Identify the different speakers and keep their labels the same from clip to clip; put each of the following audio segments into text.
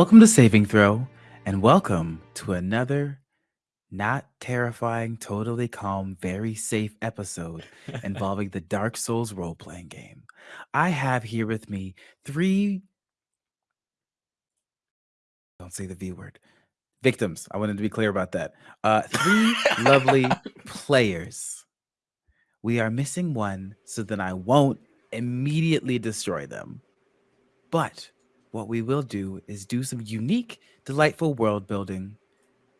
Speaker 1: Welcome to Saving Throw, and welcome to another not terrifying, totally calm, very safe episode involving the Dark Souls role playing game. I have here with me three, don't say the V word, victims. I wanted to be clear about that. Uh, three lovely players. We are missing one, so then I won't immediately destroy them. But what we will do is do some unique, delightful world building,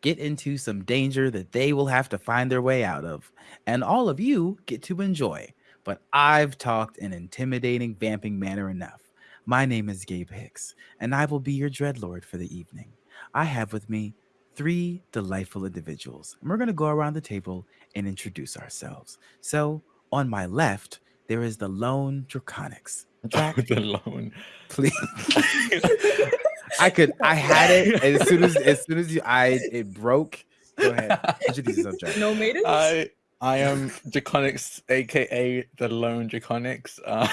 Speaker 1: get into some danger that they will have to find their way out of, and all of you get to enjoy. But I've talked in intimidating, vamping manner enough. My name is Gabe Hicks, and I will be your dreadlord for the evening. I have with me three delightful individuals, and we're going to go around the table and introduce ourselves. So, on my left, there is the lone Draconics. Jack,
Speaker 2: the loan.
Speaker 1: please. I could. I had it as soon as as soon as you, I it broke. Go ahead. Introduce yourself,
Speaker 3: No maidens?
Speaker 2: I I am Draconics, aka the lone Draconics. Uh,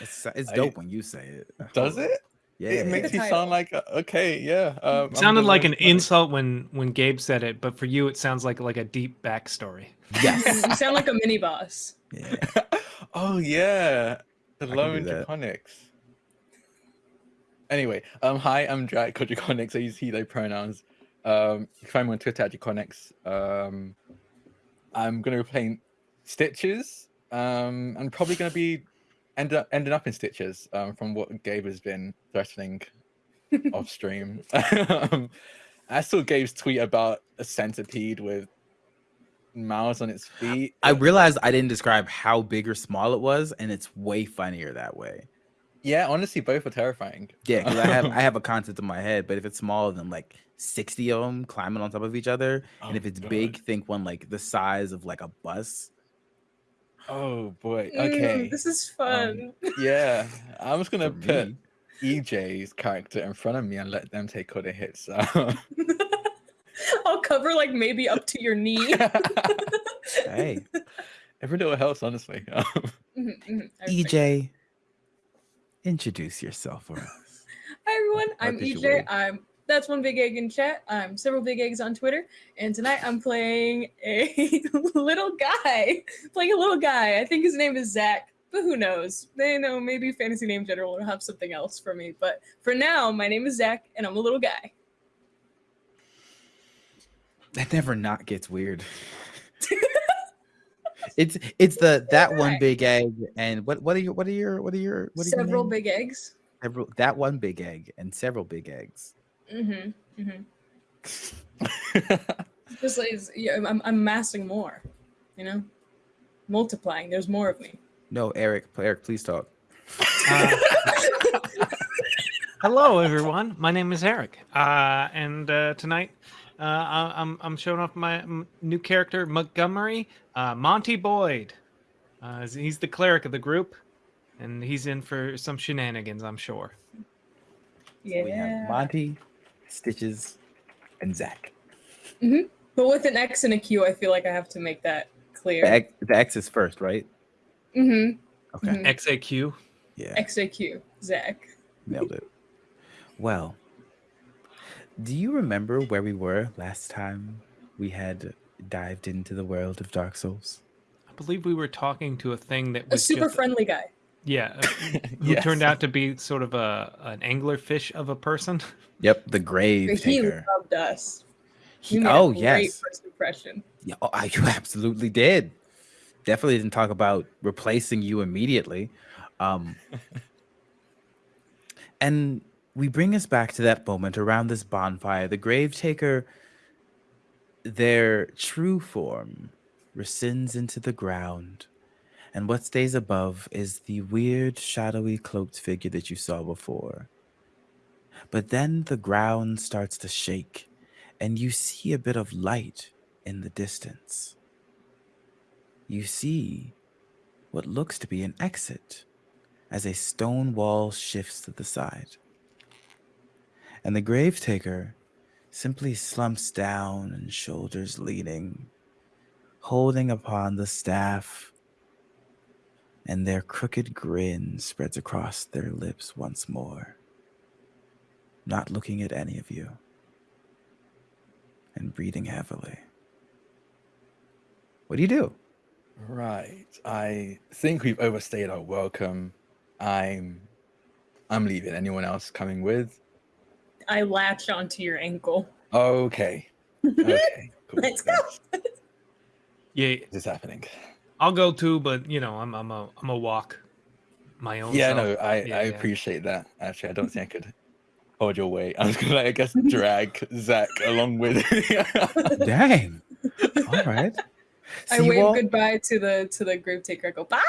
Speaker 1: It's, it's
Speaker 2: I-
Speaker 1: dope when you say it.
Speaker 2: does it?
Speaker 1: Yeah.
Speaker 2: It makes you sound like uh, okay, yeah. Um, I'm
Speaker 4: sounded like an
Speaker 2: Draconic.
Speaker 4: insult when when Gabe said it, but for you it sounds like like a deep backstory.
Speaker 1: yes.
Speaker 3: you sound like a mini boss.
Speaker 1: Yeah.
Speaker 2: oh yeah, the lone. Draconics. Anyway, um, hi, I'm Jack Draconics. I use he they pronouns. Um, you can find me on Twitter at Draconics. Um, I'm gonna be playing Stitches. Um, I'm probably gonna be end up ending up in Stitches. Um, from what Gabe has been threatening off stream. um, I saw Gabe's tweet about a centipede with mouths on its feet.
Speaker 1: I realized I didn't describe how big or small it was, and it's way funnier that way.
Speaker 2: Yeah, honestly, both are terrifying.
Speaker 1: Yeah, because I have I have a concept in my head, but if it's smaller than like sixty of them climbing on top of each other, and
Speaker 2: Oh,
Speaker 1: if it's
Speaker 2: God.
Speaker 1: big, think one like the size of like a bus.
Speaker 2: Oh boy.
Speaker 3: Mm,
Speaker 2: Okay.
Speaker 3: this is fun.
Speaker 2: yeah, I'm just gonna
Speaker 1: for
Speaker 2: put. EJ's character in front of me and let them take all the hits.
Speaker 3: I'll cover like maybe up to your knee.
Speaker 1: Hey,
Speaker 2: Every little helps, honestly.
Speaker 3: Mhm, mhm, I respect.
Speaker 1: EJ, introduce yourself for us.
Speaker 3: Hi everyone, I'm
Speaker 1: did
Speaker 3: EJ. I'm that's one big egg in chat. I'm several big eggs on Twitter, and tonight I'm playing a little guy. Playing a little guy. I think his name is Zach, but who knows? They know maybe Fantasy Name General will have something else for me. But for now, my name is Zach, and I'm a little guy.
Speaker 1: That never not gets weird. it's it's the that one
Speaker 3: Right.
Speaker 1: big egg and what what are your what are your what are your what are your
Speaker 3: Several
Speaker 1: names?
Speaker 3: big eggs.
Speaker 1: several that one big egg and several big eggs.
Speaker 3: Mm-hmm. Mm-hmm. Just like yeah, I'm, I'm amassing more, you know, multiplying. There's more of me.
Speaker 1: No, Eric, Eric, please talk.
Speaker 4: Uh, hello, everyone. My name is Eric, uh, and uh, tonight uh, I- I'm I'm showing off my new character Montgomery, uh, Monty Boyd. Uh, he's the cleric of the group, and he's in for some shenanigans, I'm sure.
Speaker 3: Yeah.
Speaker 1: We have Monty, Stitches, and Zach.
Speaker 3: But with an X and a Q, I feel like I have to make that
Speaker 1: The
Speaker 3: clear.
Speaker 1: X, the X is first, right?
Speaker 3: Mm-hmm.
Speaker 1: Okay.
Speaker 3: Mhm.
Speaker 4: XAQ.
Speaker 1: Yeah,
Speaker 3: X A Q. Zach.
Speaker 1: nailed it. Well, do you remember where we were last time we had dived into the world of Dark Souls?
Speaker 4: I believe we were talking to a thing that was
Speaker 3: A
Speaker 4: was
Speaker 3: super
Speaker 4: just,
Speaker 3: friendly guy.
Speaker 4: yeah, uh, who
Speaker 2: Yes.
Speaker 4: turned out to be sort of a an anglerfish of a person.
Speaker 1: Yep, the grave
Speaker 3: he
Speaker 1: taker.
Speaker 3: loved us.
Speaker 1: He-
Speaker 3: made
Speaker 1: oh
Speaker 3: a great
Speaker 1: yes,
Speaker 3: First impression.
Speaker 1: yeah, oh, I- you absolutely did. Definitely didn't talk about replacing you immediately. Um, and we bring us back to that moment around this bonfire. The grave taker, their true form, rescinds into the ground, and what stays above is the weird, shadowy, cloaked figure that you saw before. But then the ground starts to shake, and you see a bit of light in the distance. You see what looks to be an exit as a stone wall shifts to the side. And the grave taker simply slumps down and shoulders leaning, holding upon the staff, and their crooked grin spreads across their lips once more. not looking at any of you, and breathing heavily. What do you do?
Speaker 2: Right. I think we've overstayed our welcome. I'm I'm leaving. Anyone else coming with?
Speaker 3: I latch onto your ankle.
Speaker 2: Okay. Okay. Cool.
Speaker 3: Let's go.
Speaker 2: thanks.
Speaker 4: Yeah,
Speaker 2: This is happening.
Speaker 4: I'll go too, but you know, I'm I'm a I'm a walk my own.
Speaker 2: Yeah,
Speaker 4: self.
Speaker 2: no, I,
Speaker 4: Yeah,
Speaker 2: I
Speaker 4: yeah.
Speaker 2: appreciate that. Actually, I don't think I could hold your weight. I was gonna, I guess, drag Zach along with.
Speaker 1: Dang. All right.
Speaker 3: I wave
Speaker 1: all-
Speaker 3: goodbye to the to the group taker. I go bye.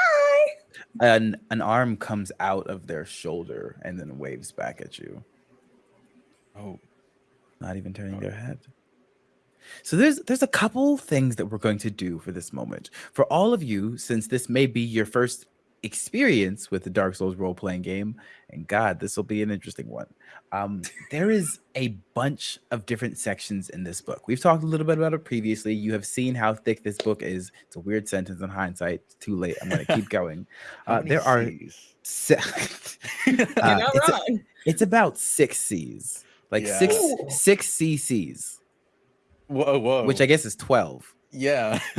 Speaker 1: an an arm comes out of their shoulder and then waves back at you,
Speaker 2: oh,
Speaker 1: not even turning their head. So there's there's a couple things that we're going to do for this moment. For all of you, since this may be your first experience with the Dark Souls role playing game, and God, this will be an interesting one. Um, there is a bunch of different sections in this book. We've talked a little bit about it previously. You have seen how thick this book is. It's a weird sentence in hindsight. It's too late. I'm going to keep going. Uh, there are se-
Speaker 3: You're
Speaker 1: Uh,
Speaker 3: not
Speaker 1: it's a- it's about six C's, like
Speaker 2: Yeah.
Speaker 1: six
Speaker 3: Ooh.
Speaker 1: six CCs,
Speaker 2: whoa, whoa.
Speaker 1: which I guess is twelve.
Speaker 2: yeah.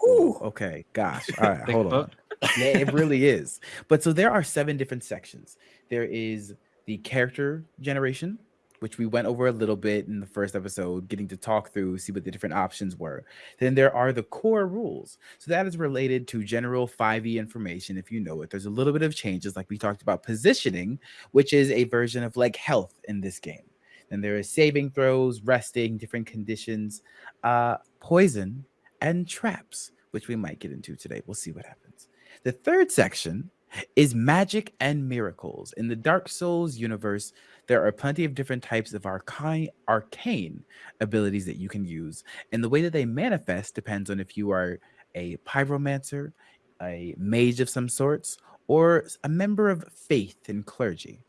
Speaker 3: Whew.
Speaker 1: Okay, gosh. All right,
Speaker 4: Thick
Speaker 1: hold on. Yeah, it really is. But so there are seven different sections. There is the character generation, which we went over a little bit in the first episode, getting to talk through, see what the different options were. Then there are the core rules. So that is related to general 5e information, if you know it. There's a little bit of changes, like we talked about positioning, which is a version of like health in this game. Then there is saving throws, resting, different conditions, uh, poison, and traps, which we might get into today. We'll see what happens. The third section is magic and miracles. In the Dark Souls universe, there are plenty of different types of arcane, arcane abilities that you can use. And the way that they manifest depends on if you are a pyromancer, a mage of some sorts, or a member of faith and clergy.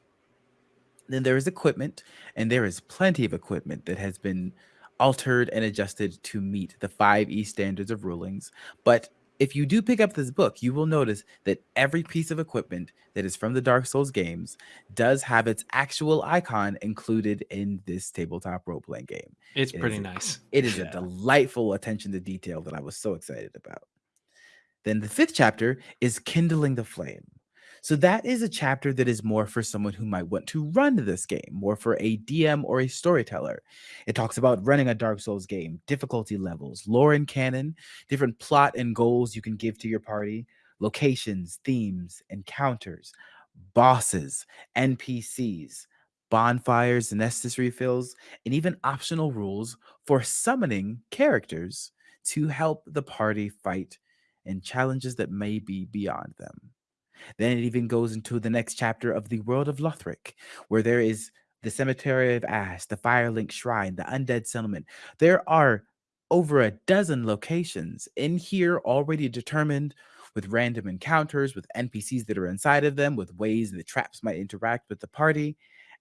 Speaker 1: Then there is equipment, and there is plenty of equipment that has been altered and adjusted to meet the 5e standards of rulings. But if you do pick up this book, you will notice that every piece of equipment that is from the Dark Souls games does have its actual icon included in this tabletop role playing game.
Speaker 4: It's
Speaker 1: It
Speaker 4: pretty
Speaker 1: is-
Speaker 4: nice.
Speaker 1: It is a delightful attention to detail that I was so excited about. Then the fifth chapter is Kindling the Flame. So that is a chapter that is more for someone who might want to run this game, more for a DM or a storyteller. It talks about running a Dark Souls game, difficulty levels, lore and canon, different plot and goals you can give to your party, locations, themes, encounters, bosses, NPCs, bonfires and Estus refills, and even optional rules for summoning characters to help the party fight and challenges that may be beyond them. Then it even goes into the next chapter of the world of Lothric, where there is the Cemetery of Ash, the Firelink Shrine, the Undead Settlement. There are over a dozen locations in here already determined with random encounters, with NPCs that are inside of them, with ways the traps might interact with the party.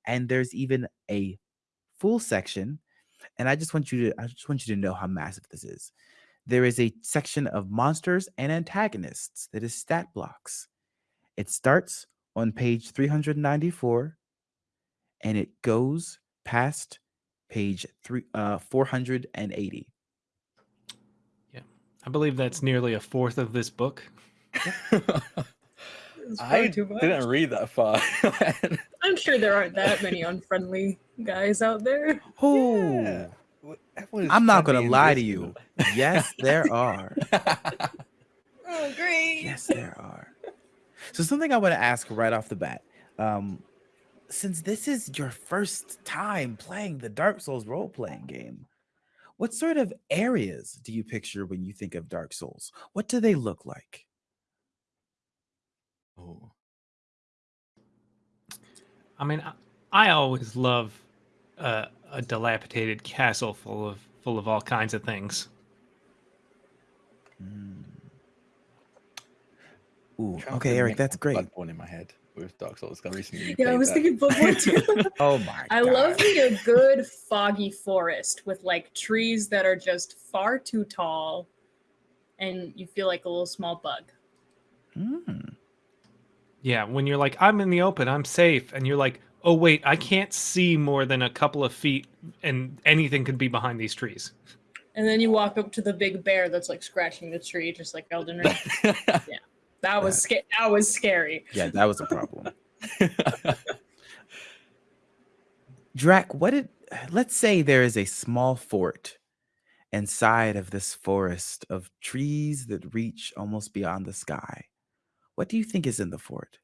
Speaker 1: And there's even a full section. And I just want you to I just want you to know how massive this is. There is a section of monsters and antagonists that is stat blocks. It starts on page 394 and it goes past page three, uh, 480. Yeah.
Speaker 4: I believe that's nearly a fourth of this book.
Speaker 2: I didn't read that far.
Speaker 3: I'm sure there aren't that many unfriendly guys out there.
Speaker 1: Oh,
Speaker 2: Yeah. Well, everyone is
Speaker 1: I'm not going to lie to you. Yes, there are.
Speaker 3: Oh, great.
Speaker 1: Yes, there are. So something I want to ask right off the bat. Um, since this is your first time playing the Dark Souls role-playing game, what sort of areas do you picture when you think of Dark Souls? What do they look like?
Speaker 2: Oh.
Speaker 4: I mean, I, I always love uh, a dilapidated castle full of full of all kinds of things.
Speaker 1: Mm. Ooh, okay, Eric, that's great.
Speaker 2: Bloodborne in my head with Dark Souls. 'cause I recently
Speaker 3: Yeah, I was
Speaker 2: that.
Speaker 3: thinking Bloodborne too.
Speaker 1: Oh my
Speaker 3: I
Speaker 1: god.
Speaker 3: love me a good foggy forest with like trees that are just far too tall and you feel like a little small bug.
Speaker 1: Mm.
Speaker 4: Yeah, when you're like, I'm in the open, I'm safe, and you're like, Oh wait, I can't see more than a couple of feet, and anything could be behind these trees.
Speaker 3: And then you walk up to the big bear that's like scratching the tree, just like Elden Ring. That was sca- that was scary.
Speaker 1: Yeah, that was a problem. Drac, what did let's say there is a small fort inside of this forest of trees that reach almost beyond the sky. What do you think is in the fort?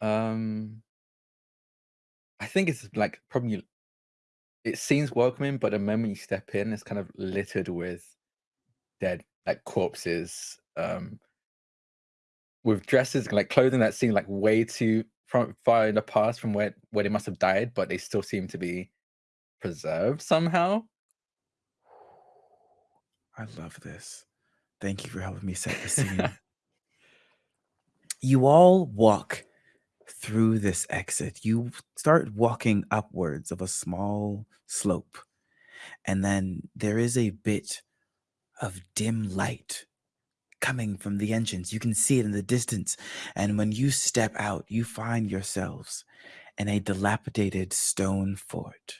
Speaker 2: um, I think it's like probably it seems welcoming, but the moment you step in, it's kind of littered with dead like corpses, um, with dresses like clothing that seem like way too from far in the past from where where they must have died, but they still seem to be preserved somehow.
Speaker 1: I love this. Thank you for helping me set the scene. you all walk through this exit. You start walking upwards of a small slope, and then there is a bit of dim light coming from the entrance. You can see it in the distance. And when you step out, you find yourselves in a dilapidated stone fort.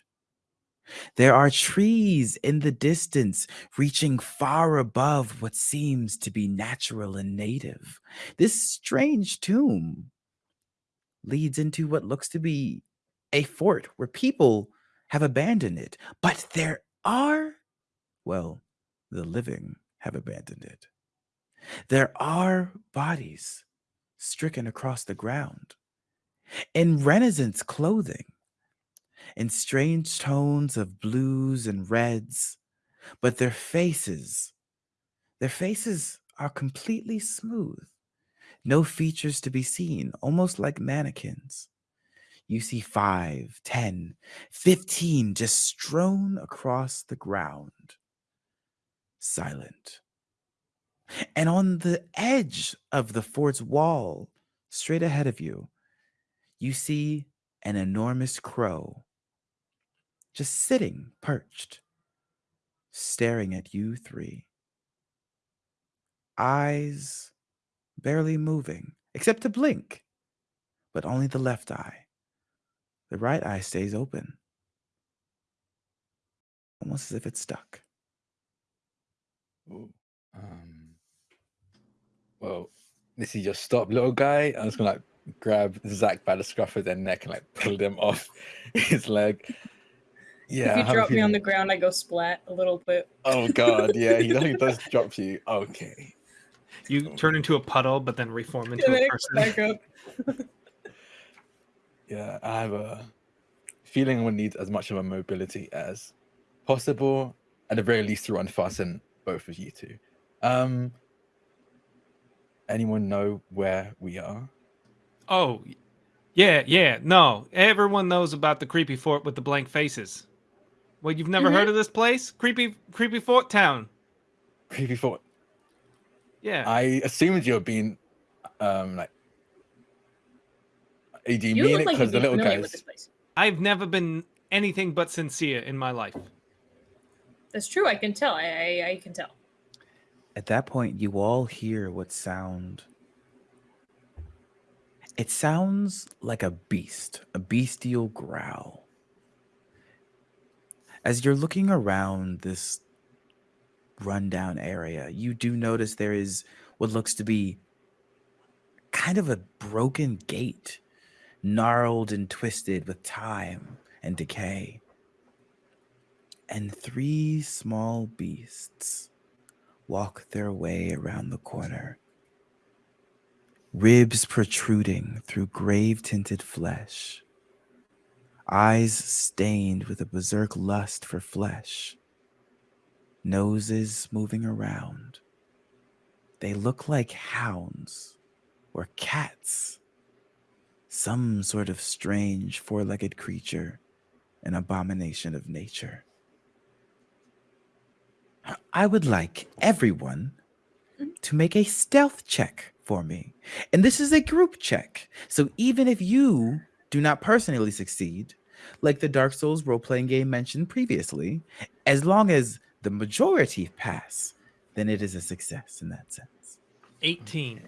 Speaker 1: There are trees in the distance reaching far above what seems to be natural and native. This strange tomb leads into what looks to be a fort where people have abandoned it, but there are, well, the living have abandoned it. There are bodies stricken across the ground in Renaissance clothing, in strange tones of blues and reds, but their faces, their faces are completely smooth. No features to be seen, almost like mannequins. You see five, ten, fifteen just strewn across the ground, silent. And on the edge of the fort's wall, straight ahead of you, you see an enormous crow just sitting perched, staring at you three. Eyes barely moving, except to blink, but only the left eye. The right eye stays open, almost as if it's stuck.
Speaker 2: Ooh, um, well, this is your stop, little guy. I'm just gonna like grab Zach by the scruff of their neck and like pull them off his leg. Yeah.
Speaker 3: if you drop me on the ground, I go splat a little bit.
Speaker 2: Oh god, yeah, he definitely does drop you. Okay.
Speaker 4: You turn into a puddle, but then reform into
Speaker 3: And then
Speaker 4: a person.
Speaker 3: back up.
Speaker 2: Yeah, I have a feeling one needs as much of a mobility as possible. At the very least, to unfasten both of you two. Um, anyone know where we are?
Speaker 4: Oh, yeah, yeah. No, everyone knows about the creepy fort with the blank faces. Well, you've never heard of this place? Creepy, creepy fort town.
Speaker 2: Creepy Fort.
Speaker 4: Yeah.
Speaker 2: I assumed you were being, um, like. Do you,
Speaker 3: You
Speaker 2: mean it because
Speaker 3: you'd
Speaker 2: the little guys?
Speaker 3: with this place.
Speaker 4: I've never been anything but sincere in my life.
Speaker 3: That's true. I can tell. I, I, I can tell.
Speaker 1: At that point, you all hear what sound. It sounds like a beast, a bestial growl. As you're looking around this rundown area, you do notice there is what looks to be kind of a broken gate, gnarled and twisted with time and decay. And three small beasts walk their way around the corner, ribs protruding through grave tinted flesh, eyes stained with a berserk lust for flesh, noses moving around. They look like hounds or cats, some sort of strange four legged creature, an abomination of nature. I would like everyone to make a stealth check for me. And this is a group check. So even if you do not personally succeed, like the Dark Souls role playing game mentioned previously, as long as the majority pass, then it is a success in that sense.
Speaker 4: 18.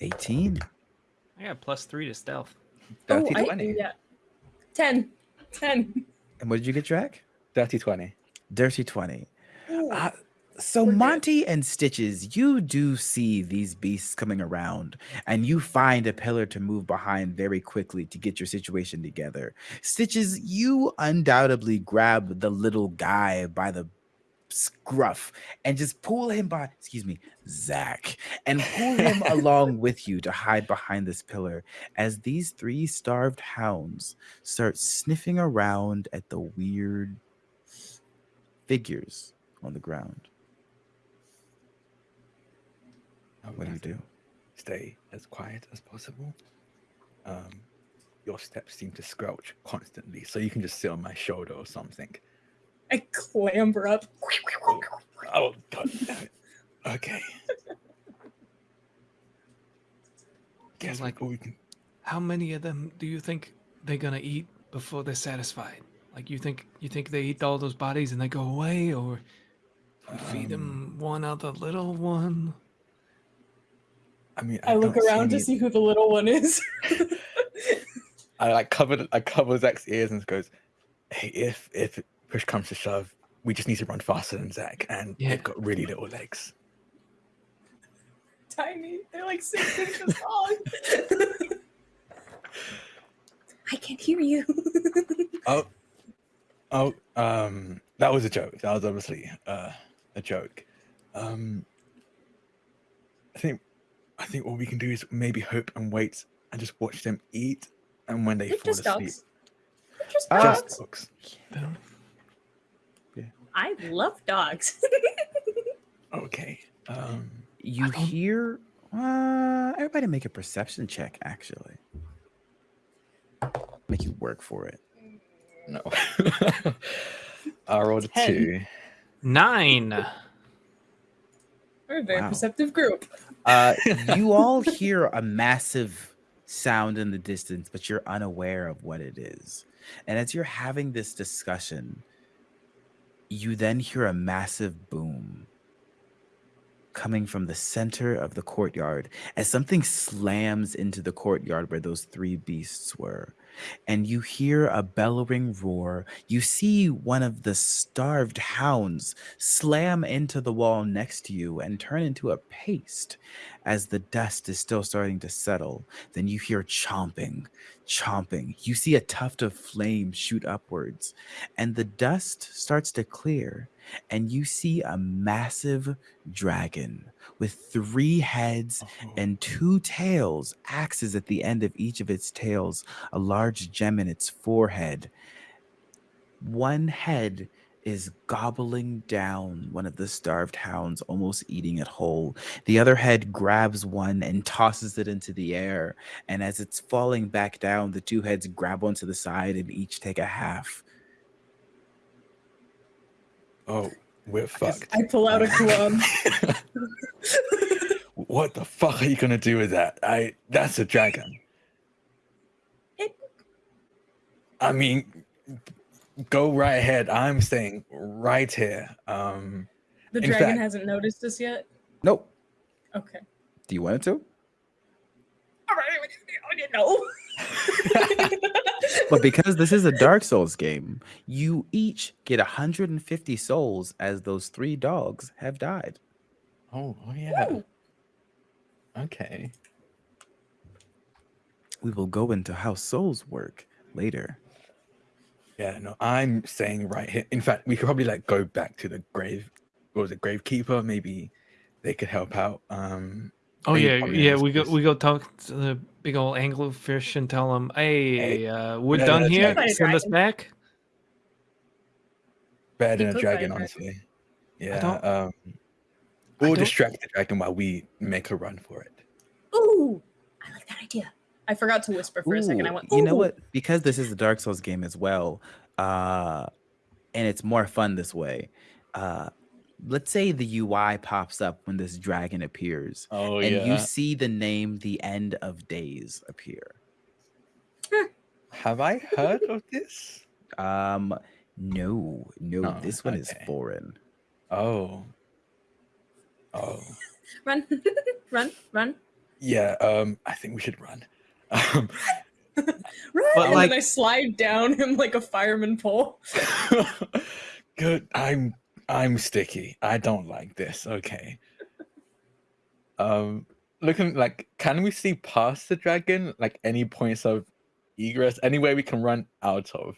Speaker 1: 18.
Speaker 4: I got plus three to stealth.
Speaker 3: Oh,
Speaker 2: Dirty
Speaker 3: I,
Speaker 2: 20.
Speaker 3: yeah. 10. 10.
Speaker 1: And what did you get, Drac?
Speaker 2: Dirty 20.
Speaker 1: Dirty 20. Uh, so. Monty and Stitches, you do see these beasts coming around, and you find a pillar to move behind very quickly to get your situation together. Stitches, you undoubtedly grab the little guy by the scruff and just pull him by, excuse me, Zach, and pull him along with you to hide behind this pillar as these three starved hounds start sniffing around at the weird figures on the ground.
Speaker 2: I'm
Speaker 1: What do you do?
Speaker 2: Stay as quiet as possible. Um, your steps seem to squelch constantly, so you can just sit on my shoulder or something.
Speaker 3: I clamber up.
Speaker 2: Oh, god. Okay. Guess
Speaker 4: like-
Speaker 2: like we can.
Speaker 4: How many of them do you think they're gonna eat before they're satisfied? Like you think you think they eat all those bodies and they go away, or you feed
Speaker 2: Um,
Speaker 4: them one other little one?
Speaker 2: I mean,
Speaker 3: I look
Speaker 2: don't
Speaker 3: around to see who the little one is.
Speaker 2: I like covered. I cover Zach's ears and goes, "Hey, if if push comes to shove, we just need to run faster than Zach, and
Speaker 4: Yeah.
Speaker 2: they've got really little legs."
Speaker 3: Tiny. They're like six inches long. I can't hear you.
Speaker 2: Oh, oh, um, that was a joke. That was obviously uh, a joke. Um, I think, I think what we can do is maybe hope and wait and just watch them eat, and when they
Speaker 3: They're
Speaker 2: fall
Speaker 3: just
Speaker 2: asleep,
Speaker 3: dogs. They're just
Speaker 1: Uh,
Speaker 3: dogs.
Speaker 2: just dogs.
Speaker 4: Then-
Speaker 3: I love dogs.
Speaker 2: Okay. Um,
Speaker 1: You hear uh everybody make a perception check actually. Make you work for it.
Speaker 2: no. I rolled a two.
Speaker 4: Nine.
Speaker 3: We're a very
Speaker 1: Wow.
Speaker 3: perceptive group.
Speaker 1: Uh you all hear a massive sound in the distance, but you're unaware of what it is. And as you're having this discussion, you then hear a massive boom coming from the center of the courtyard as something slams into the courtyard where those three beasts were. And you hear a bellowing roar. You see one of the starved hounds slam into the wall next to you and turn into a paste as the dust is still starting to settle. Then you hear chomping, chomping. You see a tuft of flame shoot upwards, and the dust starts to clear. And you see a massive dragon with three heads
Speaker 2: Oh,
Speaker 1: and two tails, axes at the end of each of its tails, a large gem in its forehead. One head is gobbling down one of the starved hounds, almost eating it whole. The other head grabs one and tosses it into the air. And as it's falling back down, the two heads grab onto the side and each take a half.
Speaker 2: Oh, we're fucked.
Speaker 3: I pull out a club.
Speaker 2: what the fuck are you gonna do with that? I that's a dragon.
Speaker 3: It-
Speaker 2: I mean, go right ahead. I'm staying right here. Um,
Speaker 3: The dragon
Speaker 2: fact-
Speaker 3: hasn't noticed us yet.
Speaker 1: Nope.
Speaker 3: Okay.
Speaker 1: Do you want it to?
Speaker 3: All right. I didn't know.
Speaker 1: But because this is a Dark Souls game, you each get 150 souls as those three dogs have died.
Speaker 2: oh, oh yeah.
Speaker 3: Woo.
Speaker 2: Okay.
Speaker 1: We will go into how souls work later.
Speaker 2: Yeah, no, I'm saying right here. In fact, we could probably like go back to the grave. What was it, gravekeeper? Maybe they could help out. Um,
Speaker 4: Oh yeah, yeah. We go we go talk to the big old anglerfish and tell them, "Hey,
Speaker 2: Hey,
Speaker 4: uh, we're
Speaker 2: no,
Speaker 4: done
Speaker 2: that's
Speaker 4: here.
Speaker 3: right.
Speaker 4: Send us back."
Speaker 2: better
Speaker 3: He
Speaker 2: than a
Speaker 3: could fight a
Speaker 2: dragon,
Speaker 3: dragon.
Speaker 2: honestly. Yeah.
Speaker 4: don't-
Speaker 2: Um,
Speaker 4: I
Speaker 2: we'll
Speaker 4: don't-
Speaker 2: distract the dragon while we make a run for it.
Speaker 3: Ooh, I like that idea. I forgot to whisper for a second. I
Speaker 1: Ooh,
Speaker 3: went,
Speaker 1: you know
Speaker 3: "Ooh."
Speaker 1: what? Because this is a Dark Souls game as well, uh, and it's more fun this way. Uh, let's say the UI pops up when this dragon appears,
Speaker 2: Oh
Speaker 1: and you see the name "The End of Days" appear.
Speaker 2: Have I heard of this?
Speaker 1: Um, no, no,
Speaker 2: Oh,
Speaker 1: this one is
Speaker 2: okay.
Speaker 1: foreign.
Speaker 2: Oh. Oh.
Speaker 3: Run, run, run.
Speaker 2: Yeah, um, I think we should run. Um,
Speaker 3: Run!
Speaker 4: But,
Speaker 3: and
Speaker 4: like-
Speaker 3: then I slide down him like a fireman pole.
Speaker 2: Good. I'm I'm sticky. I don't like this. Okay. Um looking like can we see past the dragon? Like any points of egress? Anywhere we can run out of?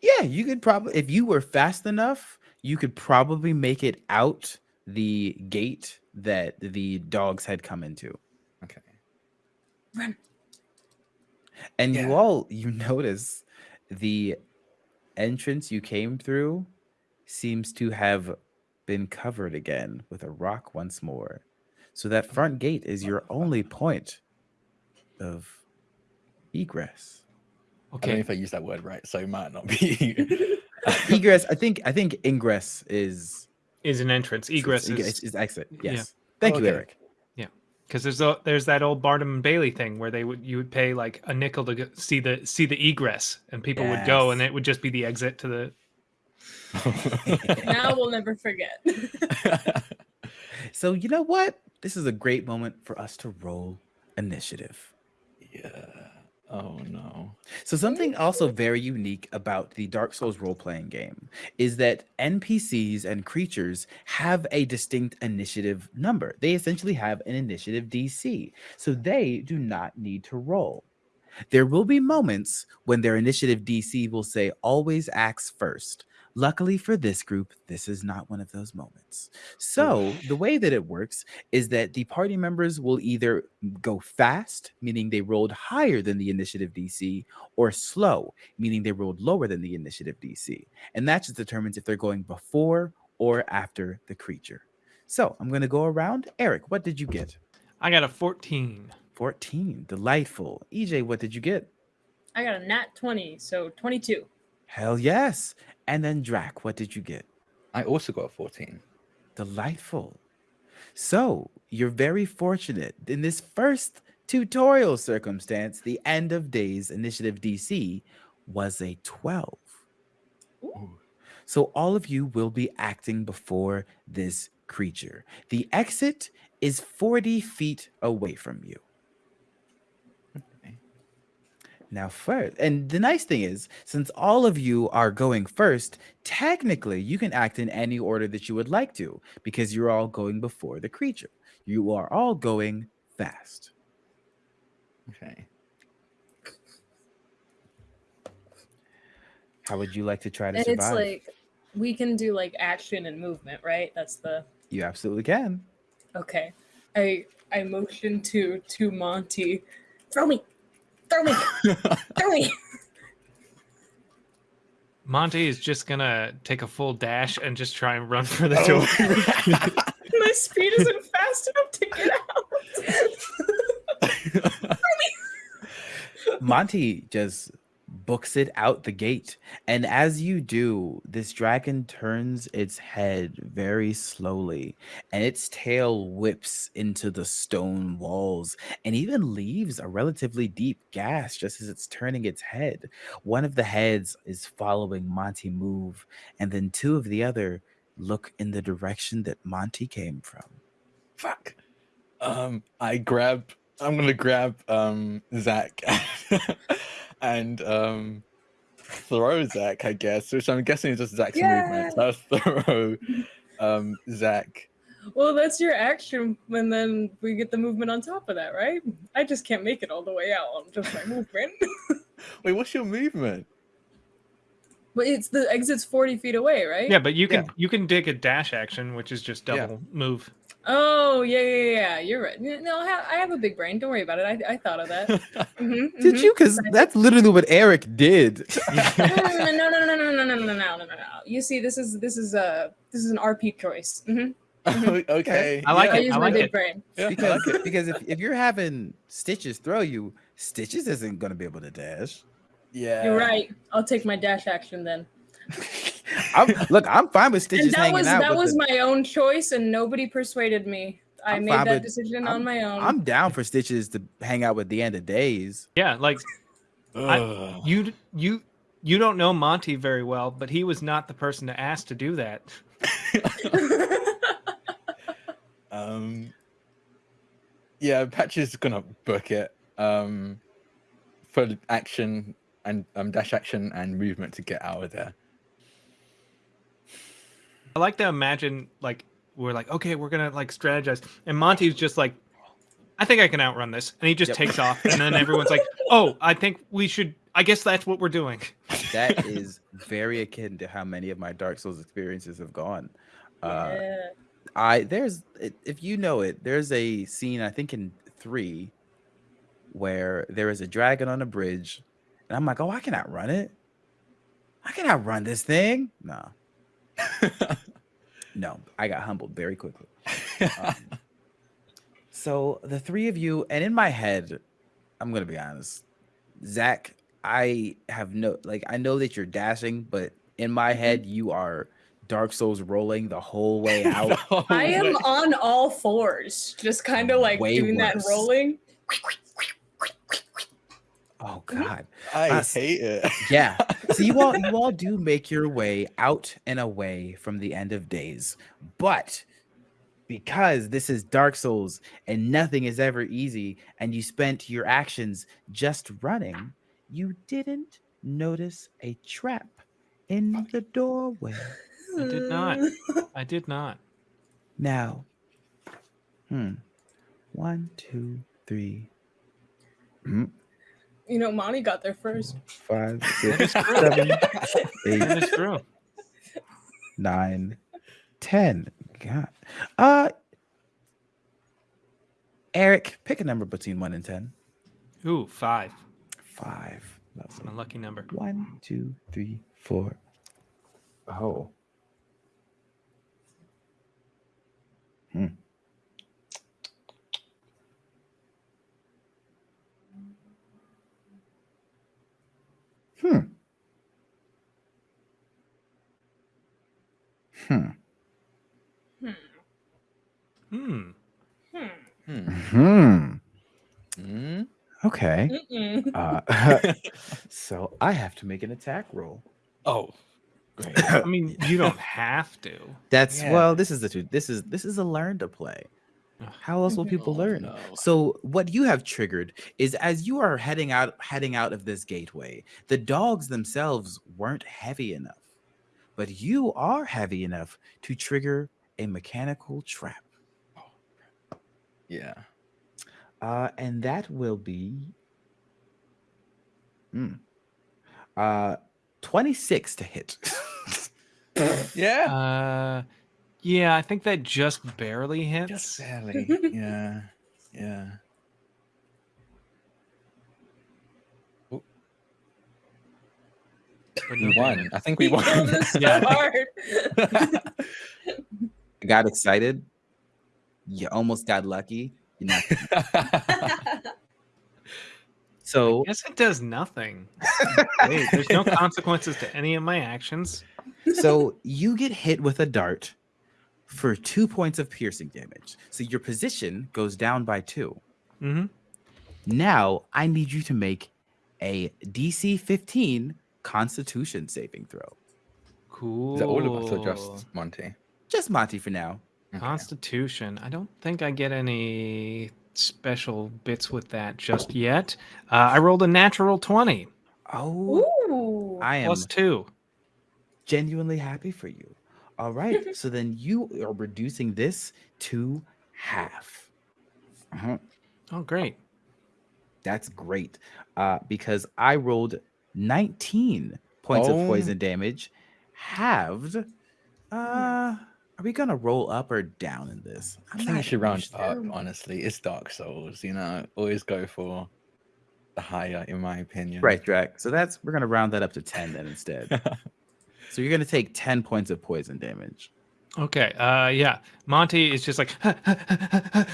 Speaker 1: Yeah, you could probably if you were fast enough, you could probably make it out the gate that the dogs had come into.
Speaker 2: Okay.
Speaker 3: Run.
Speaker 1: And
Speaker 2: Yeah.
Speaker 1: you all you notice the entrance you came through seems to have been covered again with a rock once more. So that front gate is your only point of egress.
Speaker 2: I don't know
Speaker 4: Okay.
Speaker 2: if I use that word right, so it might not be.
Speaker 1: Egress, I think I think ingress is
Speaker 4: Is an entrance. Egress
Speaker 1: is,
Speaker 4: is
Speaker 1: is exit.
Speaker 4: yeah.
Speaker 1: Yes. Thank you,
Speaker 2: Okay.
Speaker 1: Eric.
Speaker 4: Yeah, because there's a, there's that old Barnum and Bailey thing where they would you would pay like a nickel to go, see the see the egress, and people would go, and it would just be the exit to the.
Speaker 3: now we'll never forget.
Speaker 1: So you know what? This is a great moment for us to roll initiative.
Speaker 2: yeah. Oh no.
Speaker 1: So something also very unique about the Dark Souls role-playing game is that NPCs and creatures have a distinct initiative number. They essentially have an initiative DC. So they do not need to roll. There will be moments when their initiative DC will say always acts first. Luckily for this group, this is not one of those moments. So, the way that it works is that the party members will either go fast, meaning they rolled higher than the initiative DC, or slow, meaning they rolled lower than the initiative DC. And that just determines if they're going before or after the creature. So, I'm going to go around. Eric, what did you get?
Speaker 4: I got a 14.
Speaker 1: 14. Delightful. EJ, what did you get?
Speaker 3: I got a nat 20, so 22.
Speaker 1: Hell yes. And then Drac, what did you get?
Speaker 2: I also got a 14.
Speaker 1: Delightful. So you're very fortunate. In this first tutorial circumstance, the end of days initiative DC was a 12.
Speaker 2: Ooh.
Speaker 1: So all of you will be acting before this creature. The exit is 40 feet away from you.
Speaker 2: Okay.
Speaker 1: Now, first, and the nice thing is, since all of you are going first, technically you can act in any order that you would like to because you're all going before the creature. You are all going fast.
Speaker 2: Okay.
Speaker 1: How would you like to try to
Speaker 3: And it's
Speaker 1: survive?
Speaker 3: like we can do like action and movement, right? That's the
Speaker 1: you absolutely can.
Speaker 3: okay. I I motion to to Monty. Throw me. Throw me. Throw me.
Speaker 1: Oh.
Speaker 4: Monty is just gonna take a full dash and just try and run for the oh. door.
Speaker 3: My speed isn't fast enough to get out.
Speaker 1: Monty just books it out the gate. And as you do, this dragon turns its head very slowly, and its tail whips into the stone walls and even leaves a relatively deep gash just as it's turning its head. One of the heads is following Monty move, and then two of the other look in the direction that Monty came from.
Speaker 2: Fuck. Um, I grab. I'm gonna grab um Zach and um throw Zach. I guess, which I'm guessing is just Zach's movement. So I'll throw um Zach.
Speaker 3: Well, that's your action, and then we get the movement on top of that, right? I just can't make it all the way out on just my movement.
Speaker 2: Wait, what's your movement?
Speaker 3: but it's the exit's forty feet away, right?
Speaker 4: Yeah, but you can
Speaker 2: Yeah.
Speaker 4: you can dig a dash action, which is just
Speaker 2: Yeah.
Speaker 4: double move.
Speaker 3: Oh yeah, yeah, yeah. You're right. No, I have, I have a big brain. Don't worry about it. I, I thought of that. Mhm,
Speaker 1: Did
Speaker 3: mhm.
Speaker 1: you? Because that's literally what Eric did.
Speaker 3: no, no, no, no, no, no, no, no, no, no, no, no, no. You see, this is this is a this is an RP choice. hmm
Speaker 2: okay.
Speaker 4: I like
Speaker 3: I use
Speaker 4: I
Speaker 3: my
Speaker 4: like
Speaker 3: big
Speaker 4: it.
Speaker 3: brain.
Speaker 2: yeah,
Speaker 1: because
Speaker 2: like
Speaker 1: because if, if you're having Stitches throw you, Stitches isn't gonna be able to dash.
Speaker 2: Yeah.
Speaker 3: You're right. I'll take my dash action then.
Speaker 1: I'm, look, I'm fine with Stitches
Speaker 3: and that
Speaker 1: hanging
Speaker 3: was
Speaker 1: out.
Speaker 3: that was
Speaker 1: the-
Speaker 3: my own choice, and nobody persuaded me. I
Speaker 1: I'm
Speaker 3: made that
Speaker 1: with-
Speaker 3: decision
Speaker 1: I'm-
Speaker 3: on my own.
Speaker 1: I'm down for Stitches to hang out with the end of days.
Speaker 4: Yeah, like I- you you you don't know Monty very well, but he was not the person to ask to do that.
Speaker 2: Um, yeah, Patch is gonna book it. Um, for action and um, dash action and movement to get out of there.
Speaker 4: I like to imagine like we're like, okay, we're gonna like strategize, and Monty's just like, I think I can outrun this, and he just
Speaker 1: Yep.
Speaker 4: takes off, and then everyone's like, oh, I think we should. I guess that's what we're doing.
Speaker 1: That is very akin to how many of my Dark Souls experiences have gone. Uh,
Speaker 3: yeah.
Speaker 1: I there's if you know it, there's a scene I think in three where there is a dragon on a bridge, and I'm like, oh, I can outrun it. I can outrun this thing. No, no, I got humbled very quickly. Um, so the three of you, and in my head, I'm gonna be honest, Zach, I have no like I know that you're dashing, but in my head, you are Dark Souls rolling the whole way out.
Speaker 2: No
Speaker 3: I am on all fours, just kind of like
Speaker 1: Way
Speaker 3: doing that
Speaker 1: worse.
Speaker 3: rolling.
Speaker 1: Oh God.
Speaker 2: I
Speaker 1: us.
Speaker 2: hate it.
Speaker 1: Yeah. So you all you all do make your way out and away from the end of days. But because this is Dark Souls and nothing is ever easy, and you spent your actions just running, you didn't notice a trap in the doorway.
Speaker 4: I did not. I did not.
Speaker 1: Now, hmm. One, two, three, hmm,
Speaker 3: You know, Monty got there first.
Speaker 1: Five, six, seven, eight, nine, ten.
Speaker 4: That is
Speaker 1: six,
Speaker 4: true.
Speaker 1: seven,
Speaker 4: That
Speaker 1: eight,
Speaker 4: is true.
Speaker 1: nine, ten. God. Uh Eric, pick a number between one and ten.
Speaker 4: Ooh, five.
Speaker 1: Five.
Speaker 4: That's
Speaker 1: Lovely.
Speaker 4: my lucky number.
Speaker 1: One, two, three, four. Oh. Hmm. Hmm. Hmm.
Speaker 3: Hmm.
Speaker 4: Hmm.
Speaker 3: Hmm.
Speaker 2: Hmm.
Speaker 1: Okay. Uh, so I have to make an attack roll.
Speaker 2: Oh, great!
Speaker 4: I mean, you don't have to.
Speaker 1: That's
Speaker 2: yeah.
Speaker 1: well. This is the two. This is this is a learn to play.
Speaker 4: Ugh.
Speaker 1: How else will people
Speaker 2: Oh,
Speaker 1: learn?
Speaker 2: no.
Speaker 1: So what you have triggered is as you are heading out heading out of this gateway, the dogs themselves weren't heavy enough, but you are heavy enough to trigger a mechanical trap,
Speaker 2: Yeah.
Speaker 1: uh, and that will be Hmm. uh, twenty six to hit.
Speaker 2: Yeah.
Speaker 4: Uh, yeah, I think that just barely hits.
Speaker 2: Just barely. yeah. Yeah.
Speaker 4: but
Speaker 2: We won. I think we won.
Speaker 3: so
Speaker 4: Yeah, I
Speaker 3: hard.
Speaker 1: I got excited. You almost got lucky. You know. So
Speaker 4: Guess it does nothing. Wait, there's no consequences to any of my actions.
Speaker 1: so you get hit with a dart for two points of piercing damage. So your position goes down by two.
Speaker 4: hmm
Speaker 1: Now I need you to make a DC 15 Constitution saving throw.
Speaker 4: Cool.
Speaker 2: Is that all of us or just Monty?
Speaker 1: Just Monty for now.
Speaker 2: Okay.
Speaker 4: Constitution. I don't think I get any special bits with that just yet. Uh, I rolled a natural 20
Speaker 1: Oh,
Speaker 3: Ooh.
Speaker 1: I am
Speaker 4: plus two.
Speaker 1: genuinely happy for you. All right. so then you are reducing this to half. Uh-huh.
Speaker 4: Oh, great.
Speaker 1: That's great. Uh, because I rolled 19 points
Speaker 2: Oh.
Speaker 1: of poison damage, halved. Uh, are we gonna roll up or down in this?
Speaker 2: I think you should round
Speaker 1: sure.
Speaker 2: up, honestly. It's Dark Souls, you know. Always go for the higher, in my opinion.
Speaker 1: Right, Drac. So that's we're gonna round that up to 10 then instead. so you're gonna take 10 points of poison damage.
Speaker 4: Okay. Uh, yeah. Monty is just like,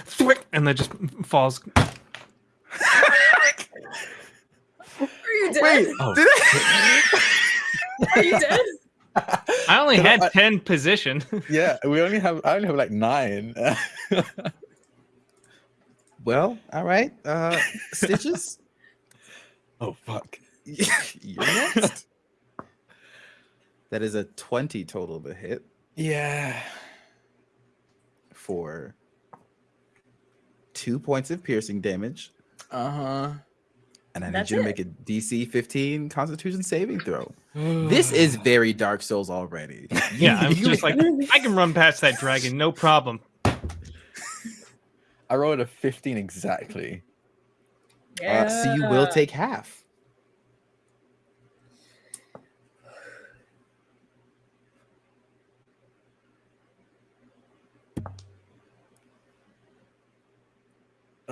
Speaker 4: thwick, and then just falls.
Speaker 3: Are you dead?
Speaker 2: Wait, Oh,
Speaker 3: Are you dead?
Speaker 4: I only
Speaker 2: Can I-
Speaker 4: had 10 position.
Speaker 2: yeah. We only have. I only have like nine.
Speaker 1: Well, all right. Uh stitches.
Speaker 2: oh fuck.
Speaker 1: you're next. That is a 20 total to hit
Speaker 2: Yeah.
Speaker 1: for two points of piercing damage.
Speaker 2: Uh huh.
Speaker 1: And I need you to
Speaker 3: it.
Speaker 1: make a DC 15 Constitution saving throw. This is very Dark Souls already.
Speaker 4: Yeah, I'm just like I can run past that dragon, no problem.
Speaker 2: I rolled a 15 exactly.
Speaker 3: Yeah.
Speaker 1: uh, so you will take half.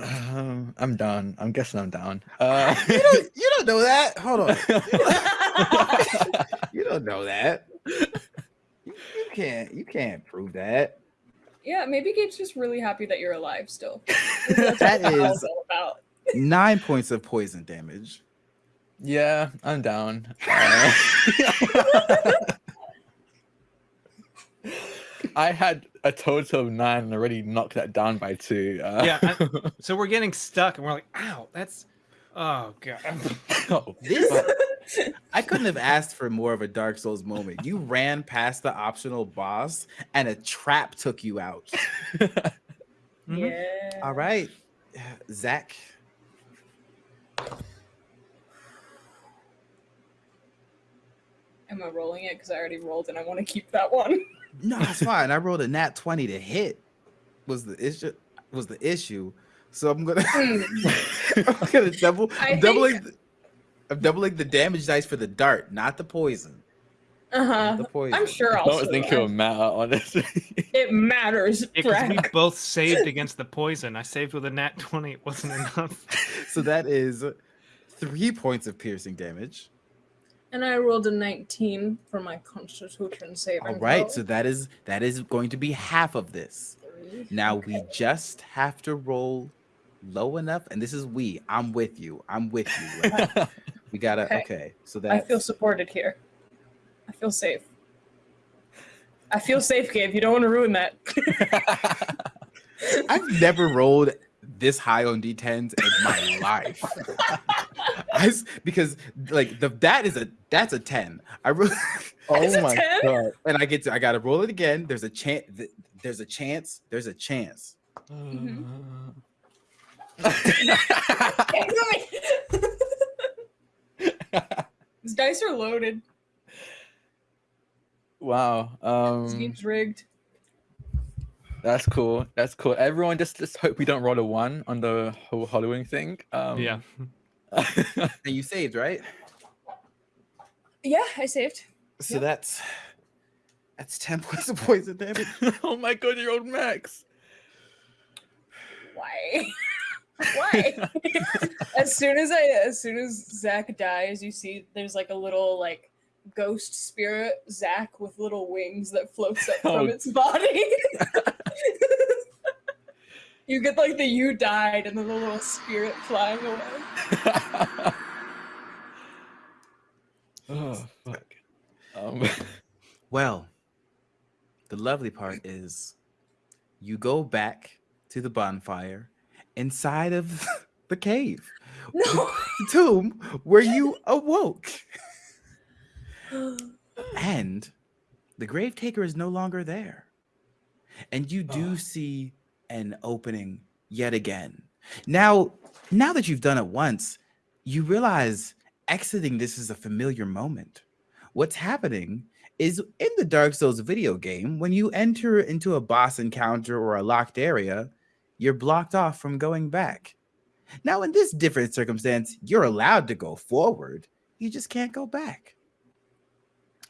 Speaker 2: Um, I'm done. I'm guessing I'm down. Uh,
Speaker 1: You don't, you don't know that. Hold on. You don't know that. You, you can't. You can't prove that.
Speaker 3: yeah, maybe Gabe's just really happy that you're alive still. That's
Speaker 1: That
Speaker 3: what
Speaker 1: is-
Speaker 3: it's all about.
Speaker 1: Nine points of poison damage.
Speaker 2: yeah, I'm down. Uh, I had a total of nine and already knocked that down by two. Uh,
Speaker 4: Yeah, I- So we're getting stuck, and we're like, "Ow, that's oh god."
Speaker 2: oh,
Speaker 1: This I couldn't have asked for more of a Dark Souls moment. You ran past the optional boss, and a trap took you out.
Speaker 4: Mhm.
Speaker 3: Yeah.
Speaker 1: All right, Zach.
Speaker 3: Am I rolling it? Because I already rolled and I want to keep that one.
Speaker 1: No, it's fine. I rolled a nat twenty to hit. Was the issue? Was the issue? So I'm gonna. I'm gonna double.
Speaker 3: I
Speaker 1: I'm
Speaker 3: think-
Speaker 1: doubling. the- I'm doubling the damage dice for the dart, not the poison.
Speaker 3: Uh huh.
Speaker 1: The poison.
Speaker 3: I'm sure
Speaker 2: I
Speaker 3: I'll.
Speaker 2: don't think it'll matter, honestly.
Speaker 3: It matters.
Speaker 4: Yeah, 'cause we both saved against the poison. I saved with a nat twenty. It wasn't enough.
Speaker 1: So that is three points of piercing damage.
Speaker 3: And I rolled a 19 for my Constitution saving.
Speaker 1: All right,
Speaker 3: throw.
Speaker 1: so that is that is going to be half of this.
Speaker 3: Three.
Speaker 1: Now we just have to roll low enough, and this is we. I'm with you. I'm with you. right? we gotta
Speaker 3: Okay.
Speaker 1: okay. So that I
Speaker 3: feel supported here. I feel safe. I feel safe, Gabe. You don't want to ruin that.
Speaker 1: I've never rolled this high on d10s in my life. I s- because like the that is a that's a 10. I really
Speaker 2: oh my
Speaker 3: 10?
Speaker 2: god.
Speaker 1: and I get to I gotta roll it again. There's a chance there's a chance, there's a chance.
Speaker 3: Mhm. These dice are loaded.
Speaker 2: wow.
Speaker 3: This
Speaker 2: Um,
Speaker 3: game's rigged.
Speaker 2: that's cool. That's cool. Everyone, just just hope we don't roll a one on the whole Halloween thing. Um,
Speaker 4: yeah.
Speaker 1: And you saved, right?
Speaker 3: Yeah, I saved.
Speaker 1: So
Speaker 3: Yep.
Speaker 1: that's that's 10 points of poison damage.
Speaker 2: oh my god, you're old Max.
Speaker 3: Why? Why? as soon as I, as soon as Zach dies, you see there's like a little like ghost spirit Zach with little wings that floats up
Speaker 2: Oh.
Speaker 3: from its body. You get like the you died and then the little spirit flying away.
Speaker 2: oh fuck. Um,
Speaker 1: Well, the lovely part is you go back to the bonfire inside of the cave,
Speaker 3: No.
Speaker 1: the tomb where you awoke. And the grave taker is no longer there. And you do
Speaker 2: Oh.
Speaker 1: see an opening yet again. Now, now that you've done it once, you realize exiting this is a familiar moment. What's happening is in the Dark Souls video game, when you enter into a boss encounter or a locked area, you're blocked off from going back. Now, in this different circumstance, you're allowed to go forward, you just can't go back.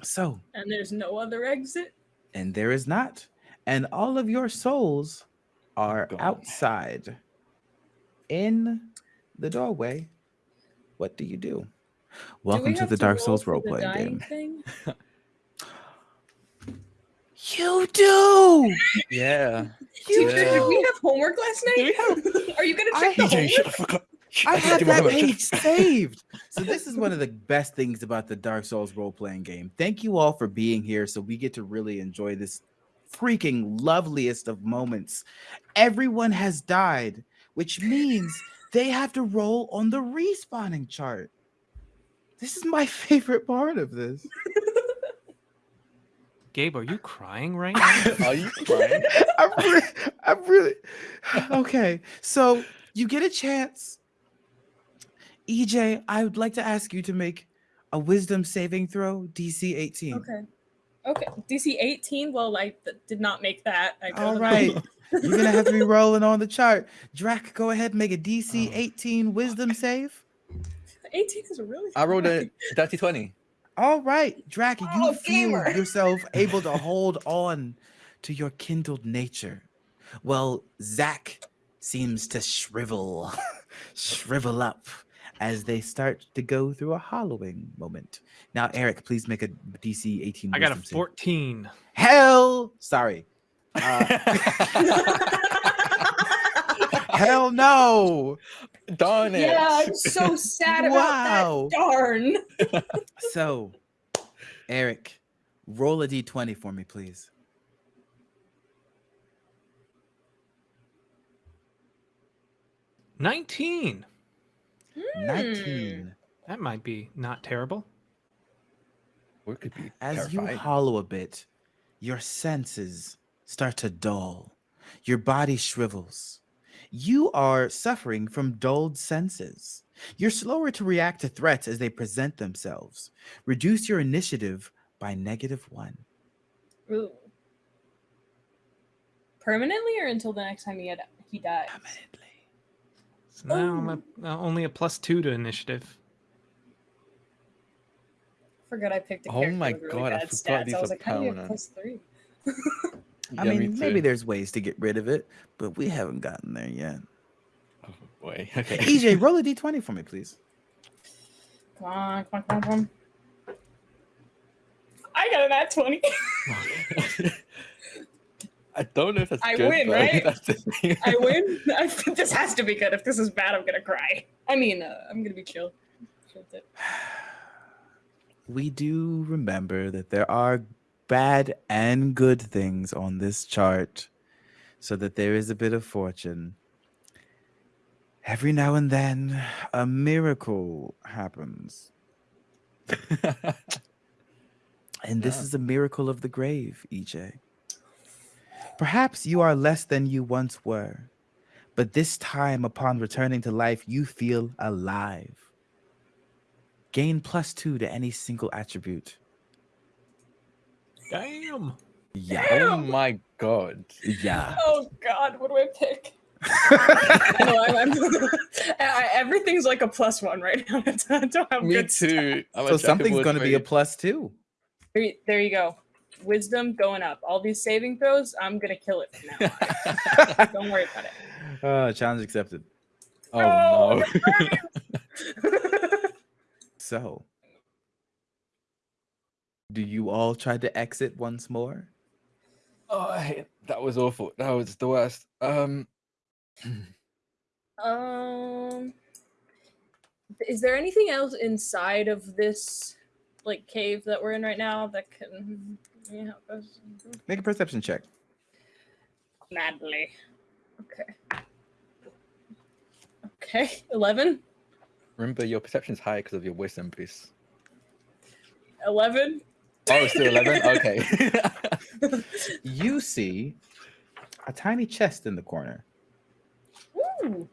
Speaker 1: So,
Speaker 3: and there's no other exit.
Speaker 1: and there is not. And all of your souls are
Speaker 2: Gone.
Speaker 1: outside in the doorway. What do you do?
Speaker 3: Do we
Speaker 1: Welcome to
Speaker 3: have
Speaker 1: the Dark Souls
Speaker 3: for
Speaker 1: role playing game.
Speaker 3: Thing?
Speaker 1: You do.
Speaker 2: yeah.
Speaker 1: You
Speaker 3: Teacher, did we have homework last night? Are you gonna
Speaker 1: I-
Speaker 3: check the
Speaker 2: TJ, shut the
Speaker 3: homework?
Speaker 2: fuck up.
Speaker 1: I
Speaker 2: didn't
Speaker 1: have
Speaker 2: do my
Speaker 1: that
Speaker 2: homework.
Speaker 1: page saved. So this is one of the best things about the Dark Souls role playing game. Thank you all for being here so we get to really enjoy this freaking loveliest of moments. Everyone has died, which means they have to roll on the respawning chart. This is my favorite part of this.
Speaker 4: Gabe, are you crying right now?
Speaker 2: Are you crying?
Speaker 1: I'm really, I'm really okay. So you get a chance EJ, I would like to ask you to make a wisdom saving throw, DC 18.
Speaker 3: Okay. Okay. DC 18. Well, I th- did not make that. I
Speaker 1: All
Speaker 3: don't
Speaker 1: right.
Speaker 3: know.
Speaker 1: You're gonna have to be rolling on the chart. Drac, go ahead and make a DC
Speaker 2: Oh.
Speaker 1: 18 wisdom save.
Speaker 3: 18 is really.
Speaker 2: I rolled a dirty 20.
Speaker 1: All right, Drac, you
Speaker 3: Oh,
Speaker 1: feel
Speaker 3: gamer.
Speaker 1: yourself able to hold on to your kindled nature. Well, Zach seems to shrivel, shrivel up as they start to go through a hollowing moment. Now, Eric, please make a DC 18.
Speaker 4: I got a
Speaker 1: wisdom save.
Speaker 4: 14.
Speaker 1: Hell, sorry. Uh, hell no.
Speaker 2: Darn it.
Speaker 3: Yeah, I'm so sad about
Speaker 1: Wow.
Speaker 3: that. Darn.
Speaker 1: So, Eric, roll a d20 for me, please.
Speaker 4: Nineteen.
Speaker 3: Hmm.
Speaker 1: 19.
Speaker 4: That might be not terrible.
Speaker 2: Or it could be
Speaker 1: As you hollow a bit, your senses start to dull. Your body shrivels. You are suffering from dulled senses. You're slower to react to threats as they present themselves. Reduce your initiative by negative one.
Speaker 3: Ooh. Permanently or until the next time he had he dies?
Speaker 1: Permanently.
Speaker 4: So now I'm a, uh, only a plus two to initiative.
Speaker 3: Forgot I picked a
Speaker 2: Oh
Speaker 3: character
Speaker 2: my
Speaker 3: with really
Speaker 2: God, I
Speaker 3: bad
Speaker 2: forgot
Speaker 3: stats.
Speaker 2: these
Speaker 3: I was
Speaker 2: are
Speaker 3: like, how do you have
Speaker 2: permanent.
Speaker 3: plus three?
Speaker 1: I
Speaker 2: Yeah, me
Speaker 1: mean, maybe
Speaker 2: too.
Speaker 1: there's ways to get rid of it, but we haven't gotten there yet.
Speaker 2: Oh, boy. Okay.
Speaker 1: EJ, roll a d20 for me, please.
Speaker 3: Come on, come on, come on, come on. I got an at 20.
Speaker 2: I don't know if that's
Speaker 3: I
Speaker 2: good.
Speaker 3: win,
Speaker 2: but
Speaker 3: right?
Speaker 2: That's.
Speaker 3: I win. I, this has to be good. If this is bad, I'm gonna cry. I mean, uh, I'm gonna be chill. Chill with it.
Speaker 1: we do remember that there are bad and good things on this chart, so that there is a bit of fortune. Every now and then, a miracle happens. And this
Speaker 2: Yeah.
Speaker 1: is a miracle of the grave, EJ. Perhaps you are less than you once were, but this time, upon returning to life, you feel alive. Gain plus two to any single attribute.
Speaker 4: Damn.
Speaker 1: Yeah.
Speaker 2: oh my god.
Speaker 1: Yeah.
Speaker 3: Oh God, what do I pick? no, I'm, I'm I, everything's like a plus one right now. I don't have
Speaker 2: Me
Speaker 3: good
Speaker 2: too.
Speaker 1: So something's going to be a plus two.
Speaker 3: There, you- there you go. Wisdom going up. All these saving throws, I'm gonna kill it from now. Don't worry about it.
Speaker 1: Uh, challenge accepted.
Speaker 2: Oh no.
Speaker 1: So, do you all try to exit once more?
Speaker 2: oh, I hate, that was awful. That was the worst. Um.
Speaker 3: Um, is there anything else inside of this like cave that we're in right now that can yeah.
Speaker 1: Make a perception check.
Speaker 3: Madly. Okay. Okay, eleven.
Speaker 2: Remember, your perception is high because of your wisdom boost.
Speaker 3: Eleven.
Speaker 2: Oh, still eleven. Okay.
Speaker 1: You see a tiny chest in the corner.
Speaker 3: Ooh.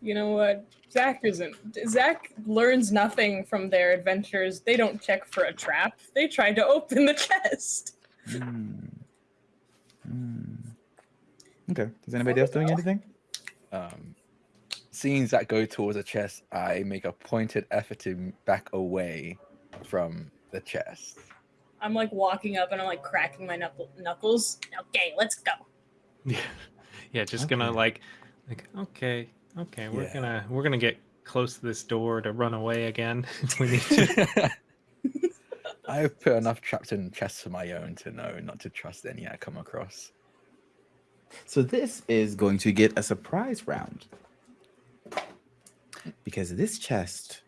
Speaker 3: You know what? Zach isn't. Zach learns nothing from their adventures. They don't check for a trap. They try to open the chest.
Speaker 1: Hmm. Hmm. Okay. Is anybody else doing anything?
Speaker 2: um, seeing Zach go towards the chest, I make a pointed effort to back away from the chest.
Speaker 3: I'm like walking up and I'm like cracking my knuckle- knuckles. Okay, let's go.
Speaker 4: Yeah. Yeah, just gonna like like okay, okay, we're
Speaker 2: Yeah.
Speaker 4: gonna we're gonna get close to this door to run away again. if we need to.
Speaker 2: I've put enough traps in chests for my own to know not to trust any I come across.
Speaker 1: So this is going to get a surprise round. Because this chest,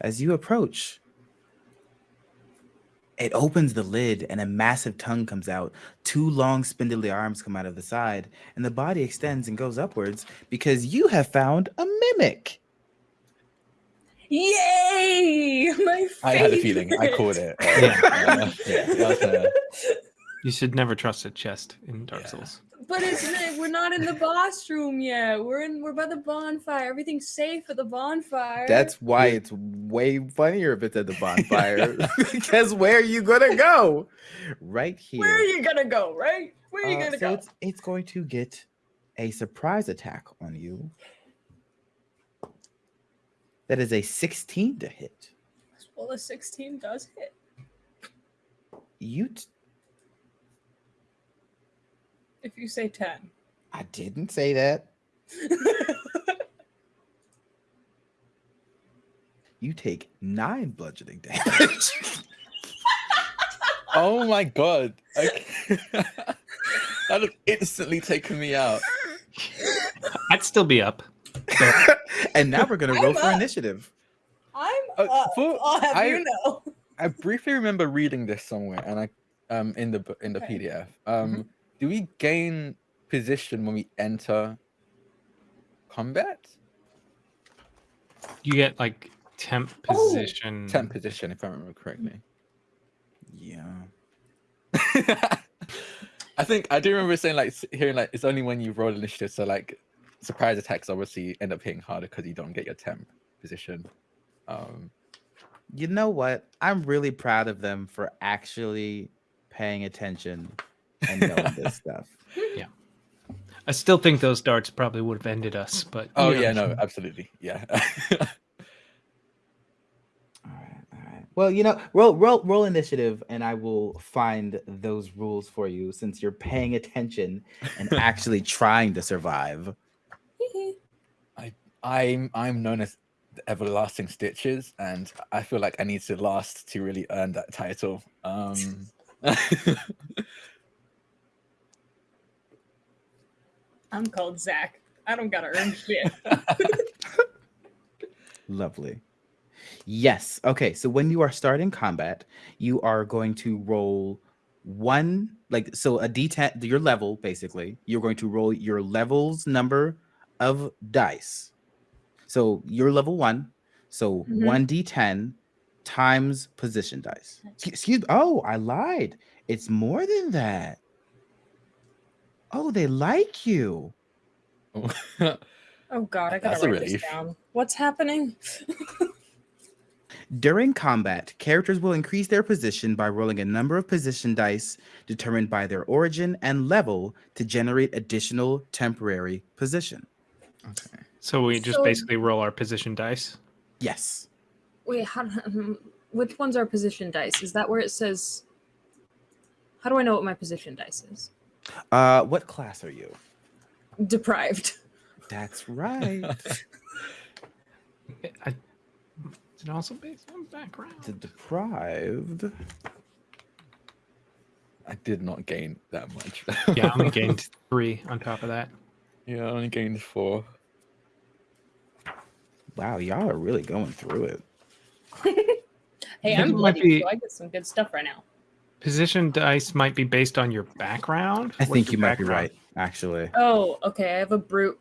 Speaker 1: as you approach, it opens the lid and a massive tongue comes out. Two long spindly arms come out of the side, and the body extends and goes upwards because you have found a mimic.
Speaker 3: Yay! My favorite.
Speaker 2: I had a feeling. I caught it.
Speaker 4: Yeah.
Speaker 2: yeah, I was gonna-
Speaker 4: You should never trust a chest in Dark
Speaker 2: Yeah.
Speaker 4: Souls.
Speaker 3: But it's we're not in the boss room yet. We're in we're by the bonfire. Everything's safe at the bonfire.
Speaker 1: That's why it's way funnier if it's at the bonfire. because where are you gonna go? Right here.
Speaker 3: where are you gonna go, right? Where are you
Speaker 1: Uh,
Speaker 3: gonna
Speaker 1: so
Speaker 3: go?
Speaker 1: it's it's going to get a surprise attack on you. That is a 16 to hit.
Speaker 3: Well, a 16 does hit.
Speaker 1: You t-
Speaker 3: If you say 10.
Speaker 1: I didn't say that. You take nine bludgeoning damage.
Speaker 2: Oh my god. Okay. that would instantly taken me out.
Speaker 4: I'd still be up.
Speaker 1: and now we're gonna
Speaker 3: I'm
Speaker 1: roll for initiative.
Speaker 3: I'm
Speaker 2: Uh,
Speaker 3: up.
Speaker 2: for-
Speaker 3: I'll have
Speaker 2: I-
Speaker 3: you know.
Speaker 2: I briefly remember reading this somewhere, and I um in the in the
Speaker 3: Okay.
Speaker 2: PDF. Um, do we gain position when we enter combat?
Speaker 4: You get like temp
Speaker 3: Oh,
Speaker 4: position.
Speaker 2: Temp position, if I remember correctly.
Speaker 1: Yeah.
Speaker 2: I think I do remember saying like hearing like it's only when you roll initiative, so like surprise attacks obviously end up hitting harder because you don't get your temp position. Um,
Speaker 1: You know what? I'm really proud of them for actually paying attention and knowing this stuff.
Speaker 4: I still think those darts probably would have ended us, but
Speaker 2: oh
Speaker 4: you know.
Speaker 2: yeah, no, absolutely, yeah.
Speaker 1: All right, all right. Well, you know, roll roll roll initiative, and I will find those rules for you since you're paying attention and actually trying to survive.
Speaker 2: I'm I'm known as the everlasting stitches, and I feel like I need to last to really earn that title. Um,
Speaker 3: I'm called Zach. I don't gotta earn shit.
Speaker 1: Lovely. Yes. Okay. So when you are starting combat, you are going to roll one, like, so a d10, your level, basically, you're going to roll your level's number of dice. So you're level one. So
Speaker 3: Mhm.
Speaker 1: 1d10 times position dice. Excu- Excuse Oh, I lied. It's more than that. Oh, they like you.
Speaker 3: Oh god, I gotta
Speaker 2: That's a
Speaker 3: write this
Speaker 2: relief.
Speaker 3: down. What's happening?
Speaker 1: During combat, characters will increase their position by rolling a number of position dice determined by their origin and level to generate additional temporary position.
Speaker 2: okay.
Speaker 4: So we just
Speaker 3: So-
Speaker 4: basically roll our position dice.
Speaker 1: Yes.
Speaker 3: Wait, how, um, which one's our position dice? Is that where it says? How do I know what my position dice is?
Speaker 1: Uh, what class are you?
Speaker 3: Deprived.
Speaker 1: That's right.
Speaker 4: I, is it also based on background?
Speaker 1: the deprived.
Speaker 2: I did not gain that much.
Speaker 4: Yeah, I only gained three on top of that.
Speaker 2: yeah, I only gained four.
Speaker 1: Wow, y'all are really going through it.
Speaker 3: Hey, I'm
Speaker 4: it might
Speaker 3: bloody,
Speaker 4: be-
Speaker 3: so I get some good stuff right now.
Speaker 4: Position dice might be based on your background.
Speaker 1: I
Speaker 4: What's
Speaker 1: think
Speaker 4: your
Speaker 1: you might be
Speaker 4: background?
Speaker 1: right, actually.
Speaker 3: Oh, okay. I have a brute.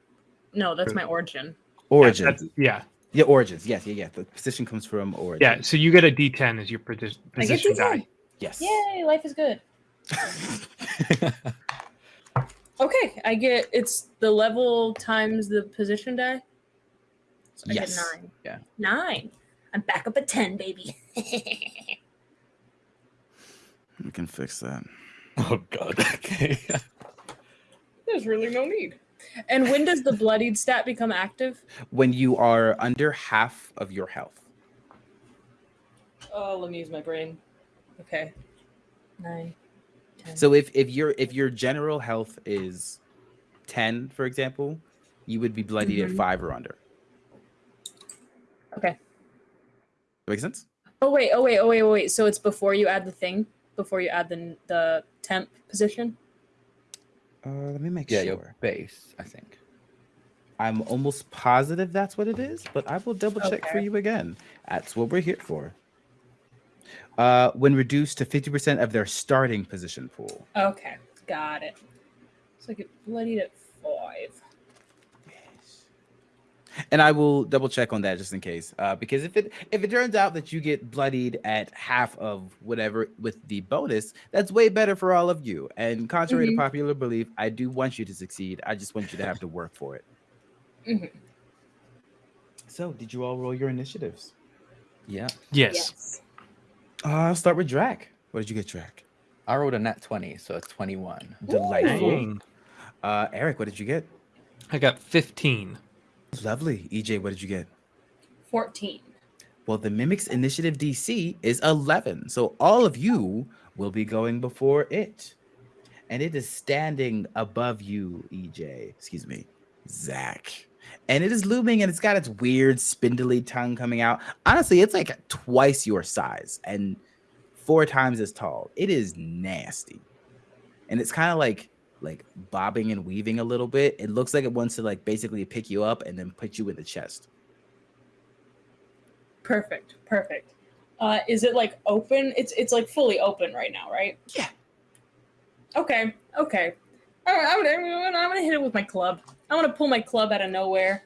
Speaker 3: No, that's
Speaker 4: Brute.
Speaker 3: my origin.
Speaker 4: Yeah,
Speaker 1: Origin.
Speaker 4: that's- Yeah,
Speaker 1: Yeah, origins. Yes, yeah, yeah. The position comes from origin.
Speaker 4: yeah. So you get a D10 as your posi-
Speaker 3: I get
Speaker 4: position
Speaker 3: D10.
Speaker 4: die.
Speaker 1: Yes.
Speaker 3: Yay, life is good. Okay, I get it's the level times the position die. So I
Speaker 1: Yes.
Speaker 3: get nine.
Speaker 2: Yeah.
Speaker 3: Nine. I'm back up at ten, baby.
Speaker 1: We can fix that.
Speaker 2: oh god. Okay.
Speaker 3: There's really no need. And when does the bloodied stat become active?
Speaker 1: When you are under half of your health.
Speaker 3: Oh, let me use my brain. Okay. Nine. Ten.
Speaker 1: So if if your if your general health is 10, for example, you would be bloodied
Speaker 3: Mhm.
Speaker 1: at 5 or under.
Speaker 3: Okay.
Speaker 1: Make sense?
Speaker 3: Oh wait, oh wait, oh wait, oh wait. So it's before you add the thing? Before you add the the temp position?
Speaker 1: Uh, let me make
Speaker 2: yeah,
Speaker 1: sure.
Speaker 2: your base, I think.
Speaker 1: I'm almost positive that's what it is, but I will double check for you again. That's what we're here for. Uh, when reduced to 50% of their starting position pool.
Speaker 3: Okay, got it. So I get bloodied at five.
Speaker 1: And I will double check on that just in case, uh, because if it if it turns out that you get bloodied at half of whatever with the bonus, that's way better for all of you. And contrary
Speaker 3: Mhm.
Speaker 1: to popular belief, I do want you to succeed. I just want you to have to work for it.
Speaker 3: Mhm.
Speaker 1: So, did you all roll your initiatives?
Speaker 2: Yeah.
Speaker 4: Yes.
Speaker 1: Uh, I'll start with Drac. What did you get, Drac?
Speaker 2: I rolled a nat 20, so 21.
Speaker 1: Delightful.
Speaker 4: Dang.
Speaker 1: Uh, Eric, what did you get?
Speaker 4: I got 15.
Speaker 1: Lovely. EJ, what did you get?
Speaker 3: 14.
Speaker 1: Well, the Mimic's initiative DC is 11. So all of you will be going before it. And it is standing above you, EJ. Excuse me, Zach. And it is looming and it's got its weird spindly tongue coming out. Honestly, it's like twice your size and four times as tall. It is nasty. And it's kind of like like bobbing and weaving a little bit. It looks like it wants to like basically pick you up and then put you in the chest.
Speaker 3: Perfect. Perfect. Uh, is it like open? It's it's like fully open right now, right?
Speaker 1: Yeah.
Speaker 3: Okay. Okay. All right, I'm gonna, I'm gonna hit it with my club. I'm gonna pull my club out of nowhere,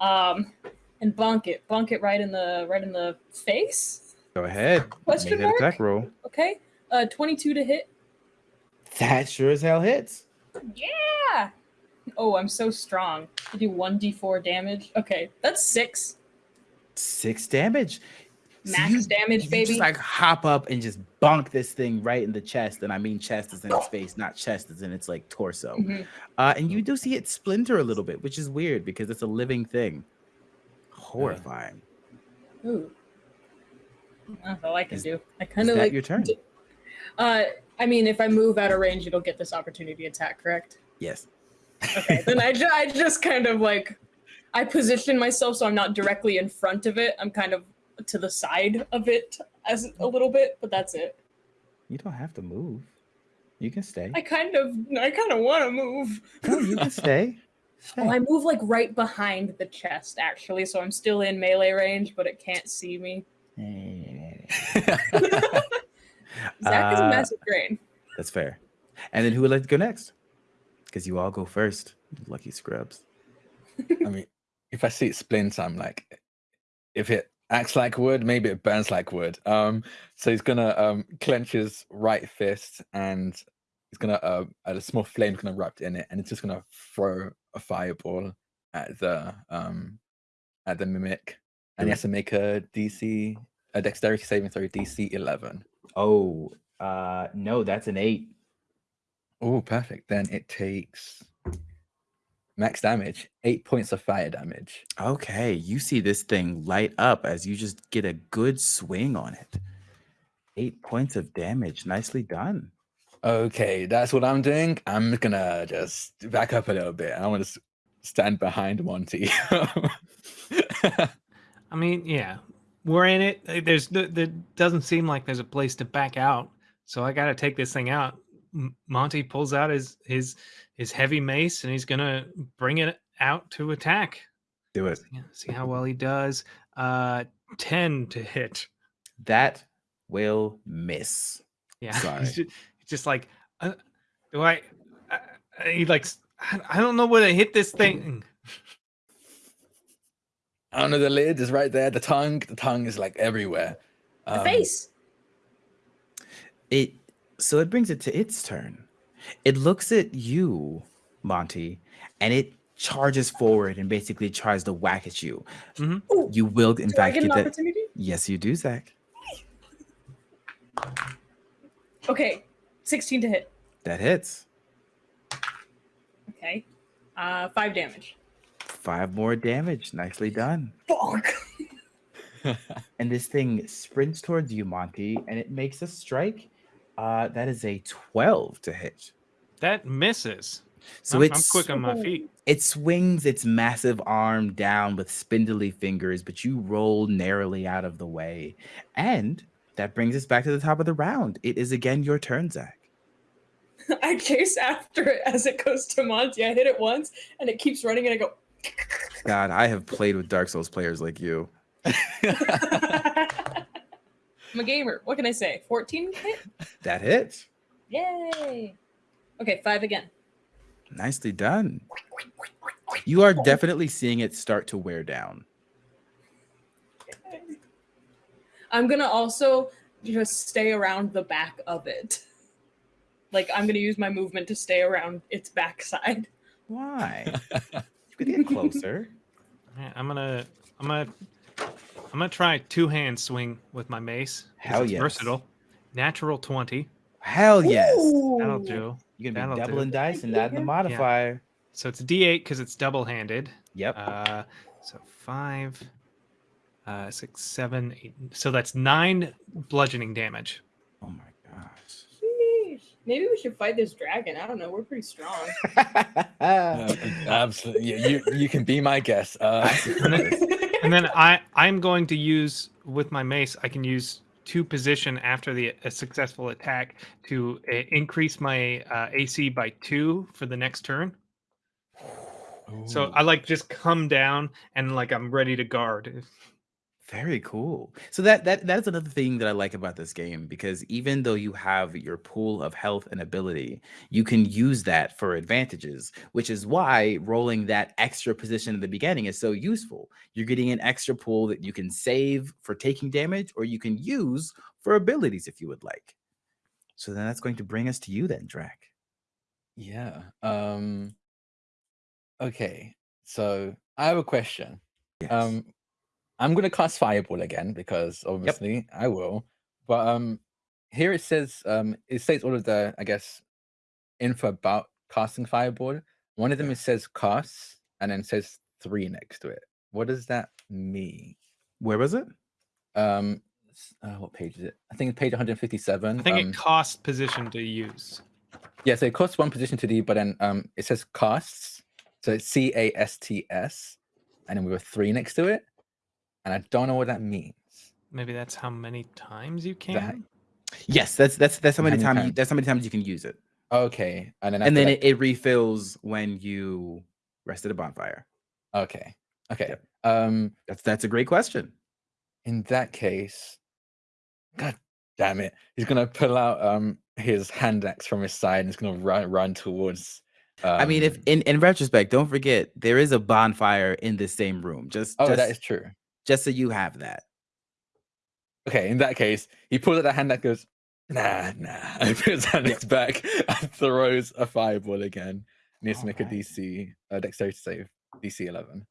Speaker 3: um, and bonk it. Bonk it right in the right in the face.
Speaker 1: Go ahead.
Speaker 3: Question
Speaker 1: Make
Speaker 3: mark?
Speaker 1: attack roll.
Speaker 3: Okay. Uh, 22 to hit.
Speaker 1: That sure as hell hits.
Speaker 3: Yeah. Oh, I'm so strong. I do 1d4 damage. Okay, that's six.
Speaker 1: Six damage. So
Speaker 3: Max
Speaker 1: you-
Speaker 3: damage,
Speaker 1: you
Speaker 3: baby.
Speaker 1: Just like hop up and just bonk this thing right in the chest. And I mean chest is in its face, not chest is in its like torso.
Speaker 3: Mhm.
Speaker 1: Uh, and you do see it splinter a little bit, which is weird because it's a living thing. Horrifying.
Speaker 3: Ooh. That's all I can
Speaker 1: Is-
Speaker 3: do. I kind of like.
Speaker 1: your turn?
Speaker 3: Uh, I mean, if I move out of range, it'll get this opportunity attack, correct?
Speaker 1: Yes.
Speaker 3: Okay, then I, ju- I just kind of like I position myself so I'm not directly in front of it. I'm kind of to the side of it as a little bit, but that's it.
Speaker 1: You don't have to move. You can stay.
Speaker 3: I kind of I kind of want to move.
Speaker 1: No, you can stay.
Speaker 3: Well, oh,
Speaker 1: I
Speaker 3: move like right behind the chest actually, so I'm still in melee range, but it can't see me. Zach is a
Speaker 1: Uh,
Speaker 3: massive brain.
Speaker 1: That's fair. And then who would like to go next? Because you all go first. Lucky scrubs.
Speaker 2: I mean, if I see it splint, I'm like, if it acts like wood, maybe it burns like wood. Um, so he's gonna um clench his right fist and he's gonna uh, a small flame's gonna erupt in it, and it's just gonna throw a fireball at the um at the mimic, and he has to make a DC a dexterity saving throw DC 11.
Speaker 1: Oh, uh, no, that's an eight.
Speaker 2: Oh, perfect. Then it takes max damage, eight points of fire damage.
Speaker 1: Okay, you see this thing light up as you just get a good swing on it. Eight points of damage. Nicely done.
Speaker 2: Okay, that's what I'm doing. I'm gonna just back up a little bit. I want to stand behind Monty.
Speaker 4: I mean, yeah, we're in it. Uh, There's th- there doesn't seem like there's a place to back out, so I got to take this thing out. Monty pulls out his his his heavy mace and he's gonna bring it out to attack.
Speaker 1: Do it.
Speaker 4: See how well he does. Uh, ten to hit.
Speaker 1: That will miss.
Speaker 4: Yeah,
Speaker 1: Sorry.
Speaker 4: just, just like, uh, do I? Uh, he like, I don't know where to hit this thing.
Speaker 2: I. The lid is right there. The tongue, the tongue is like everywhere.
Speaker 3: The
Speaker 2: Um,
Speaker 3: face.
Speaker 1: It so it brings it to its turn. It looks at you, Monty, and it charges forward and basically tries to whack at you.
Speaker 4: Mhm.
Speaker 3: Ooh,
Speaker 1: You will, in
Speaker 3: do I
Speaker 1: fact,
Speaker 3: get
Speaker 1: get
Speaker 3: an
Speaker 1: that.
Speaker 3: opportunity?
Speaker 1: Yes, you do, Zach.
Speaker 3: Okay, 16 to hit.
Speaker 1: That hits.
Speaker 3: Okay, uh, five damage.
Speaker 1: Five more damage. Nicely done.
Speaker 3: Bonk.
Speaker 1: And this thing sprints towards you, Monty, and it makes a strike. Uh, that is a 12 to hit.
Speaker 4: That misses.
Speaker 1: So
Speaker 4: I'm, I'm
Speaker 1: it's
Speaker 4: quick on my feet.
Speaker 1: it swings its massive arm down with spindly fingers, but you roll narrowly out of the way. And that brings us back to the top of the round. It is again your turn, Zach.
Speaker 3: I chase after it as it goes to Monty. I hit it once, and it keeps running, and I go.
Speaker 1: God, I have played with Dark Souls players like you.
Speaker 3: I'm a gamer. What can I say? 14 hit?
Speaker 1: That hits.
Speaker 3: Yay! Okay, five again.
Speaker 1: Nicely done. You are definitely seeing it start to wear down.
Speaker 3: I'm gonna also just stay around the back of it. Like I'm gonna use my movement to stay around its backside.
Speaker 1: Why? You could get closer.
Speaker 4: Yeah, I'm gonna, I'm gonna, I'm gonna try two hand swing with my mace.
Speaker 1: Hell
Speaker 4: it's
Speaker 1: yes.
Speaker 4: Versatile. Natural twenty.
Speaker 1: Hell yes.
Speaker 4: That'll do.
Speaker 1: You're gonna be
Speaker 4: That'll do.
Speaker 1: doubling dice and adding the modifier.
Speaker 4: So it's a D8 because it's double handed.
Speaker 1: Yep.
Speaker 4: Uh, so five, uh, six, seven, eight. So that's nine bludgeoning damage.
Speaker 1: oh my gosh.
Speaker 3: Sheesh. Maybe we should fight this dragon. I don't know. We're pretty strong.
Speaker 2: Uh, absolutely. Yeah, you you can be my guest. Uh,
Speaker 4: And then, and then I I'm going to use with my mace. I can use to position after the a successful attack to uh, increase my uh, AC by two for the next turn. So I like just come down and like I'm ready to guard.
Speaker 1: Very cool. So that that that is another thing that I like about this game because even though you have your pool of health and ability, you can use that for advantages, which is why rolling that extra position at the beginning is so useful. You're getting an extra pool that you can save for taking damage or you can use for abilities if you would like. So then that's going to bring us to you then, Drac.
Speaker 2: Yeah. Um okay. So I have a question.
Speaker 1: Yes.
Speaker 2: Um I'm gonna cast fireball again because obviously I will. But um here it says um it states all of the I guess info about casting fireball. One of them it says casts and then says three next to it. What does that mean?
Speaker 1: Where was it?
Speaker 2: Um uh, what page is it? I think it's page 157.
Speaker 4: I think
Speaker 2: um,
Speaker 4: it costs position to use.
Speaker 2: Yeah, so it costs one position to do, but then um it says casts. So it's C A S T S, and then we have three next to it. And I don't know what that means.
Speaker 4: Maybe that's how many times you can.
Speaker 1: Yes, that's that's that's how
Speaker 2: How
Speaker 1: many
Speaker 2: many
Speaker 1: times you, that's how many times you can use it.
Speaker 2: Okay. And then
Speaker 1: and then
Speaker 2: that-
Speaker 1: it, it refills when you rest at a bonfire.
Speaker 2: Okay. Okay.
Speaker 1: Yep.
Speaker 2: Um
Speaker 1: That's that's a great question.
Speaker 2: in that case, God damn it. He's gonna pull out um his hand axe from his side and he's gonna run run towards um,
Speaker 1: I mean, if in, in retrospect, don't forget there is a bonfire in the same room. Just
Speaker 2: Oh,
Speaker 1: just,
Speaker 2: that is true.
Speaker 1: Just so you have that.
Speaker 2: Okay, in that case, he pulls out the hand that goes, nah, nah, and puts his hand axe back and throws a fireball again. Needs to make a DC, uh, dexterity save, DC 11.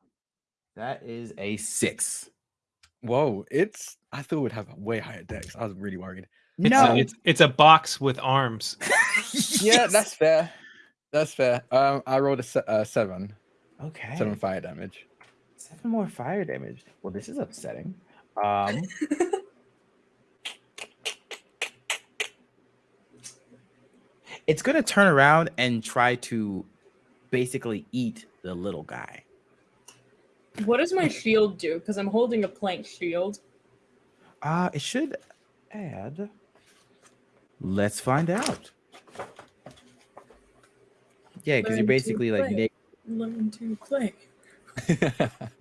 Speaker 1: That is a six.
Speaker 2: Whoa, it's, I thought it would have way higher dex. I was really worried.
Speaker 4: It's,
Speaker 1: No,
Speaker 4: a, it's it's a box with arms.
Speaker 2: Yeah, that's fair. That's fair. Um, I rolled a se- uh, seven,
Speaker 1: okay.
Speaker 2: seven fire damage.
Speaker 1: Seven more fire damage. Well, this is upsetting. Um, it's gonna turn around and try to basically eat the little guy.
Speaker 3: what does my shield do? Because I'm holding a plank shield.
Speaker 1: Uh, it should add. Let's find out. Yeah, because you're basically like,
Speaker 3: play.
Speaker 1: neg-
Speaker 3: Learn to play.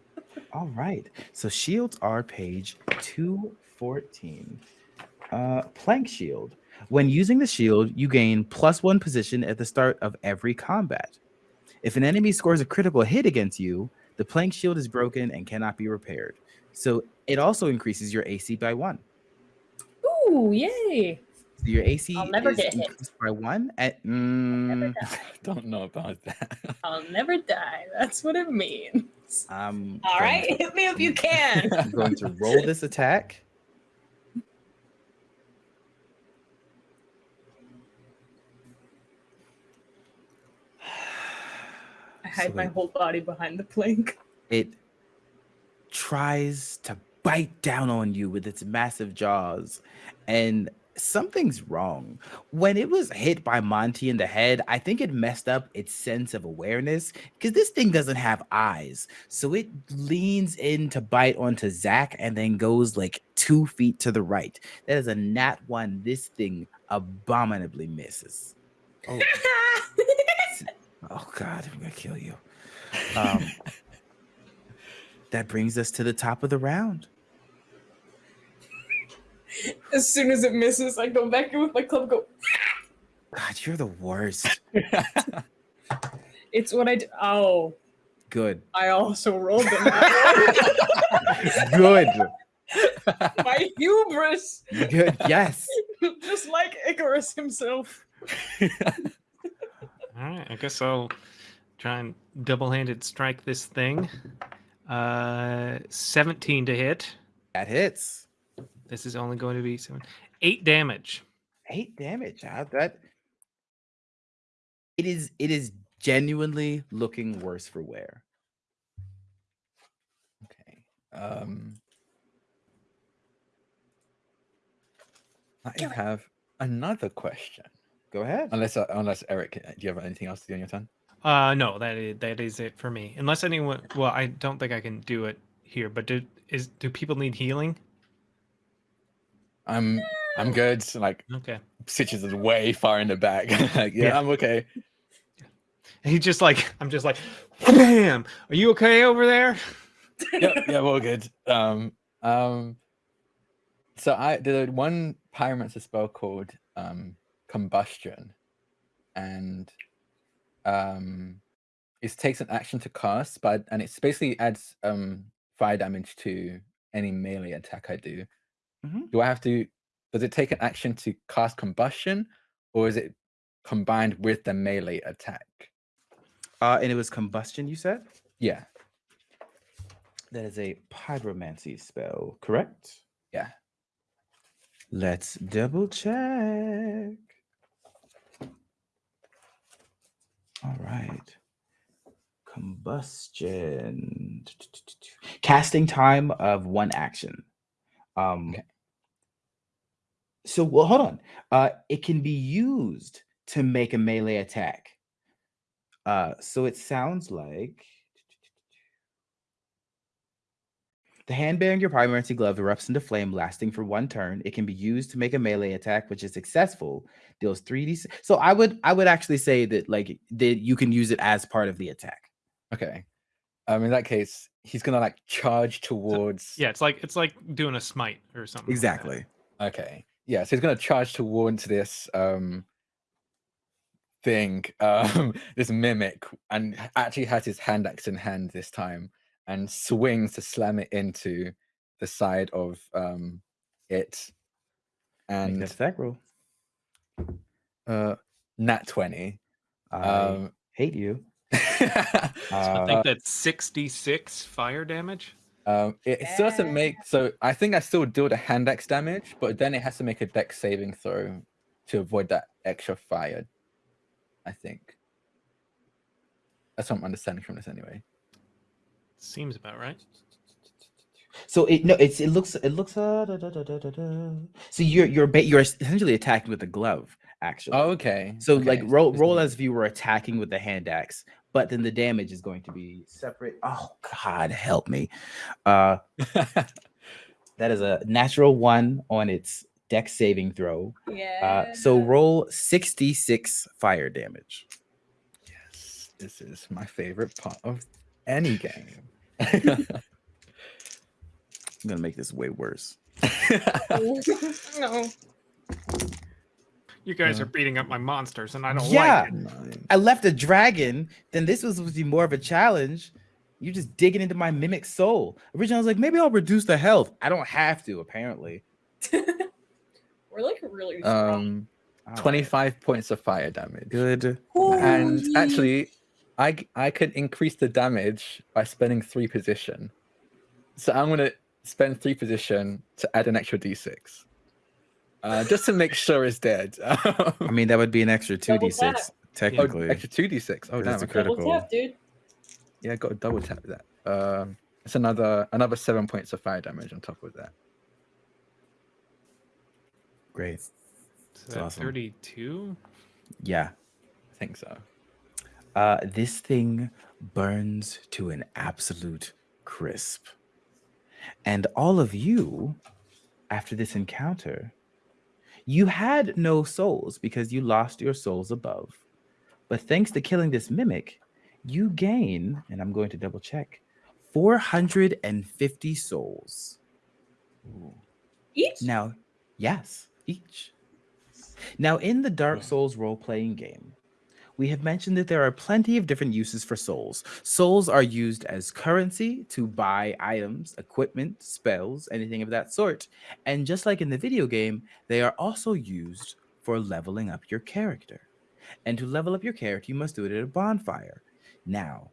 Speaker 1: all right. So shields are page 214. Uh, plank shield. When using the shield, you gain plus one position at the start of every combat. If an enemy scores a critical hit against you, the plank shield is broken and cannot be repaired. So it also increases your AC by one.
Speaker 3: Ooh, yay!
Speaker 1: So your AC
Speaker 3: I'll never
Speaker 1: is
Speaker 3: get hit.
Speaker 1: increased by one. At
Speaker 3: Never
Speaker 1: mm,
Speaker 3: die.
Speaker 2: Don't know about that.
Speaker 3: I'll never die. That's what it means.
Speaker 1: I'm
Speaker 3: All right,
Speaker 1: to-
Speaker 3: hit me if you can.
Speaker 1: I'm going to roll this attack.
Speaker 3: I hide
Speaker 1: So
Speaker 3: my whole body behind the plank.
Speaker 1: it tries to bite down on you with its massive jaws and something's wrong. When it was hit by monty in the head i think it messed up its sense of awareness because this thing doesn't have eyes. So it leans in to bite onto zach and then goes like two feet to the right. That is a nat one. This thing abominably misses. Oh, oh god i'm gonna kill you. Um that brings us to the top of the round.
Speaker 3: As soon as it misses, I go back in with my club. Go.
Speaker 1: God, you're the worst.
Speaker 3: It's what I do. Oh,
Speaker 1: Good.
Speaker 3: I also rolled them.
Speaker 1: Good.
Speaker 3: My hubris,
Speaker 1: Good. Yes.
Speaker 3: just like Icarus himself.
Speaker 4: All right, I guess I'll try and double-handed strike this thing. Uh, 17 to hit.
Speaker 1: That hits.
Speaker 4: This is only going to be seven, eight damage.
Speaker 1: Eight damage. How that it is it is genuinely looking worse for wear.
Speaker 2: Okay. Um, I have another question.
Speaker 1: Go ahead.
Speaker 2: Unless, uh, unless Eric, do you have anything else to do on your turn?
Speaker 4: Uh, no, that is, that is it for me. Unless anyone, well, I don't think I can do it here. But do is do people need healing?
Speaker 2: I'm, I'm good. Like,
Speaker 4: Okay.
Speaker 2: Stitches is way far in the back. like, yeah,
Speaker 4: Yeah.
Speaker 2: I'm okay.
Speaker 4: And he's just like, I'm just like, bam. Are you okay over there?
Speaker 2: yeah, yeah, we're all good. Um, um, so I did one pyromancer spell called um combustion, and um, it takes an action to cast, but and it's basically adds um fire damage to any melee attack I do.
Speaker 1: Mhm.
Speaker 2: Do I have to? Does it take an action to cast combustion, or is it combined with the melee attack?
Speaker 1: Uh and it was combustion, you said?
Speaker 2: Yeah,
Speaker 1: That is a pyromancy spell, correct?
Speaker 2: yeah.
Speaker 1: Let's double check. All right. Combustion. Casting time of one action. Um
Speaker 2: Okay.
Speaker 1: So well hold on. Uh it can be used to make a melee attack. Uh so it sounds like The hand bearing your pyromancy glove erupts into flame, lasting for one turn. It can be used to make a melee attack, which is successful. Deals three d. So I would I would actually say that like that you can use it as part of the attack.
Speaker 2: Okay. Um, in that case, he's gonna like charge towards.
Speaker 4: Yeah, it's like it's like doing a smite or something. like.
Speaker 1: Exactly.
Speaker 2: Okay. Yeah. So he's gonna charge towards this um thing, um, this mimic, and actually has his hand axe in hand this time, and swings to slam it into the side of um it,
Speaker 1: Make
Speaker 2: and
Speaker 1: that rule. roll.
Speaker 2: uh, nat twenty.
Speaker 1: I
Speaker 2: Um,
Speaker 1: hate you.
Speaker 4: I
Speaker 1: Uh,
Speaker 4: think that's 66 fire damage.
Speaker 2: Um, it it still doesn't make so. I think I still deal the hand axe damage, but then it has to make a dex saving throw to avoid that extra fire. I think that's what I'm understanding from this anyway.
Speaker 4: Seems about right.
Speaker 1: So it no, it's it looks it looks uh, da, da, da, da, da, da. so you're you're ba- you're essentially attacking with a glove actually.
Speaker 2: Oh, okay.
Speaker 1: So like roll roll as if you were attacking with the hand axe, but then the damage is going to be separate. Oh God, help me! Uh, that is a natural one on its dex saving throw.
Speaker 3: Yeah.
Speaker 1: Uh, so roll sixty six fire damage.
Speaker 2: yes, this is my favorite part of any game.
Speaker 1: I'm gonna make this way worse.
Speaker 3: no.
Speaker 4: You guys
Speaker 2: Uh,
Speaker 4: are beating up my monsters, and I don't
Speaker 1: Yeah.
Speaker 4: like it.
Speaker 2: Nine.
Speaker 1: I left a dragon. Then this was supposed to be more of a challenge. You're just digging into my mimic soul. Originally, I was like, maybe I'll reduce the health. I don't have to, apparently.
Speaker 3: We're like really strong.
Speaker 2: um, 25 points of fire damage.
Speaker 1: Good.
Speaker 2: and actually, I I could increase the damage by spending three position. So I'm gonna spend three position to add an extra d6. Uh, just to make sure it's dead.
Speaker 1: I mean, that would be an extra two d six
Speaker 3: tap.
Speaker 2: oh,
Speaker 1: technically.
Speaker 2: extra two d6. Oh,
Speaker 1: that's a critical.
Speaker 3: Double tap, dude.
Speaker 2: Yeah, I got a double tap with that. Um, it's another another seven points of fire damage on top of that.
Speaker 1: Great.
Speaker 4: So that
Speaker 1: awesome.
Speaker 4: 32?
Speaker 1: Yeah.
Speaker 2: I think so.
Speaker 1: Uh, this thing burns to an absolute crisp. And all of you, after this encounter, you had no souls because you lost your souls above. But thanks to killing this mimic, you gain, and I'm going to double check, 450 souls.
Speaker 3: Each?
Speaker 1: Now, yes, each. Now, in the Dark Souls role playing game, we have mentioned that there are plenty of different uses for souls. Souls are used as currency to buy items, equipment, spells, anything of that sort. And just like in the video game, they are also used for leveling up your character. And to level up your character, you must do it at a bonfire. Now,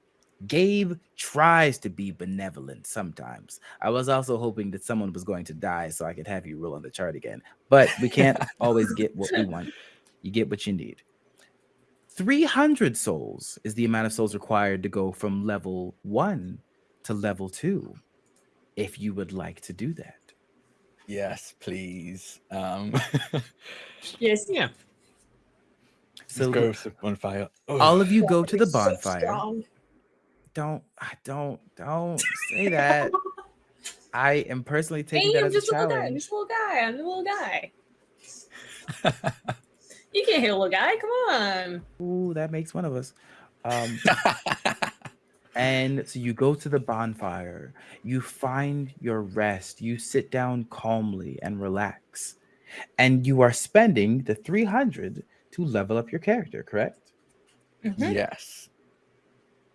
Speaker 1: Gabe tries to be benevolent sometimes. I was also hoping that someone was going to die so I could have you roll on the chart again. But we can't always get what we want. You get what you need. 300 souls is the amount of souls required to go from level one to level two, if you would like to do that.
Speaker 2: Yes, please. Um,
Speaker 3: Yes.
Speaker 4: Yeah.
Speaker 2: so
Speaker 1: So
Speaker 2: go to the bonfire. Oh,
Speaker 1: all of you go to the bonfire.
Speaker 3: strong.
Speaker 1: Don't, I don't, don't say that. I am personally taking
Speaker 3: Hey,
Speaker 1: that
Speaker 3: I'm
Speaker 1: as a
Speaker 3: just a little guy. I'm
Speaker 1: challenge.
Speaker 3: just a little guy. I'm a little guy. You can't hit a little guy. Come on.
Speaker 1: Ooh, that makes one of us. Um, and so you go to the bonfire, you find your rest, you sit down calmly and relax, and you are spending the 300 to level up your character, correct?
Speaker 3: Mhm.
Speaker 2: yes.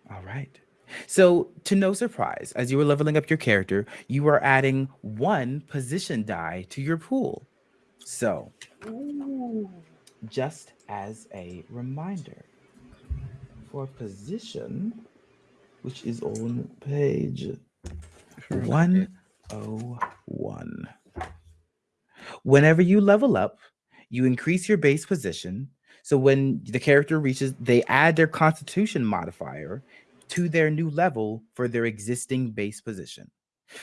Speaker 1: All right. So, to no surprise, as you were leveling up your character, you are adding one position die to your pool. So,
Speaker 3: Ooh.
Speaker 1: Just as a reminder for position, which is on page 101. Whenever you level up, you increase your base position. So when the character reaches, they add their constitution modifier to their new level for their existing base position.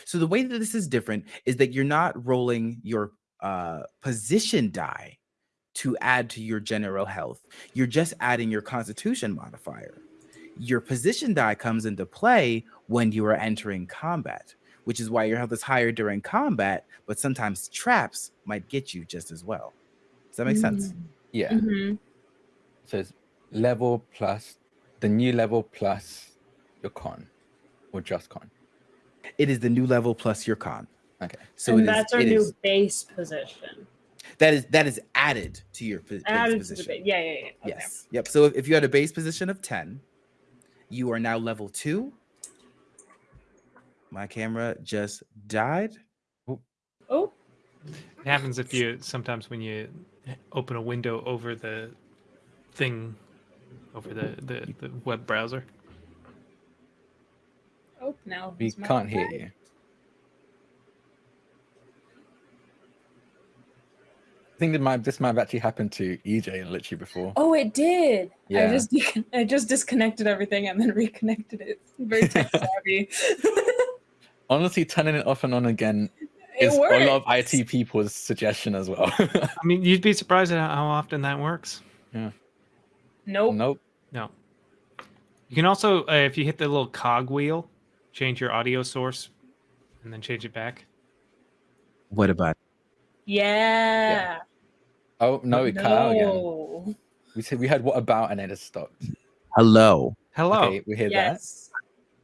Speaker 1: So the way that this is different is that you're not rolling your uh, position die to add to your general health. You're just adding your constitution modifier. Your position die comes into play when you are entering combat, which is why your health is higher during combat, but sometimes traps might get you just as well. Does that make sense?
Speaker 2: Yeah.
Speaker 3: Mhm.
Speaker 2: So it's level plus the new level plus your con, or just con.
Speaker 1: It is the new level plus your con.
Speaker 2: Okay.
Speaker 1: So
Speaker 3: and
Speaker 1: it is-
Speaker 3: that's our new
Speaker 1: is-
Speaker 3: base position.
Speaker 1: That is that is added to your po- base
Speaker 3: Added to the
Speaker 1: position.
Speaker 3: base. Yeah, yeah, yeah. Okay.
Speaker 1: Yes. Yep. So if, if you had a base position of 10, you are now level two. My camera just died.
Speaker 3: Oh, oh.
Speaker 4: It happens if you sometimes when you open a window over the thing over the, the, the web browser.
Speaker 3: oh, now
Speaker 2: We can't hear you. Think that might this might have actually happened to EJ literally before.
Speaker 3: Oh, it did. Yeah. I
Speaker 2: Yeah.
Speaker 3: just I just disconnected everything and then reconnected it. Very tech savvy.
Speaker 2: Honestly, turning it off and on again
Speaker 3: it
Speaker 2: is
Speaker 3: works.
Speaker 2: a lot of IT people's suggestion as well.
Speaker 4: I mean, you'd be surprised at how often that works. Yeah.
Speaker 3: Nope.
Speaker 2: nope.
Speaker 4: No. You can also, uh, if you hit the little cog wheel, change your audio source and then change it back.
Speaker 1: What about
Speaker 3: Yeah.
Speaker 2: Oh no, it cut out again. We said we had what about and it has stopped.
Speaker 1: hello?
Speaker 4: Hello.
Speaker 2: Okay, we hear that.
Speaker 3: Yes.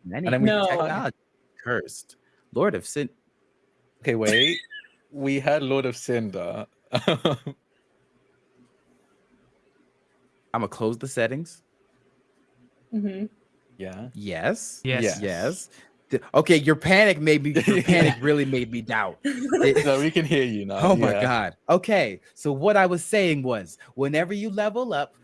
Speaker 1: Many
Speaker 2: And then we
Speaker 3: No.
Speaker 1: technology cursed. Lord of Sin.
Speaker 2: Okay, wait. we had Lord of Cinder.
Speaker 1: I'm gonna close the settings.
Speaker 3: Mm-hmm.
Speaker 2: yeah.
Speaker 1: Yes.
Speaker 4: Yes.
Speaker 2: Yeah.
Speaker 1: Yes. Th- Okay, your panic made me. Your panic really made me doubt. It-
Speaker 2: So we can hear you now.
Speaker 1: Oh my god. Okay. So what I was saying was whenever you level up,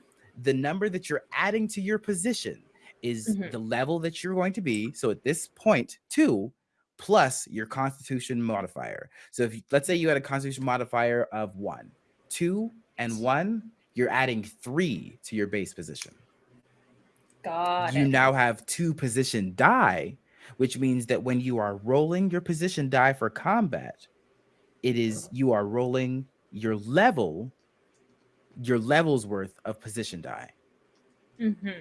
Speaker 1: the number that you're adding to your position is
Speaker 3: Mhm.
Speaker 1: the level that you're going to be. So at this point, two plus your constitution modifier. So if you, let's say you had a constitution modifier of one, two and one, you're adding three to your base position.
Speaker 3: Got
Speaker 1: you
Speaker 3: it.
Speaker 1: now have two position die, which means that when you are rolling your position die for combat, it is you are rolling your level, your level's worth of position die.
Speaker 3: Mm -hmm.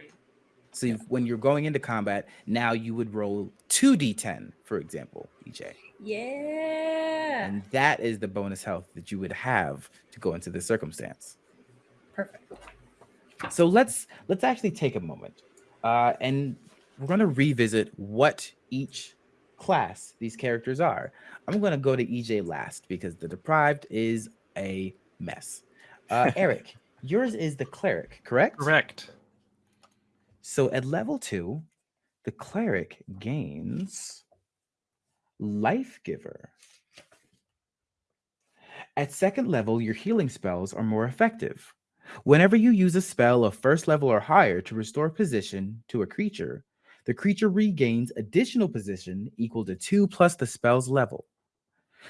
Speaker 1: So if- when you're going into combat, now you would roll two d10, for example, EJ,
Speaker 3: Yeah.
Speaker 1: and that is the bonus health that you would have to go into this circumstance.
Speaker 3: Perfect.
Speaker 1: so let's let's actually take a moment uh, and we're going to revisit what each class these characters are i'm going to go to ej last because the deprived is a mess uh, eric yours is the cleric correct
Speaker 4: Correct.
Speaker 1: So at level two, the cleric gains Life Giver. At second level, your healing spells are more effective. Whenever you use a spell of first level or higher to restore position to a creature, the creature regains additional position equal to two plus the spell's level.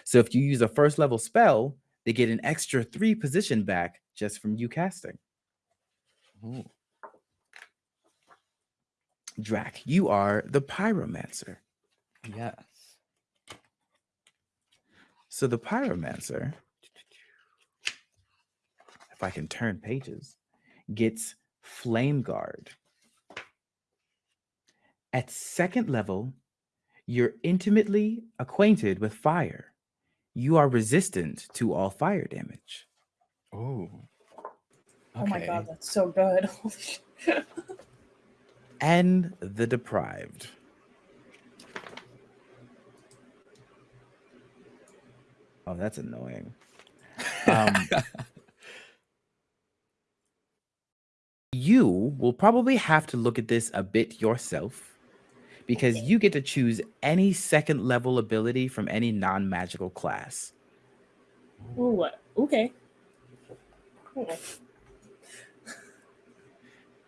Speaker 1: So if you use a first level spell, they get an extra three position back just from you casting.
Speaker 2: Ooh.
Speaker 1: Drac, you are the pyromancer.
Speaker 2: Yes.
Speaker 1: So the pyromancer, if I can turn pages, gets flame guard. At second level, you're intimately acquainted with fire. You are resistant to all fire damage.
Speaker 2: Oh.
Speaker 3: Oh my god, that's so good.
Speaker 1: And the deprived. Oh, that's annoying. Um, you will probably have to look at this a bit yourself because you get to choose any second level ability from any non magical class.
Speaker 3: Ooh, what? Okay. Cool.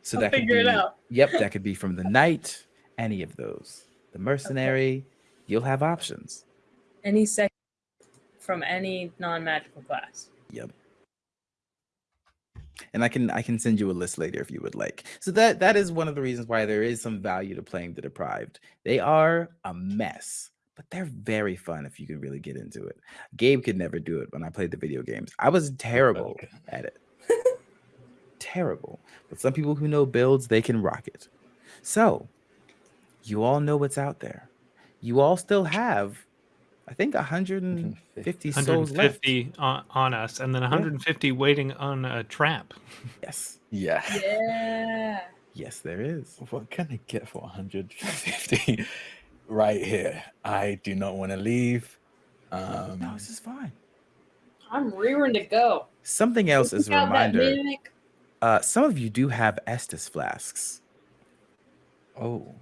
Speaker 1: So
Speaker 3: I'll
Speaker 1: that could
Speaker 3: figure it
Speaker 1: be,
Speaker 3: out.
Speaker 1: Yep, that could be from the knight, any of those. The mercenary, you'll have options.
Speaker 3: Any second from any non-magical class.
Speaker 1: Yep. And I can I can send you a list later if you would like. So that that is one of the reasons why there is some value to playing the deprived. They are a mess, but they're very fun if you can really get into it. Gabe could never do it when I played the video games. I was terrible
Speaker 2: Okay.
Speaker 1: at it. terrible. But some people who know builds, they can rock it. So, you all know what's out there. You all still have I think 150 souls left.
Speaker 4: 150 on, on us, and then 150 waiting on a trap.
Speaker 1: Yes.
Speaker 2: Yeah.
Speaker 3: Yeah.
Speaker 1: Yes, there is.
Speaker 2: What can I get for 150? right here. I do not want to leave. Um,
Speaker 1: No, this is fine.
Speaker 3: I'm rearing to go.
Speaker 1: Something else is a
Speaker 3: Look out that
Speaker 1: reminder. Uh, some of you do have Estus flasks.
Speaker 2: oh.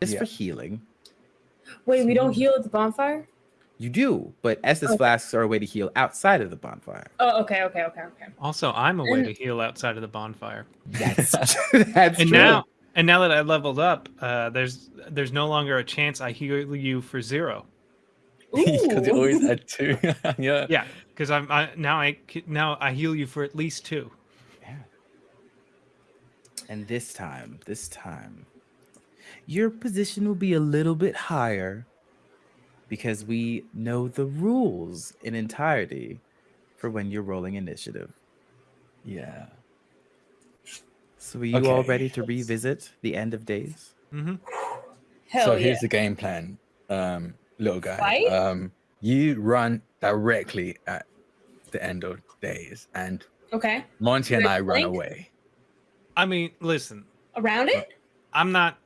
Speaker 1: Just
Speaker 2: Yeah.
Speaker 1: for healing.
Speaker 3: Wait, we don't heal at the bonfire?
Speaker 1: You do, but Estus
Speaker 3: Oh.
Speaker 1: flasks are a way to heal outside of the bonfire.
Speaker 3: Oh, okay, okay, okay, okay.
Speaker 4: Also, I'm a way to heal outside of the bonfire.
Speaker 1: That's that's
Speaker 4: and
Speaker 1: true.
Speaker 4: now, and now that I leveled up, uh, there's there's no longer a chance I heal you for zero.
Speaker 2: Because you always had two. yeah.
Speaker 4: Yeah, because I'm I, now I c- now I heal you for at least two.
Speaker 1: Yeah. And this time, this time, your position will be a little bit higher because we know the rules in entirety for when you're rolling initiative.
Speaker 2: Yeah.
Speaker 1: So are you all ready to revisit the end of days?
Speaker 4: hmm
Speaker 3: Hell
Speaker 2: so
Speaker 3: yeah.
Speaker 2: here's the game plan, um, little guy.
Speaker 3: Fight?
Speaker 2: Um, you run directly at the end of days, and
Speaker 3: Okay.
Speaker 2: Monty and
Speaker 3: Good
Speaker 2: I run away.
Speaker 4: I mean, listen,
Speaker 3: Around it?
Speaker 4: I'm not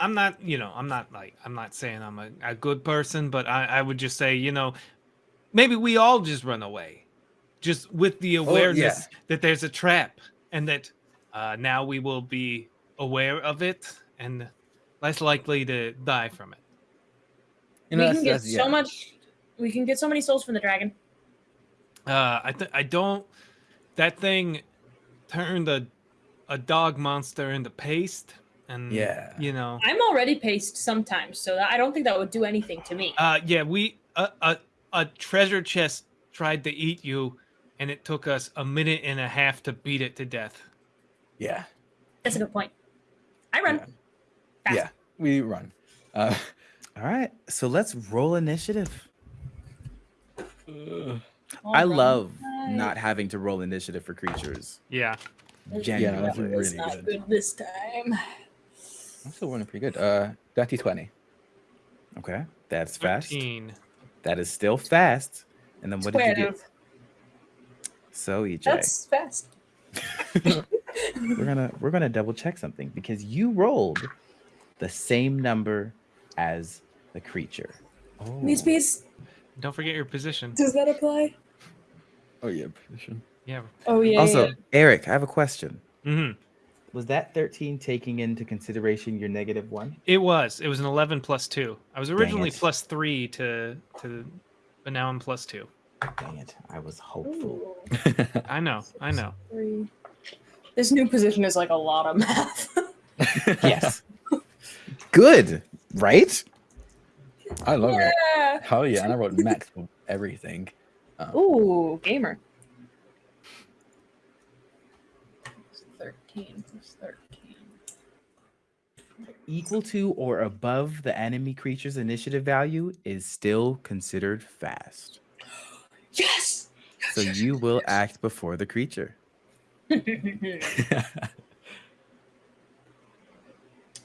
Speaker 4: I'm not, you know, I'm not like I'm not saying I'm a, a good person, but I, I would just say, you know, maybe we all just run away. Just with the awareness that there's a trap and that uh, now we will be aware of it and less likely to die from it.
Speaker 2: You know,
Speaker 3: we can get
Speaker 2: that's-
Speaker 3: so
Speaker 2: yeah.
Speaker 3: much. We can get so many souls from the dragon.
Speaker 4: Uh, I th- I don't. That thing turned a a dog monster into paste, and
Speaker 2: Yeah.
Speaker 4: you know,
Speaker 3: I'm already paced sometimes, so I don't think that would do anything to me.
Speaker 4: uh, yeah, we a a a treasure chest tried to eat you, and it took us a minute and a half to beat it to death.
Speaker 2: Yeah.
Speaker 3: That's a good point. I run.
Speaker 2: Yeah.
Speaker 3: Fast.
Speaker 2: Yeah. We run. Uh,
Speaker 1: All right, so let's roll initiative.
Speaker 2: uh,
Speaker 3: All
Speaker 1: I
Speaker 3: right.
Speaker 1: love not having to roll initiative for creatures.
Speaker 4: Yeah,
Speaker 1: Genuinely.
Speaker 2: that's
Speaker 3: It's
Speaker 2: really
Speaker 3: not
Speaker 2: good.
Speaker 3: good this time.
Speaker 2: I'm still running pretty good. Uh, dirty twenty.
Speaker 1: Okay, that's fast.
Speaker 4: thirteen.
Speaker 1: That is still fast. And then what did you get? So EJ,
Speaker 3: That's fast.
Speaker 1: we're gonna we're gonna double check something because you rolled the same number as the creature.
Speaker 2: Oh.
Speaker 3: These bees.
Speaker 4: Don't forget your position.
Speaker 3: Does that apply?
Speaker 2: Oh yeah, position.
Speaker 4: Yeah.
Speaker 3: Oh yeah.
Speaker 1: also,
Speaker 3: yeah.
Speaker 1: Eric, I have a question.
Speaker 4: hmm
Speaker 1: was that 13 taking into consideration your negative one?
Speaker 4: It was. It was an 11 plus 2. I was originally plus 3 to to but now I'm plus 2.
Speaker 1: Dang it. I was hopeful.
Speaker 4: I know. I know.
Speaker 3: three. This new position is like a lot of math.
Speaker 1: Yes. Good, right?
Speaker 2: I love it.
Speaker 3: yeah.
Speaker 2: Hell yeah! And I wrote max for everything. Um,
Speaker 3: Ooh, gamer. Thirteen plus thirteen.
Speaker 1: Equal to or above the enemy creature's initiative value is still considered fast.
Speaker 3: Yes.
Speaker 1: So you will act before the creature.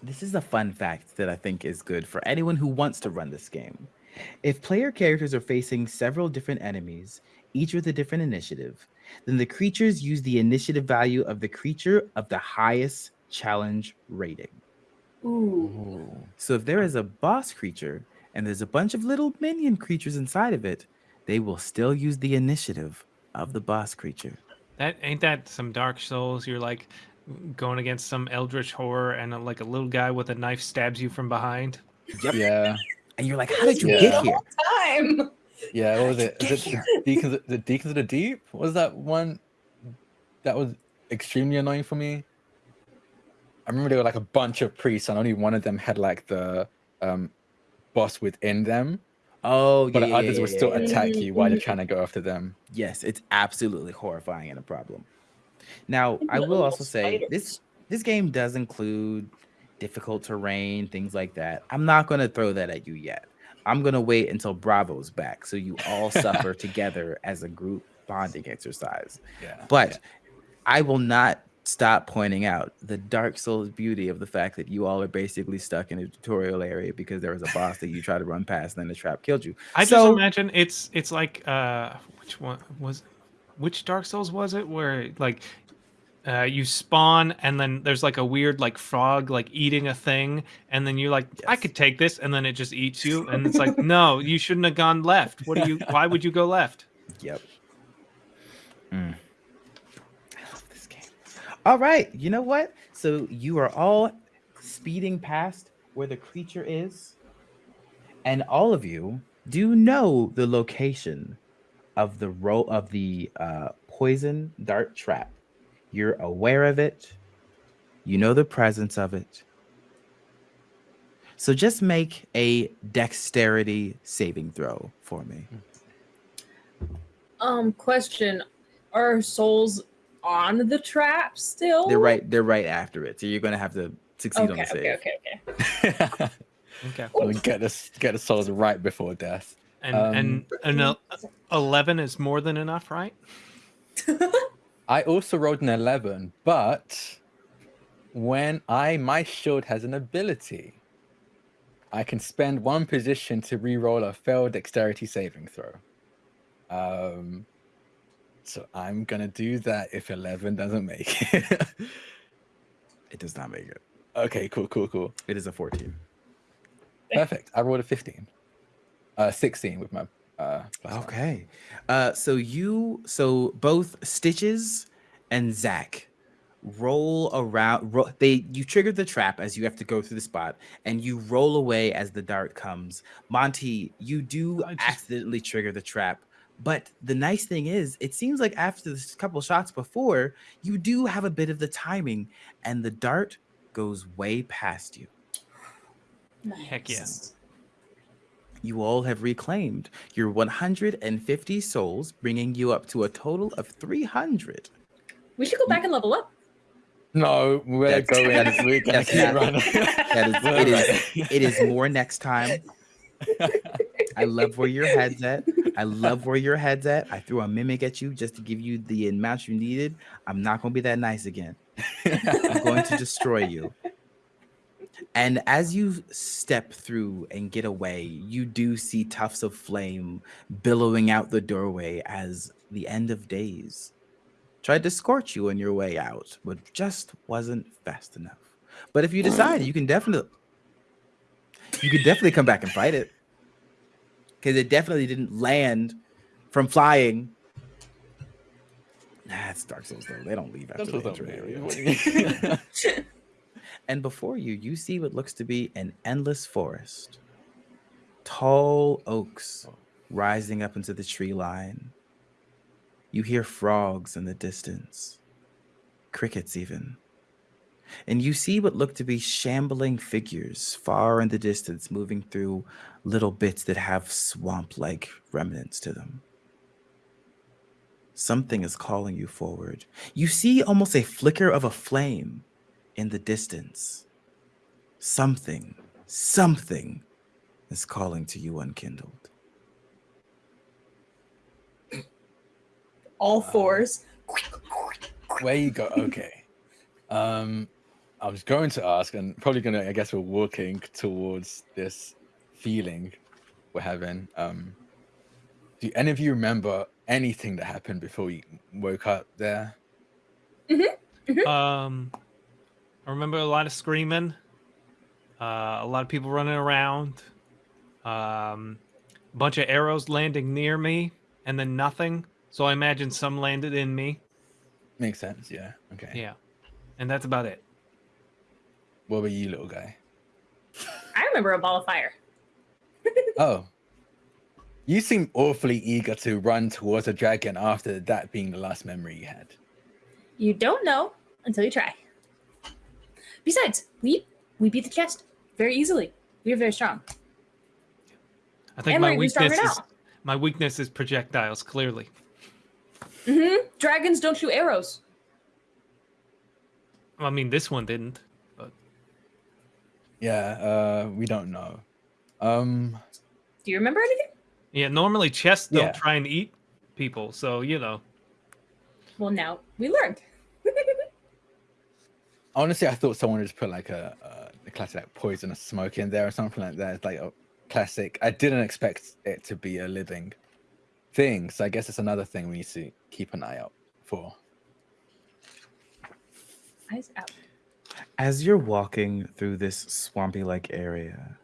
Speaker 1: This is a fun fact that I think is good for anyone who wants to run this game. If player characters are facing several different enemies, each with a different initiative, then the creatures use the initiative value of the creature of the highest challenge rating.
Speaker 3: Ooh.
Speaker 2: Ooh.
Speaker 1: So if there is a boss creature and there's a bunch of little minion creatures inside of it, they will still use the initiative of the boss creature.
Speaker 4: That ain't that some Dark Souls. You're like going against some eldritch horror, and uh, like a little guy with a knife stabs you from behind.
Speaker 2: Yeah,
Speaker 1: And you're like, how did you
Speaker 2: Yeah.
Speaker 1: get here?
Speaker 3: Time.
Speaker 2: Yeah. What was it?
Speaker 3: Get
Speaker 2: it
Speaker 3: here.
Speaker 2: Deacons? The Deacons of the Deep? What was that one? That was extremely annoying for me. I remember there were like a bunch of priests, and only one of them had like the um, boss within them,
Speaker 1: Oh,
Speaker 2: but
Speaker 1: yeah, yeah,
Speaker 2: others
Speaker 1: yeah,
Speaker 2: would
Speaker 1: yeah,
Speaker 2: still
Speaker 1: yeah.
Speaker 2: attack you while you're
Speaker 3: Mhm.
Speaker 2: trying to go after them.
Speaker 1: Yes, it's absolutely horrifying and a problem. Now, I will also say this this game does include difficult terrain, things like that. I'm not going to throw that at you yet. I'm going to wait until Bravo's back so you all suffer together as a group bonding exercise.
Speaker 2: Yeah,
Speaker 1: But I will not stop pointing out the Dark Souls beauty of the fact that you all are basically stuck in a tutorial area because there was a boss that you tried to run past and then the trap killed you.
Speaker 4: I just imagine it's it's like uh which one was which Dark Souls was it where like uh, you spawn and then there's like a weird like frog like eating a thing and then you're like I could take this and then it just eats you and it's like no you shouldn't have gone left what do you why would you go left
Speaker 1: Yep. Mm. I love this game. All right. You know what? So you are all speeding past where the creature is, and all of you do know the location of the row of the uh, poison dart trap. You're aware of it. You know the presence of it. So just make a dexterity saving throw for me.
Speaker 3: Um, question: Are souls on the trap still?
Speaker 1: They're right. They're right after it. So you're gonna have to succeed on
Speaker 3: Okay,
Speaker 1: the save.
Speaker 3: okay, okay, okay.
Speaker 4: okay
Speaker 2: so we get the get the souls right before death.
Speaker 4: and
Speaker 2: Um,
Speaker 4: and an 11 is more than enough right
Speaker 2: I also rolled an 11, but when I my shield has an ability, I can spend one position to re-roll a failed dexterity saving throw. Um, so I'm gonna do that if 11 doesn't make it.
Speaker 1: It does not make it.
Speaker 2: okay, cool, cool, cool,
Speaker 1: It is a 14.
Speaker 2: perfect. I rolled a 15, uh, 16 with my uh. plus.
Speaker 1: Okay. Uh, so you, so both Stitches and Zach roll around. Ro- they you trigger the trap as you have to go through the spot, and you roll away as the dart comes. Monty, you do
Speaker 4: just-
Speaker 1: accidentally trigger the trap. But the nice thing is, it seems like after this couple shots before, you do have a bit of the timing, and the dart goes way past you.
Speaker 4: Heck yeah.
Speaker 3: Nice.
Speaker 1: you all have reclaimed your 150 souls, bringing you up to a total of 300.
Speaker 3: We should go back and level up.
Speaker 2: No, we're
Speaker 1: That's-
Speaker 2: going.
Speaker 1: that is-
Speaker 2: we're gonna
Speaker 1: that's
Speaker 2: keep
Speaker 1: not-
Speaker 2: running.
Speaker 1: That is,
Speaker 2: We're
Speaker 1: it is,
Speaker 2: right.
Speaker 1: it is more next time. I love where your head's at. I love where your head's at. I threw a mimic at you just to give you the amount you needed. I'm not going to be that nice again. I'm going to destroy you. And as you step through and get away, you do see tufts of flame billowing out the doorway as the end of days tried to scorch you on your way out, but just wasn't fast enough. But if you decide, you can definitely you could definitely come back and fight it. Because it definitely didn't land from flying. Nah, it's Dark Souls though. They don't leave after
Speaker 2: That's
Speaker 1: the
Speaker 2: what
Speaker 1: intro
Speaker 2: I'm
Speaker 1: area.
Speaker 2: What do you mean?
Speaker 1: And before you, you see what looks to be an endless forest. Tall oaks rising up into the tree line. You hear frogs in the distance, crickets even. And you see what look to be shambling figures far in the distance moving through little bits that have swamp like remnants to them. Something is calling you forward. You see almost a flicker of a flame in the distance. Something, something is calling to you unkindled.
Speaker 3: All fours.
Speaker 2: Where you go? Okay. Um, I was going to ask, and probably gonna. I guess we're walking towards this feeling we're having. Um, do any of you remember anything that happened before you woke up there?
Speaker 4: Um, I remember a lot of screaming, uh, a lot of people running around, um, a bunch of arrows landing near me, and then nothing. So I imagine some landed in me.
Speaker 2: Makes sense. Yeah. Okay.
Speaker 4: Yeah, and that's about it.
Speaker 2: What about you, little guy?
Speaker 3: I remember a ball of fire.
Speaker 2: Oh. You seem awfully eager to run towards a dragon after that being the last memory you had.
Speaker 3: You don't know until you try. Besides, we we beat the chest very easily. We are very strong.
Speaker 4: I think
Speaker 3: And
Speaker 4: my
Speaker 3: we're even stronger
Speaker 4: weakness is
Speaker 3: now.
Speaker 4: my weakness is projectiles. Clearly,
Speaker 3: hmm Dragons don't shoot arrows.
Speaker 4: I mean this one didn't. But
Speaker 2: Yeah, uh, we don't know. Um,
Speaker 3: Do you remember anything?
Speaker 4: yeah, normally chests don't
Speaker 2: Yeah.
Speaker 4: try and eat people. So you know,
Speaker 3: Well, now we learned.
Speaker 2: honestly, I thought someone would just put like a, a, a classic like poisonous smoke in there or something like that. It's like a classic. I didn't expect it to be a living thing, so I guess it's another thing we need to keep an eye out for.
Speaker 3: Eyes out.
Speaker 1: As you're walking through this swampy like area,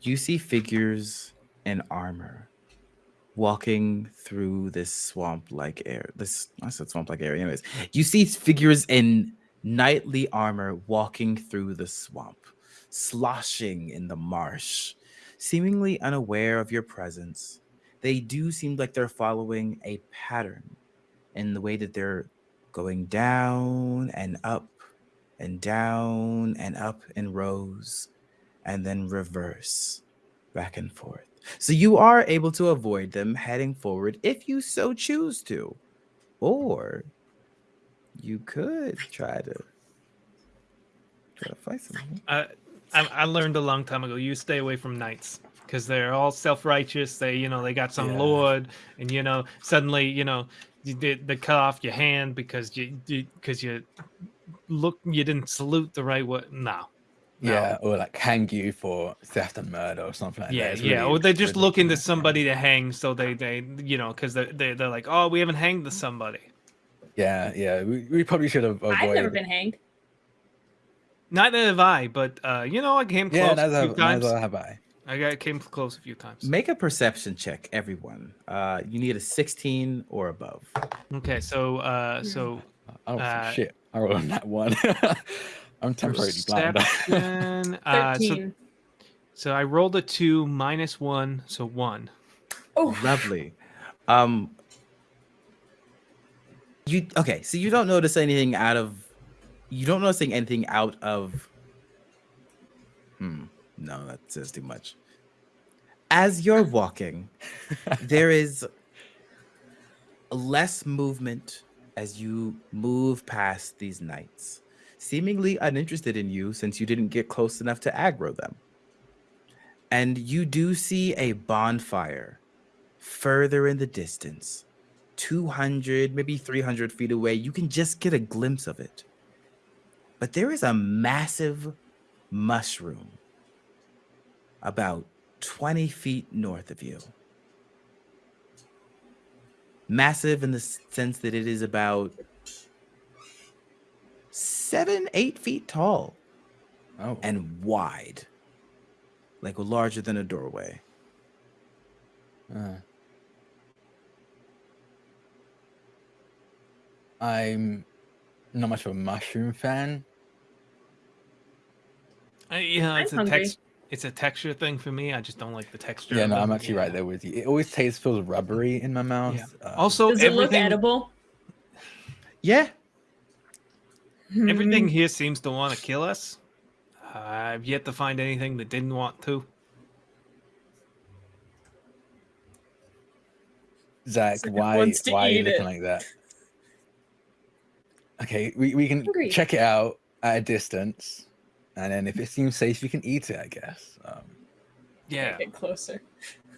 Speaker 1: you see figures in armor walking through this swamp like air. This I said swamp like area. Anyways, you see figures in knightly armor walking through the swamp, sloshing in the marsh, seemingly unaware of your presence. They do seem like they're following a pattern in the way that they're going down and up and down and up in rows and then reverse back and forth. So you are able to avoid them heading forward if you so choose to. Or you could try to try to fight them.
Speaker 4: I, I I learned a long time ago. You stay away from knights because they're all self-righteous. They, you know, they got some
Speaker 2: Yeah.
Speaker 4: lord, and you know, suddenly, you know, you did they cut off your hand because you because you look you didn't salute the right way. No. No.
Speaker 2: Yeah, or like hang you for theft and murder or something like that.
Speaker 4: Yeah,
Speaker 2: It's
Speaker 4: yeah.
Speaker 2: really
Speaker 4: Or they just looking to somebody to hang, so they, they, you know, because they, they, they're like, oh, we haven't hanged the somebody.
Speaker 2: Yeah, yeah. We, we probably should have avoided.
Speaker 3: I've never been hanged.
Speaker 4: Neither have I, but uh, you know, I came close
Speaker 2: Yeah,
Speaker 4: a
Speaker 2: neither
Speaker 4: few
Speaker 2: have,
Speaker 4: times.
Speaker 2: neither have I.
Speaker 4: I got came close a few times.
Speaker 1: Make a perception check, everyone. Uh, you need a 16 or above.
Speaker 4: Okay, so uh, so
Speaker 2: Oh
Speaker 4: Uh,
Speaker 2: shit! I rolled on that one. I'm temporarily blind.
Speaker 4: perception. uh, so, so I rolled a two minus one, so one.
Speaker 3: oh,
Speaker 1: Lovely. Um you okay, so you don't notice anything out of you don't notice anything out of Hmm. No, that says too much. As you're walking, there is less movement as you move past these knights, seemingly uninterested in you since you didn't get close enough to aggro them. And you do see a bonfire further in the distance, 200, maybe 300 feet away. You can just get a glimpse of it. But there is a massive mushroom about 20 feet north of you. Massive in the sense that it is about seven, eight feet tall
Speaker 2: oh,
Speaker 1: and wide, like larger than a doorway.
Speaker 2: uh, I'm not much of a mushroom fan.
Speaker 4: Uh, yeah,
Speaker 3: I'm
Speaker 4: it's a
Speaker 3: hungry.
Speaker 4: text. It's a texture thing for me. I just don't like the texture.
Speaker 2: Yeah, no, I'm
Speaker 4: them.
Speaker 2: actually right there with you. It always tastes feels rubbery in my mouth.
Speaker 4: Yeah.
Speaker 2: Um,
Speaker 4: Also,
Speaker 3: Does it look edible?
Speaker 1: Yeah.
Speaker 4: everything
Speaker 3: Hmm.
Speaker 4: here seems to want to kill us. Uh, I've yet to find anything that didn't want to.
Speaker 2: Zach,
Speaker 3: Zach
Speaker 2: why why are you looking
Speaker 3: it.
Speaker 2: like that? Okay, we, we can
Speaker 3: Hungry.
Speaker 2: check it out at a distance, and then if it seems safe, you can eat it. I guess. Um,
Speaker 4: Yeah.
Speaker 3: Get closer.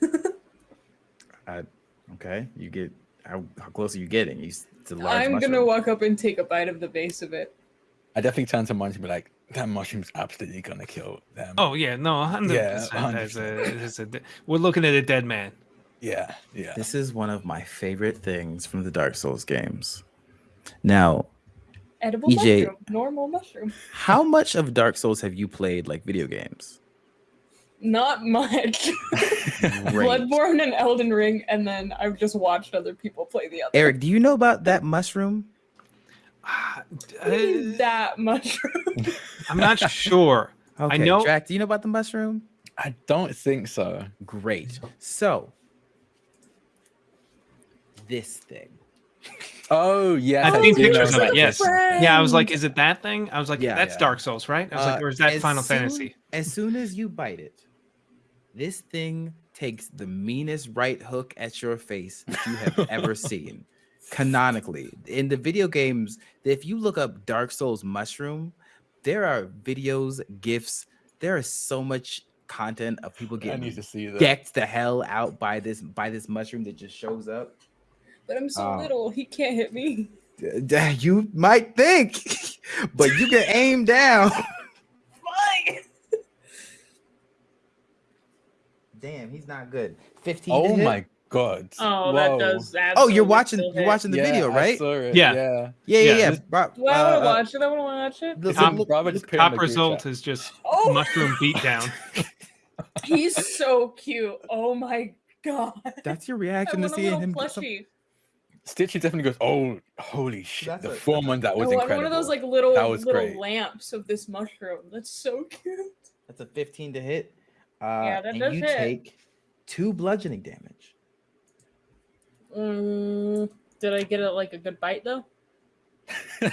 Speaker 1: Okay. You get how, how close are you getting? You, s- it's a large
Speaker 3: I'm
Speaker 1: mushroom.
Speaker 3: gonna walk up and take a bite of the base of it.
Speaker 2: I definitely turn to Monty and be like, "That mushroom's absolutely gonna kill them."
Speaker 4: Oh yeah, no, hundred
Speaker 2: Yeah,
Speaker 4: percent. As a,
Speaker 2: 100%.
Speaker 4: as a, de- we're looking at a dead man.
Speaker 2: yeah, yeah.
Speaker 1: This is one of my favorite things from the Dark Souls games. Now,
Speaker 3: Edible
Speaker 1: EJ.
Speaker 3: mushroom. Normal mushroom.
Speaker 1: how much of Dark Souls have you played like video games?
Speaker 3: Not much. Bloodborne and Elden Ring, and then I've just watched other people play the other.
Speaker 1: Eric, do you know about that mushroom?
Speaker 4: Ah,
Speaker 3: What do you mean
Speaker 4: uh,
Speaker 3: that mushroom.
Speaker 4: I'm not sure.
Speaker 1: Okay,
Speaker 4: know-
Speaker 1: Drac, do you know about the mushroom?
Speaker 2: I don't think so.
Speaker 1: Great. So, this thing.
Speaker 2: Oh yeah,
Speaker 4: I've seen pictures of
Speaker 2: about
Speaker 4: it. Yes. Yeah, I was like, is it that thing? I was like,
Speaker 1: Yeah.
Speaker 4: that's
Speaker 2: Yeah.
Speaker 4: Dark Souls, right? I was like,
Speaker 1: Uh,
Speaker 4: or is that
Speaker 1: as
Speaker 4: Final
Speaker 1: soon-
Speaker 4: Fantasy?
Speaker 1: As soon as you bite it, this thing takes the meanest right hook at your face that you have ever seen. Canonically, in the video games, if you look up Dark Souls mushroom, there are videos, gifs. There is so much content of people
Speaker 2: I need
Speaker 1: getting
Speaker 2: to see that.
Speaker 1: decked the hell out by this by this mushroom that just shows up.
Speaker 3: But I'm so
Speaker 1: Uh,
Speaker 3: little, he can't hit me.
Speaker 1: D- d- You might think, but you can aim down.
Speaker 3: Fine.
Speaker 1: Damn, he's not good. 15. to
Speaker 2: Oh
Speaker 1: hit?
Speaker 2: my god.
Speaker 3: Oh,
Speaker 2: Whoa.
Speaker 3: that does.
Speaker 1: Oh, you're watching you're watching the
Speaker 2: Yeah,
Speaker 1: video, right?
Speaker 4: Yeah.
Speaker 2: Yeah.
Speaker 1: Yeah, yeah,
Speaker 4: Yeah.
Speaker 1: yeah.
Speaker 2: This-
Speaker 3: Do I want
Speaker 1: uh,
Speaker 3: to
Speaker 1: uh,
Speaker 3: watch it? I want to watch it.
Speaker 1: look-
Speaker 4: Top-
Speaker 1: look-
Speaker 2: Bravo
Speaker 1: look-
Speaker 2: just put it in
Speaker 4: Top result is just
Speaker 3: Oh,
Speaker 4: mushroom beatdown.
Speaker 3: he's so cute. Oh my god.
Speaker 1: That's your reaction to seeing him. get some-
Speaker 3: plushie.
Speaker 2: Stitchy definitely goes, "Oh, holy shit!"
Speaker 1: That's
Speaker 2: the
Speaker 1: a-
Speaker 2: form on that was
Speaker 3: want
Speaker 2: incredible.
Speaker 3: one of those like little
Speaker 2: That was
Speaker 3: little
Speaker 2: great.
Speaker 3: lamps of this mushroom. That's so cute.
Speaker 1: That's a 15 to hit. Uh,
Speaker 3: Yeah, that
Speaker 1: and
Speaker 3: does
Speaker 1: you
Speaker 3: hit.
Speaker 1: take two bludgeoning damage.
Speaker 3: Mm, did I get it like a good bite though?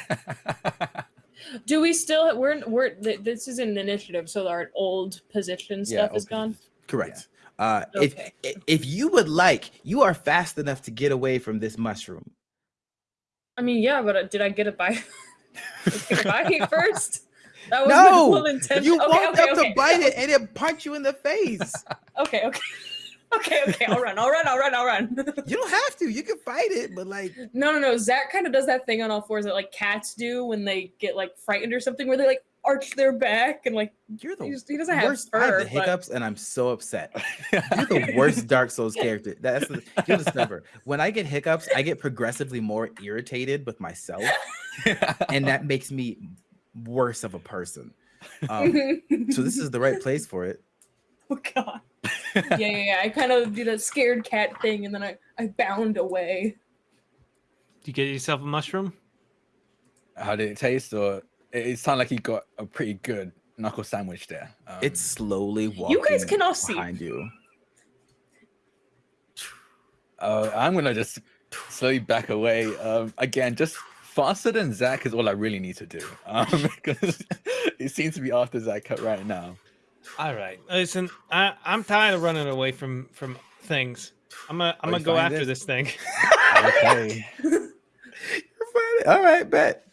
Speaker 3: Do we still? We're we're. This is an initiative, so our old position
Speaker 2: Yeah,
Speaker 3: stuff is gone.
Speaker 1: Correct. Uh,
Speaker 3: Okay.
Speaker 1: if if you would like, you are fast enough to get away from this mushroom.
Speaker 3: I mean, yeah, but uh, did I get a bite? Did I bite first? That was
Speaker 1: No,
Speaker 3: intention.
Speaker 1: You
Speaker 3: okay,
Speaker 1: walked
Speaker 3: okay,
Speaker 1: up
Speaker 3: okay.
Speaker 1: to bite it and it punch you in the face.
Speaker 3: Okay, okay. Okay, okay, I'll run, I'll run, I'll run, I'll run.
Speaker 1: you don't have to. You can fight it, but like
Speaker 3: no, no, no. Zach kind of does that thing on all fours that like cats do when they get like frightened or something, where they're like arch their back and like
Speaker 1: you're the
Speaker 3: he, just, he doesn't have
Speaker 1: worst. I have the
Speaker 3: but-
Speaker 1: hiccups, and I'm so upset. You're the worst Dark Souls character. That's the, you'll discover. When I get hiccups, I get progressively more irritated with myself, and that makes me worse of a person. Um, so this is the right place for it.
Speaker 3: oh god. Yeah, yeah, yeah. I kind of do that scared cat thing, and then I I bound away.
Speaker 4: Do you get yourself a mushroom?
Speaker 2: How did it taste? Or it, it sounded like you got a pretty good knuckle sandwich there. Um,
Speaker 1: It's slowly walking.
Speaker 3: You guys can all see.
Speaker 1: behind you.
Speaker 2: Uh, I'm gonna just slowly back away. Um, again, just faster than Zach is all I really need to do. Um, because it seems to be after Zach right now.
Speaker 4: All right. Listen, I, I'm tired of running away from from things. I'm gonna I'm
Speaker 2: Oh,
Speaker 4: gonna go after
Speaker 2: this?
Speaker 4: this thing.
Speaker 2: Okay.
Speaker 1: All right, bet.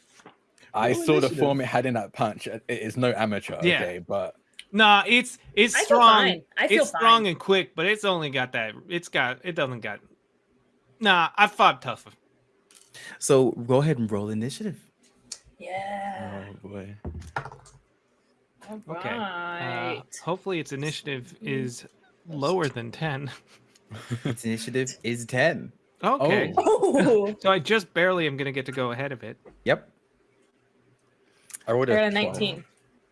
Speaker 2: I
Speaker 1: Roll
Speaker 2: saw the form it had in that punch. It is no amateur.
Speaker 4: Yeah.
Speaker 2: Okay, but
Speaker 4: Nah, it's it's
Speaker 3: I feel
Speaker 4: strong.
Speaker 3: fine. I feel
Speaker 4: it's strong and quick, but it's only got that. It's got. It doesn't got. Nah, I fought tougher.
Speaker 1: So go ahead and roll initiative.
Speaker 3: Yeah.
Speaker 2: oh boy.
Speaker 3: All
Speaker 4: Okay. Uh, hopefully, its initiative is lower than ten.
Speaker 1: Its initiative is 10.
Speaker 4: Okay.
Speaker 3: Oh.
Speaker 4: So I just barely am gonna get to go ahead of it.
Speaker 1: Yep.
Speaker 2: I rolled
Speaker 3: a
Speaker 2: 12.
Speaker 3: 19.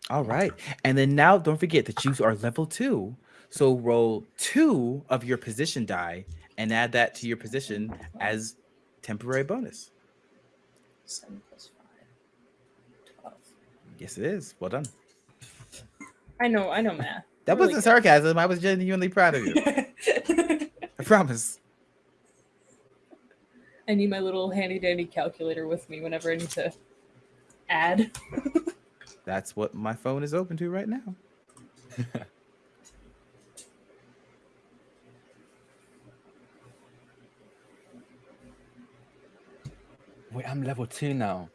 Speaker 1: All right. And then now don't forget that you are level two. So roll two of your position die and add that to your position as temporary bonus.
Speaker 3: Seven plus five. Twelve.
Speaker 1: Yes, it is. Well done.
Speaker 3: I know. I know math.
Speaker 1: That
Speaker 3: Really
Speaker 1: wasn't sarcasm. I was genuinely proud of you. I promise.
Speaker 3: I need my little handy dandy calculator with me whenever I need to add.
Speaker 1: That's what my phone is open to right now.
Speaker 2: Wait, I'm level two now.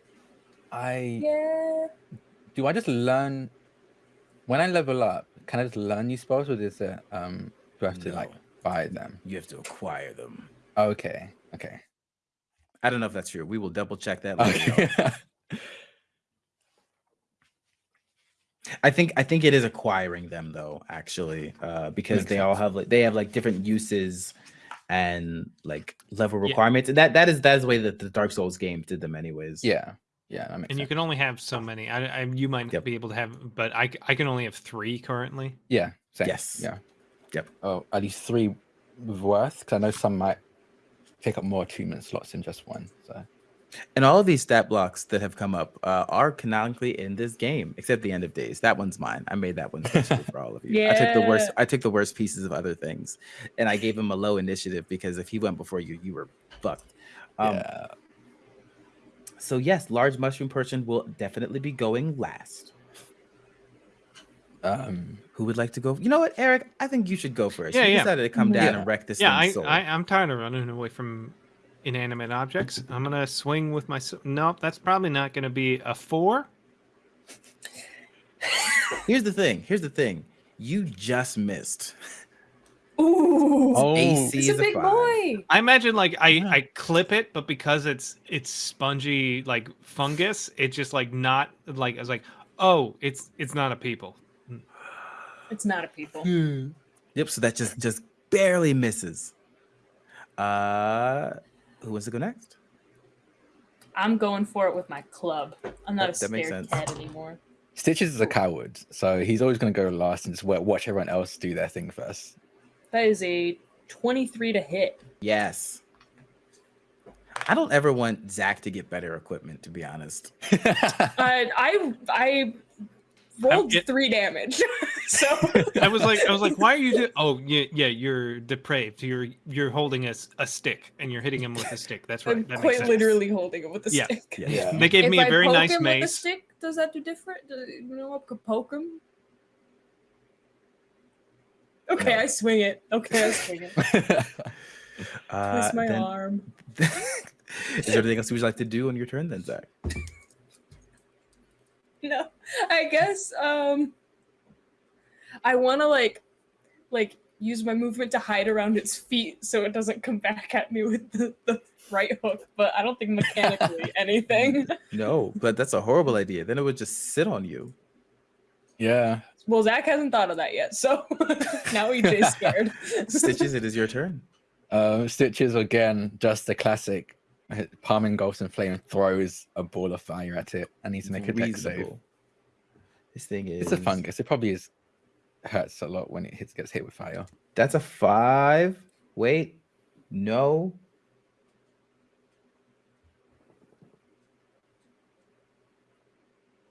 Speaker 2: I
Speaker 3: Yeah.
Speaker 2: do I just learn when I level up, can I just learn new spells or is it um do I have to like buy them?
Speaker 1: You have to acquire them.
Speaker 2: Okay. Okay.
Speaker 1: I don't know if that's true. We will double check that later.
Speaker 2: Okay.
Speaker 1: I think I think it is acquiring them though, actually, uh, because
Speaker 2: Makes
Speaker 1: they all have like they have like different uses and like level requirements. And that that is that is the way that the Dark Souls game did them, anyways.
Speaker 2: yeah. Yeah, that makes
Speaker 4: And you can only have so many. I, I you might
Speaker 1: Yep.
Speaker 4: be able to have, but I I can only have three currently.
Speaker 2: Yeah. Same.
Speaker 1: Yes.
Speaker 2: Yeah.
Speaker 1: Yep.
Speaker 2: Oh, at least three worth because I know some might take up more attunement slots than just one. So
Speaker 1: And all of these stat blocks that have come up uh, are canonically in this game, except the end of days. That one's mine. I made that one specially for all of you. I took the worst. I took the worst pieces of other things, and I gave him a low initiative because if he went before you, you were fucked. Um,
Speaker 2: yeah.
Speaker 1: So yes, large mushroom person will definitely be going last.
Speaker 2: Um.
Speaker 1: Who would like to go? You know what, Eric? I think you should go first.
Speaker 4: Yeah,
Speaker 1: you
Speaker 4: yeah.
Speaker 1: decided to come down
Speaker 2: Yeah.
Speaker 1: and wreck this
Speaker 4: Yeah, I,
Speaker 1: soul.
Speaker 4: I I'm tired of running away from inanimate objects. I'm gonna swing with my. s- Nope, that's probably not gonna be a four.
Speaker 1: Here's the thing. Here's the thing. You just missed.
Speaker 3: Ooh.
Speaker 2: Oh,
Speaker 1: AC
Speaker 3: it's
Speaker 1: is
Speaker 3: a big
Speaker 1: five.
Speaker 3: boy.
Speaker 4: I imagine like I
Speaker 1: Yeah.
Speaker 4: I clip it, but because it's it's spongy like fungus, it's just like not like I was like, oh, it's it's not a people.
Speaker 3: It's not a people.
Speaker 1: Yep. So that just just barely misses. Uh, who wants to go next?
Speaker 3: I'm going for it with my club. I'm not
Speaker 1: That-
Speaker 3: a
Speaker 1: that makes sense.
Speaker 3: cat anymore.
Speaker 2: Stitches is a coward, so he's always going to go last and just watch everyone else do their thing first.
Speaker 3: That is a 23 to hit.
Speaker 1: Yes. I don't ever want Zach to get better equipment, to be honest.
Speaker 3: Uh, I I rolled
Speaker 4: get-
Speaker 3: three damage. so
Speaker 4: I was like, I was like, why are you? Do- oh, yeah, yeah, you're depraved. You're you're holding a stick and you're hitting him with a stick. That's right.
Speaker 3: I'm
Speaker 4: that
Speaker 3: quite literally holding it with a
Speaker 4: Yeah.
Speaker 3: stick.
Speaker 1: Yeah.
Speaker 2: Yeah.
Speaker 4: They gave
Speaker 3: if
Speaker 4: me a
Speaker 3: I
Speaker 4: very
Speaker 3: poke
Speaker 4: nice
Speaker 3: him with a
Speaker 4: mace.
Speaker 3: stick, does that do different? Do, you know, I could poke him. Okay,
Speaker 1: No.
Speaker 3: I swing it. Okay, I swing it.
Speaker 1: Uh,
Speaker 3: Twist my
Speaker 1: then-
Speaker 3: arm.
Speaker 1: Is there anything else you would like to do on your turn, then, Zach?
Speaker 3: No, I guess um, I want to like, like use my movement to hide around its feet so it doesn't come back at me with the, the right hook. But I don't think mechanically anything.
Speaker 1: No, but that's a horrible idea. Then it would just sit on you.
Speaker 2: yeah.
Speaker 3: Well, Zach hasn't thought of that yet, so now EJ's scared.
Speaker 1: Stitches, it is your turn.
Speaker 2: Uh, Stitches again, just the classic. uh, Palm engulfs and flame throws a ball of fire at it. I need to make a dex save.
Speaker 1: Reasonable. This thing is
Speaker 2: It's a fungus. It probably is hurts a lot when it hits gets hit with fire.
Speaker 1: That's a five. Wait, no.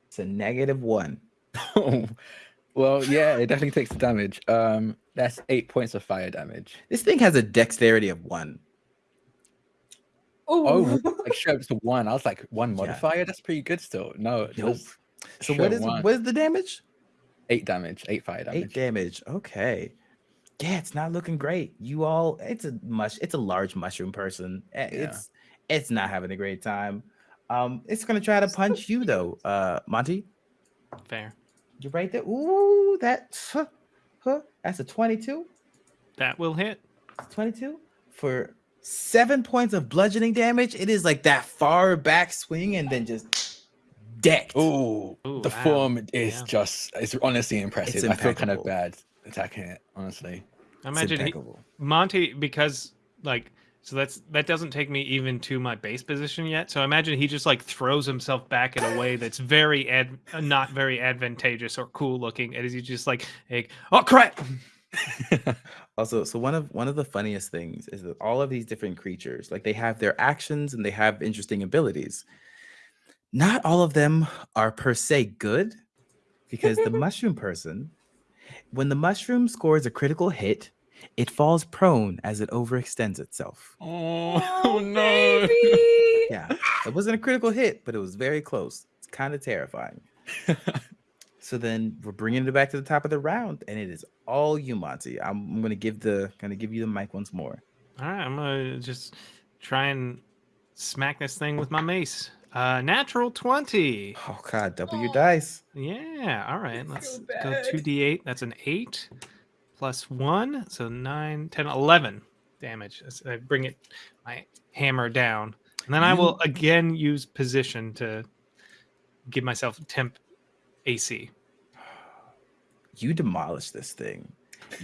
Speaker 1: It's a negative one.
Speaker 2: well, yeah, it definitely takes the damage. Um, that's eight points of fire damage.
Speaker 1: This thing has a dexterity of one.
Speaker 3: Ooh.
Speaker 2: Oh, like straight up to one. I was like, one
Speaker 1: Yeah.
Speaker 2: modifier. That's pretty good still. No,
Speaker 1: Nope.
Speaker 2: Was
Speaker 1: So
Speaker 2: straight
Speaker 1: what is
Speaker 2: one.
Speaker 1: what is the damage?
Speaker 2: eight damage, eight fire damage.
Speaker 1: Eight damage. Okay. Yeah, it's not looking great. You all, it's a mush. It's a large mushroom person. Eh,
Speaker 2: Yeah.
Speaker 1: It's it's not having a great time. Um, it's gonna try to punch you though. Uh, Monty,
Speaker 4: Fair.
Speaker 1: you're right there. Ooh, that. Huh, huh, that's a twenty-two.
Speaker 4: That will hit.
Speaker 1: 22 for seven points of bludgeoning damage. It is like that far back swing and then just decked.
Speaker 2: Ooh,
Speaker 4: Ooh,
Speaker 2: the
Speaker 4: wow.
Speaker 2: form is
Speaker 4: Yeah.
Speaker 2: just it's honestly impressive. I feel kind of bad attacking it, honestly.
Speaker 4: I imagine he,
Speaker 1: impeccable.
Speaker 4: Monty because like so that's that doesn't take me even to my base position yet. So I imagine he just like throws himself back in a way that's very ad, uh, not very advantageous or cool looking. And is he just like, hey, oh crap?
Speaker 1: Also, so one of one of the funniest things is that all of these different creatures, like they have their actions and they have interesting abilities. Not all of them are per se good because the mushroom person, when the mushroom scores a critical hit, it falls prone as it overextends itself.
Speaker 2: Oh, oh no.
Speaker 3: baby.
Speaker 1: Yeah, it wasn't a critical hit, but it was very close. It's kind of terrifying. So then we're bringing it back to the top of the round, and it is all you, Monty. I'm, I'm gonna give the gonna give you the mic once more.
Speaker 4: All right, I'm gonna just try and smack this thing with my mace. Uh, natural twenty.
Speaker 1: Oh God, W
Speaker 3: Oh.
Speaker 1: dice.
Speaker 4: Yeah. All right.
Speaker 3: feel
Speaker 4: Let's go two d8. That's an eight plus one, so nine, 10, 11 damage. I bring it my hammer down, and then I will again use position to give myself temp AC.
Speaker 1: You demolish this thing.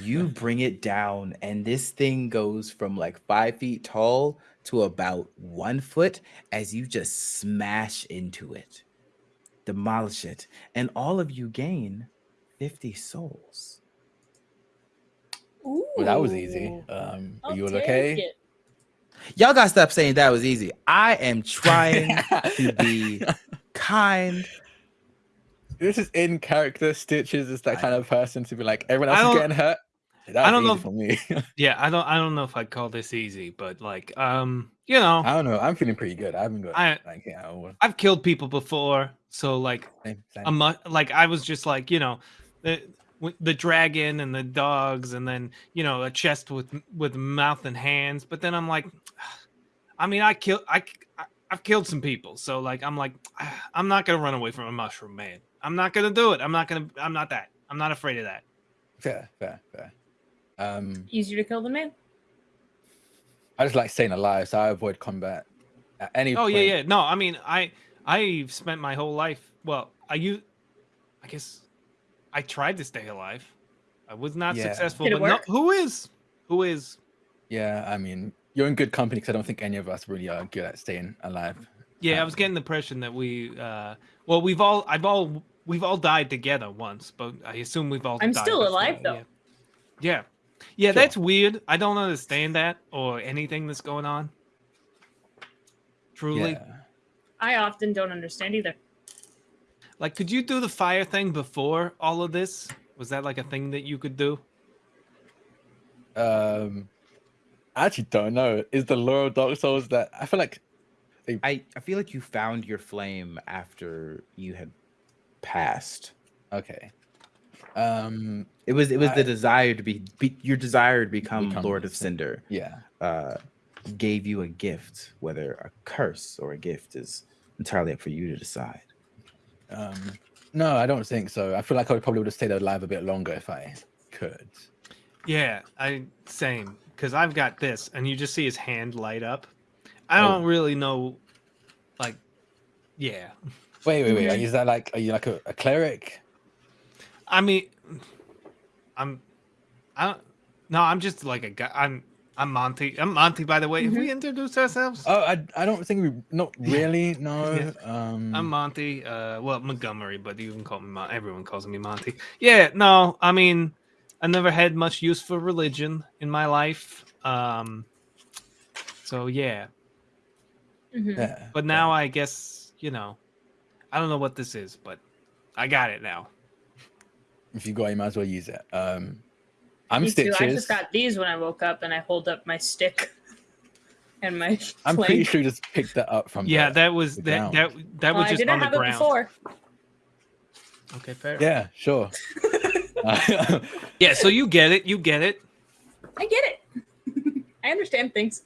Speaker 1: You bring it down, and this thing goes from like five feet tall to about one foot as you just smash into it, demolish it, and all of you gain 50 souls.
Speaker 3: Ooh.
Speaker 2: Well, that was easy. Um,
Speaker 3: I'll
Speaker 2: are you all okay?
Speaker 3: it.
Speaker 1: Y'all gotta stop saying that was easy. I am trying to be kind.
Speaker 2: this is in character. Stitches is that
Speaker 1: I
Speaker 2: kind of person to be like, everyone else is getting hurt.
Speaker 4: I don't know if-
Speaker 2: for me.
Speaker 4: Yeah, I don't. I don't know if I'd call this easy, but like, um, you know,
Speaker 2: I don't know. I'm feeling pretty good. I haven't got
Speaker 4: I-
Speaker 2: like yeah.
Speaker 4: I've killed people before, so like,
Speaker 2: Same, same.
Speaker 4: a mu- like I was just like, you know, the the dragon and the dogs, and then you know a chest with with mouth and hands. But then I'm like, I mean, I kill I. I I've killed some people, so like I'm like I'm not gonna run away from a mushroom man. I'm not gonna do it. I'm not gonna. I'm not that. I'm not afraid of that.
Speaker 2: fair, fair, fair. Um,
Speaker 3: Easier to kill than man.
Speaker 2: I just like staying alive, so I avoid combat at any.
Speaker 4: Oh yeah,
Speaker 2: point.
Speaker 4: yeah. No, I mean, I I've spent my whole life. Well, I you, I guess, I tried to stay alive. I was not
Speaker 2: Yeah.
Speaker 4: successful.
Speaker 3: Did
Speaker 4: but no, who is? Who is?
Speaker 2: Yeah, I mean, you're in good company because I don't think any of us really are good at staying alive.
Speaker 4: Yeah, I was
Speaker 2: Um,
Speaker 4: getting the impression that we. uh Well, we've all. I've all. We've all died together once, but I assume we've all.
Speaker 3: I'm
Speaker 4: died
Speaker 3: still
Speaker 4: before,
Speaker 3: alive, though.
Speaker 4: Yeah. Yeah, yeah
Speaker 2: Sure.
Speaker 4: that's weird. I don't understand that or anything that's going on. Truly,
Speaker 2: Yeah.
Speaker 3: I often don't understand either.
Speaker 4: like, could you do the fire thing before all of this? Was that like a thing that you could do?
Speaker 2: Um, I actually don't know. Is the lore of Dark Souls that I feel like
Speaker 1: I, I feel like you found your flame after you had passed.
Speaker 2: okay. Um,
Speaker 1: It was it was
Speaker 2: I-
Speaker 1: the desire to be, be your desire to become,
Speaker 2: Become
Speaker 1: Lord of
Speaker 2: Cinder.
Speaker 1: Cinder
Speaker 2: yeah.
Speaker 1: uh, gave you a gift. Whether a curse or a gift is entirely up for you to decide.
Speaker 2: Um, no, I don't think so. I feel like I probably would have stayed alive a bit longer if I could.
Speaker 4: Yeah, I same because I've got this, and you just see his hand light up. I
Speaker 2: Oh.
Speaker 4: don't really know, like, yeah.
Speaker 2: Wait, wait, wait. Is that like are you like a, a cleric?
Speaker 4: I mean, I'm, I don't. No, I'm just like a guy. I'm, I'm Monty. I'm Monty, by the way. Have we introduced ourselves?
Speaker 2: Oh, I, I don't think we not really. No.
Speaker 4: Yeah.
Speaker 2: Um,
Speaker 4: I'm Monty. Uh, well, Montgomery, but you can call me. Mon- Everyone calls me Monty. Yeah, no, I mean, I never had much use for religion in my life. Um, so yeah,
Speaker 3: Mhm.
Speaker 2: yeah,
Speaker 4: but now I guess you know, I don't know what this is, but I got it now.
Speaker 2: If you got, it, you might as well use it. Um, I'm
Speaker 3: Me too.
Speaker 2: stitches.
Speaker 3: I just got these when I woke up, and I hold up my stick and my.
Speaker 2: I'm
Speaker 3: plank.
Speaker 2: pretty sure you just picked that up from.
Speaker 4: Yeah,
Speaker 2: the-
Speaker 4: that was
Speaker 2: the
Speaker 4: that
Speaker 2: ground.
Speaker 4: that that
Speaker 3: Well,
Speaker 4: was
Speaker 3: I didn't
Speaker 4: on the
Speaker 3: have it before.
Speaker 4: Okay, fair.
Speaker 2: Yeah, sure. Uh,
Speaker 4: Yeah, so you get it. You get it.
Speaker 3: I get it. I understand things.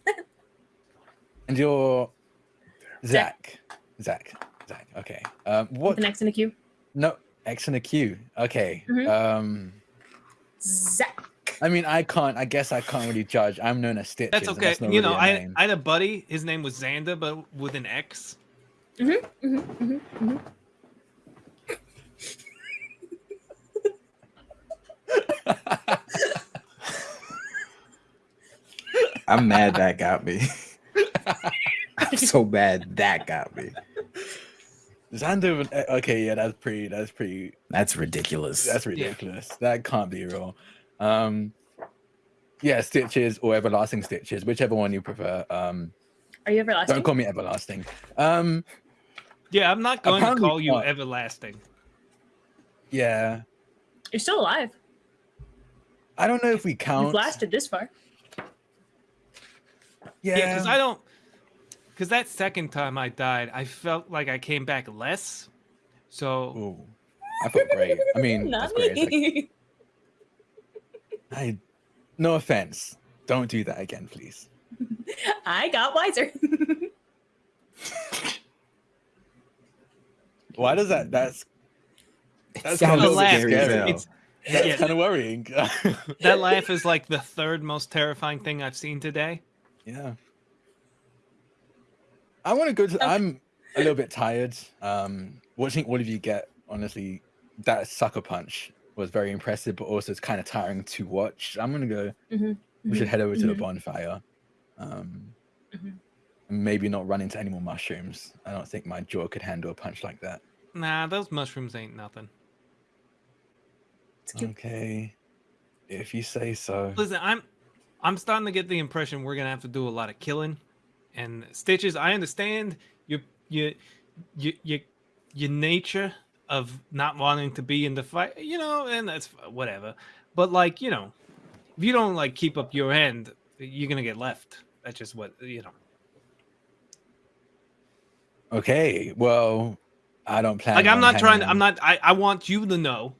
Speaker 2: and you're
Speaker 3: Zach.
Speaker 2: Zach. Zach. Zach. Okay. Um, what?
Speaker 3: The next in the queue,
Speaker 2: No, X and a Q. Okay.
Speaker 3: Mhm.
Speaker 2: Um,
Speaker 3: Zach.
Speaker 2: I mean, I can't. I guess I can't really judge. I'm known as Stitch.
Speaker 4: That's
Speaker 2: and
Speaker 4: okay.
Speaker 2: not
Speaker 4: you know,
Speaker 2: really a
Speaker 4: I,
Speaker 2: name.
Speaker 4: I had a buddy. His name was Xander, but with an X.
Speaker 3: Mm-hmm, mm-hmm, mm-hmm.
Speaker 1: I'm mad that got me. I'm so mad that got me.
Speaker 2: Xander. eh, Okay, yeah, that's pretty. That's pretty.
Speaker 1: That's ridiculous.
Speaker 2: That's ridiculous. That can't be real. Um, yeah, Stitches or Everlasting Stitches, whichever one you prefer. Um,
Speaker 3: Are you everlasting?
Speaker 2: don't call me Everlasting. Um,
Speaker 4: Yeah, I'm not going to call you
Speaker 2: not.
Speaker 4: everlasting.
Speaker 2: Yeah.
Speaker 3: You're still alive.
Speaker 2: I don't know if we count.
Speaker 3: You've lasted this far.
Speaker 2: Yeah.
Speaker 4: Yeah, because I don't. Because that second time I died, I felt like I came back less. So
Speaker 2: Ooh, I felt great. I mean,
Speaker 3: Not
Speaker 2: that's great. Like. I, no offense. Don't do that again, please.
Speaker 3: I got wiser.
Speaker 2: Why does that? That's That's
Speaker 1: sounds
Speaker 2: kinda
Speaker 1: scary
Speaker 2: scary.
Speaker 4: it's
Speaker 2: that's
Speaker 4: Yeah.
Speaker 2: kind of worrying.
Speaker 4: that laugh is like the third most terrifying thing I've seen today.
Speaker 2: yeah. I want to go to.
Speaker 3: Okay.
Speaker 2: I'm a little bit tired. Um, watching all of you get honestly that sucker punch was very impressive, but also it's kind of tiring to watch. I'm gonna go.
Speaker 3: Mhm,
Speaker 2: We should head over to the
Speaker 3: mhm.
Speaker 2: bonfire. Um,
Speaker 3: Mhm.
Speaker 2: maybe not run into any more mushrooms. I don't think my jaw could handle a punch like that.
Speaker 4: Nah, those mushrooms ain't nothing.
Speaker 2: Okay, if you say so.
Speaker 4: Listen, I'm I'm starting to get the impression we're gonna have to do a lot of killing and stitches. I understand your your your your, your nature of not wanting to be in the fight, you know, and that's whatever. But like, you know, if you don't like keep up your end, you're gonna get left. That's just what you know.
Speaker 2: Okay, well, I don't plan.
Speaker 4: Like I'm not trying.
Speaker 2: hanging
Speaker 4: I'm not. I I want you to know.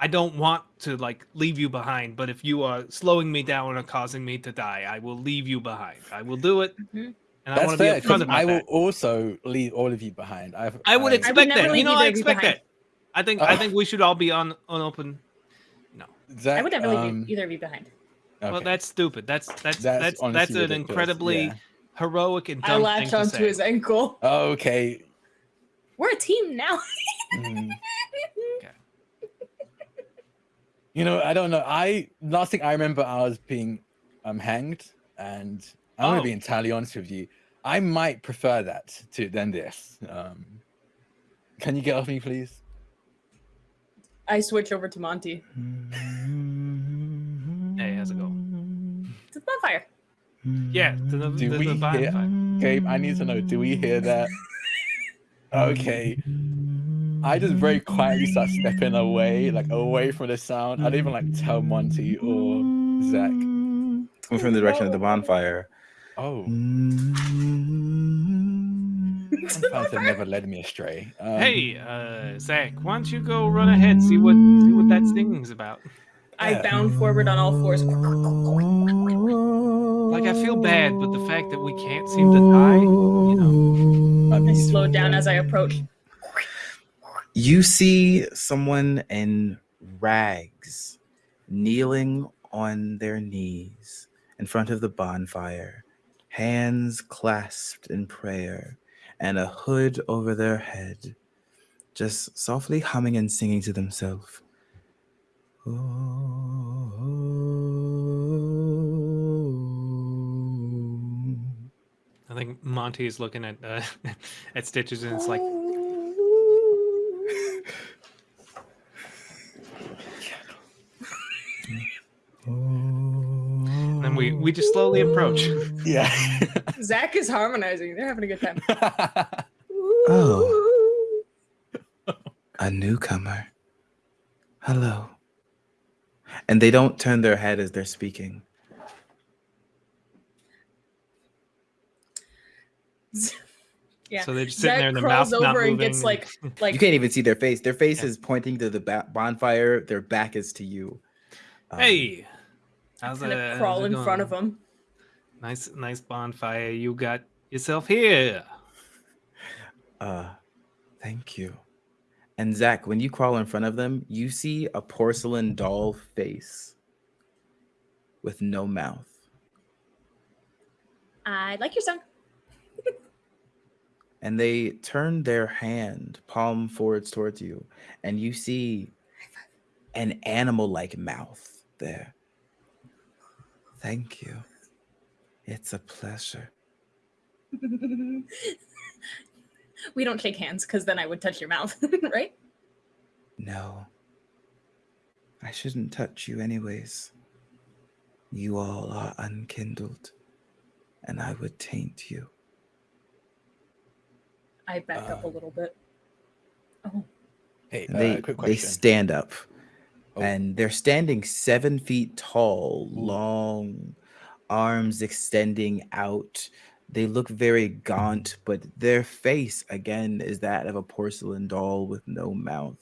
Speaker 4: I don't want to like leave you behind, but if you are slowing me down or causing me to die, I will leave you behind. I will do it,
Speaker 3: Mhm.
Speaker 4: and I want to be
Speaker 2: fair.
Speaker 4: upfront
Speaker 2: 'cause
Speaker 4: about
Speaker 2: I will
Speaker 4: that.
Speaker 2: also leave all of you behind. I've,
Speaker 4: I would
Speaker 2: I-
Speaker 4: expect
Speaker 3: never
Speaker 4: that. You know, I expect
Speaker 3: behind.
Speaker 4: that. I think. I
Speaker 2: Oh.
Speaker 4: think we should all be on on open. No,
Speaker 2: Zach,
Speaker 3: I would never leave
Speaker 2: um,
Speaker 3: either of you behind.
Speaker 4: well, that's stupid. That's that's
Speaker 2: That's
Speaker 4: that's that's, an
Speaker 2: ridiculous,
Speaker 4: incredibly
Speaker 2: yeah.
Speaker 4: heroic and
Speaker 3: I
Speaker 4: dumb
Speaker 3: latched
Speaker 4: thing to
Speaker 3: onto
Speaker 4: say.
Speaker 3: his ankle.
Speaker 2: Okay.
Speaker 3: We're a team now.
Speaker 2: mm. You know, I don't know. I last thing I remember, I was being um hanged, and I'm gonna be
Speaker 4: Oh.
Speaker 2: entirely honest with you. I might prefer that to than this. Um, can you get off me, please?
Speaker 3: I switch over to Monty.
Speaker 4: Hey, how's it going?
Speaker 3: It's a bonfire.
Speaker 4: Yeah, to the,
Speaker 2: Do
Speaker 4: the,
Speaker 2: we
Speaker 4: the vibe
Speaker 2: hear- Gabe, I need to know. Do we hear that? Okay. I just very quietly start stepping away, like away from the sound. I don't even like tell Monty or Zach.
Speaker 1: It's coming from the direction of the bonfire.
Speaker 2: Oh, sometimes have never led me astray. Um,
Speaker 4: Hey, uh, Zach, why don't you go run ahead, see what see what that sting's about?
Speaker 3: I
Speaker 2: Yeah.
Speaker 3: bound forward on all fours.
Speaker 4: Like I feel bad, but the fact that we can't seem to die, you know.
Speaker 2: I
Speaker 3: I
Speaker 2: mean,
Speaker 3: slowed down as I approached.
Speaker 1: You see someone in rags kneeling on their knees in front of the bonfire, hands clasped in prayer, and a hood over their head, just softly humming and singing to themselves.
Speaker 4: I think Monty is looking at uh, at Stitches and it's like, and then we we just slowly approach.
Speaker 2: yeah.
Speaker 3: Zach is harmonizing. They're having a good time.
Speaker 1: Oh. A newcomer. Hello. And they don't turn their head as they're speaking.
Speaker 3: Yeah.
Speaker 4: So they're just sitting
Speaker 3: Zach
Speaker 4: there in their
Speaker 3: crawls
Speaker 4: mouth not
Speaker 3: over and
Speaker 4: moving.
Speaker 3: gets like like
Speaker 1: you can't even see their face. Their face
Speaker 4: Yeah.
Speaker 1: is pointing to the bonfire. Their back is to you. Um,
Speaker 4: hey, how's
Speaker 3: kind of crawl
Speaker 4: it
Speaker 3: in front of
Speaker 4: going?
Speaker 3: him.
Speaker 4: Nice, nice bonfire you got yourself here.
Speaker 1: Uh, thank you. And Zach, when you crawl in front of them, you see a porcelain doll face with no mouth.
Speaker 3: I like your song.
Speaker 1: And they turn their hand palm forwards towards you, and you see an animal like mouth there. Thank you. It's a pleasure.
Speaker 3: we don't shake hands because then I would touch your mouth, right?
Speaker 1: No. I shouldn't touch you, anyways. You all are unkindled, and I would taint you.
Speaker 3: I back up a
Speaker 2: Uh,
Speaker 3: little bit. Oh,
Speaker 2: Hey, uh,
Speaker 1: they
Speaker 2: quick
Speaker 1: they stand up,
Speaker 2: Oh.
Speaker 1: and they're standing seven feet tall,
Speaker 2: Ooh.
Speaker 1: long, arms extending out. They look very gaunt, but their face again is that of a porcelain doll with no mouth.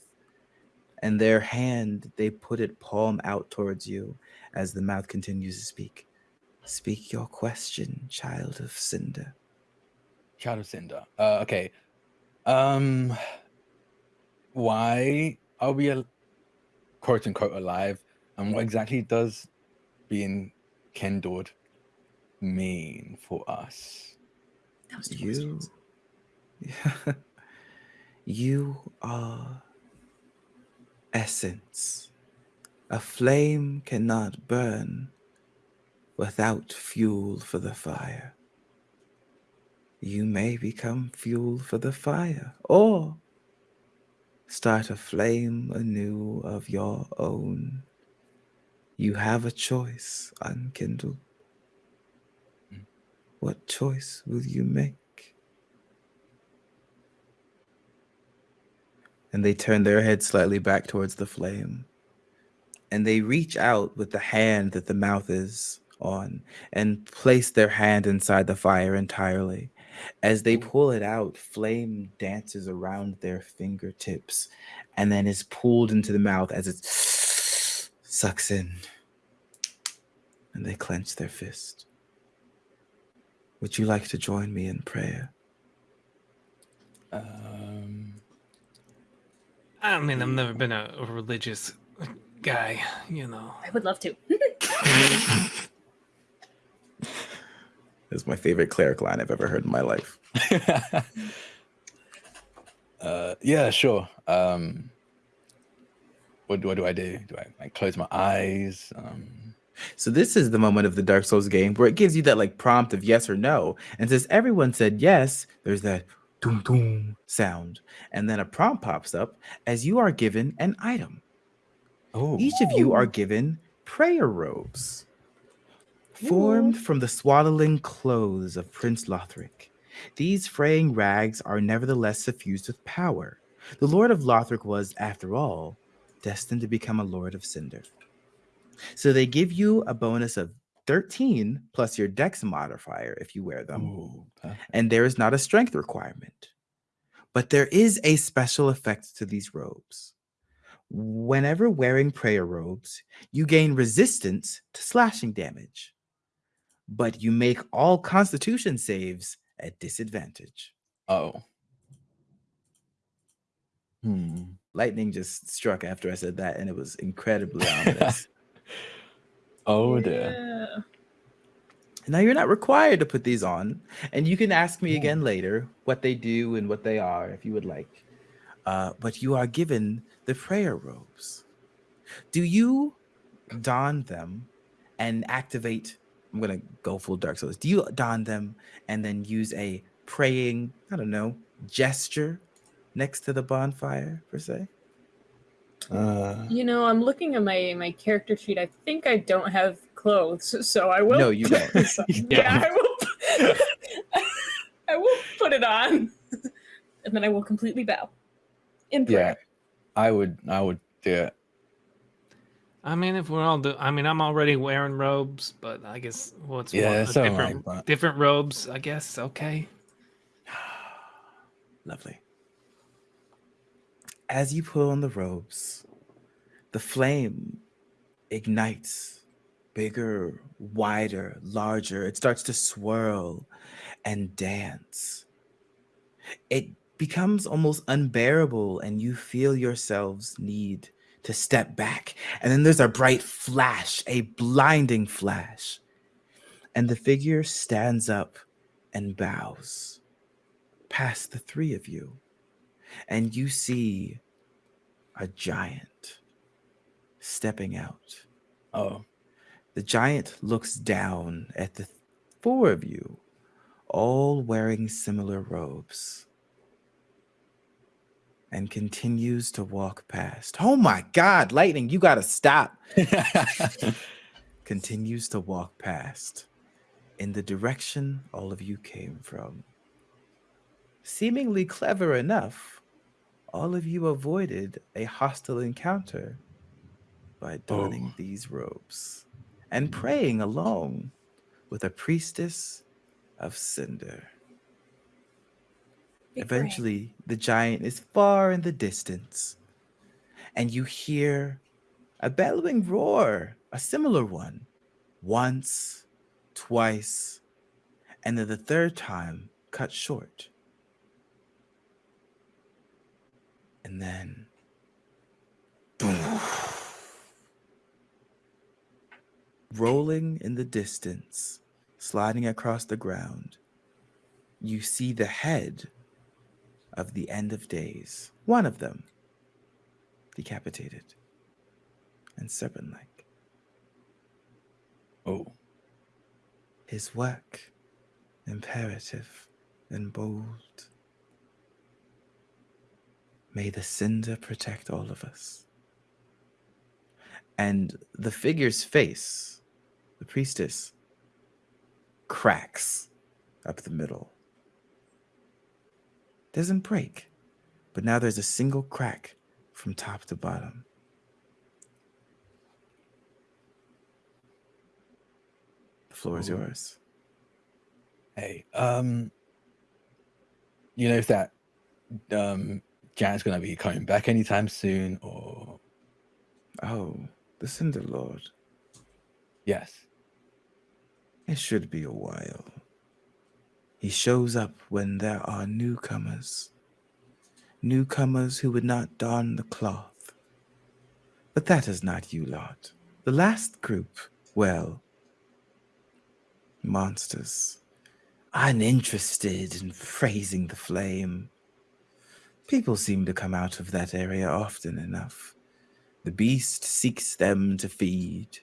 Speaker 1: And their hand, they put it palm out towards you as the mouth continues to speak. Speak your question, child of Cinder.
Speaker 2: Child of Cinder. Uh, okay. Um, why are we quote unquote alive, and what exactly does being kindled mean for us?
Speaker 3: that was
Speaker 1: You, you are essence. A flame cannot burn without fuel for the fire. You may become fuel for the fire, or start a flame anew of your own. You have a choice, unkindled. What choice will you make? And they turn their head slightly back towards the flame. And they reach out with the hand that the mouth is on and place their hand inside the fire entirely. As they pull it out, flame dances around their fingertips and then is pulled into the mouth as it sucks in. And they clench their fist. Would you like to join me in prayer?
Speaker 2: Um,
Speaker 4: I mean, I've never been a, a religious guy, you know.
Speaker 3: I would love to.
Speaker 1: That's my favorite cleric line I've ever heard in my life.
Speaker 2: uh, yeah, sure. Um, what, what do I do? Do I like close my eyes? Um,
Speaker 1: So this is the moment of the Dark Souls game where it gives you that like prompt of yes or no. And since everyone said yes, there's that doom doom sound. And then a prompt pops up as you are given an item.
Speaker 2: oh,
Speaker 1: Each of you are given prayer robes. Formed from the swaddling clothes of Prince Lothric, these fraying rags are nevertheless suffused with power. The Lord of Lothric was, after all, destined to become a Lord of Cinder. So they give you a bonus of 13 plus your dex modifier if you wear them
Speaker 2: Ooh,
Speaker 1: and there is not a strength requirement. But there is a special effect to these robes. Whenever wearing prayer robes, you gain resistance to slashing damage, but you make all constitution saves at disadvantage.
Speaker 2: Oh. Hmm.
Speaker 1: Lightning just struck after I said that, and it was incredibly ominous.
Speaker 2: Oh dear.
Speaker 3: Yeah.
Speaker 1: Now you're not required to put these on, and you can ask me
Speaker 2: Yeah.
Speaker 1: again later what they do and what they are if you would like. Uh, but you are given the prayer robes. Do you don them and activate? I'm gonna go full Dark Souls. Do you don them and then use a praying? I don't know gesture next to the bonfire per se.
Speaker 2: Uh,
Speaker 3: You know, I'm looking at my my character sheet. I think I don't have clothes, so I will.
Speaker 1: No, you don't.
Speaker 3: yeah, I will. I will put it on, and then I will completely bow in
Speaker 2: yeah. I would. I would do it.
Speaker 4: I mean, if we're all do, I mean, I'm already wearing robes, but I guess what's
Speaker 2: Yeah,
Speaker 4: one,
Speaker 2: so am I,
Speaker 4: different
Speaker 2: but-
Speaker 4: different robes? I guess okay.
Speaker 1: Lovely. As you pull on the robes, the flame ignites bigger, wider, larger. It starts to swirl and dance. It becomes almost unbearable, and you feel yourselves need to step back. And then there's a bright flash, a blinding flash. And the figure stands up and bows past the three of you, and you see a giant stepping out.
Speaker 2: Oh.
Speaker 1: The giant looks down at the four of you, all wearing similar robes, and continues to walk past. Oh my God, Lightning, you gotta stop. Continues to walk past in the direction all of you came from, seemingly clever enough, all of you avoided a hostile encounter by donning
Speaker 2: Oh.
Speaker 1: these robes and praying along with a priestess of cinder. Eventually, the giant is far in the distance, and you hear a bellowing roar, a similar one, once, twice, and then the third time cut short. And then, boom, rolling in the distance, sliding across the ground, you see the head of the end of days, one of them decapitated and serpent like.
Speaker 2: Oh,
Speaker 1: His work imperative and bold. May the cinder protect all of us. And the figure's face, the priestess, cracks up the middle. Doesn't break, but now there's a single crack from top to bottom. The floor is
Speaker 2: Ooh.
Speaker 1: yours.
Speaker 2: hey, um, you know if that um giant's gonna be coming back anytime soon, or
Speaker 1: Oh, the Cinder Lord.
Speaker 2: yes?
Speaker 1: It should be a while. He shows up when there are newcomers. Newcomers who would not don the cloth. But that is not you lot. The last group, well, monsters, uninterested in praising the flame. People seem to come out of that area often enough. The beast seeks them to feed.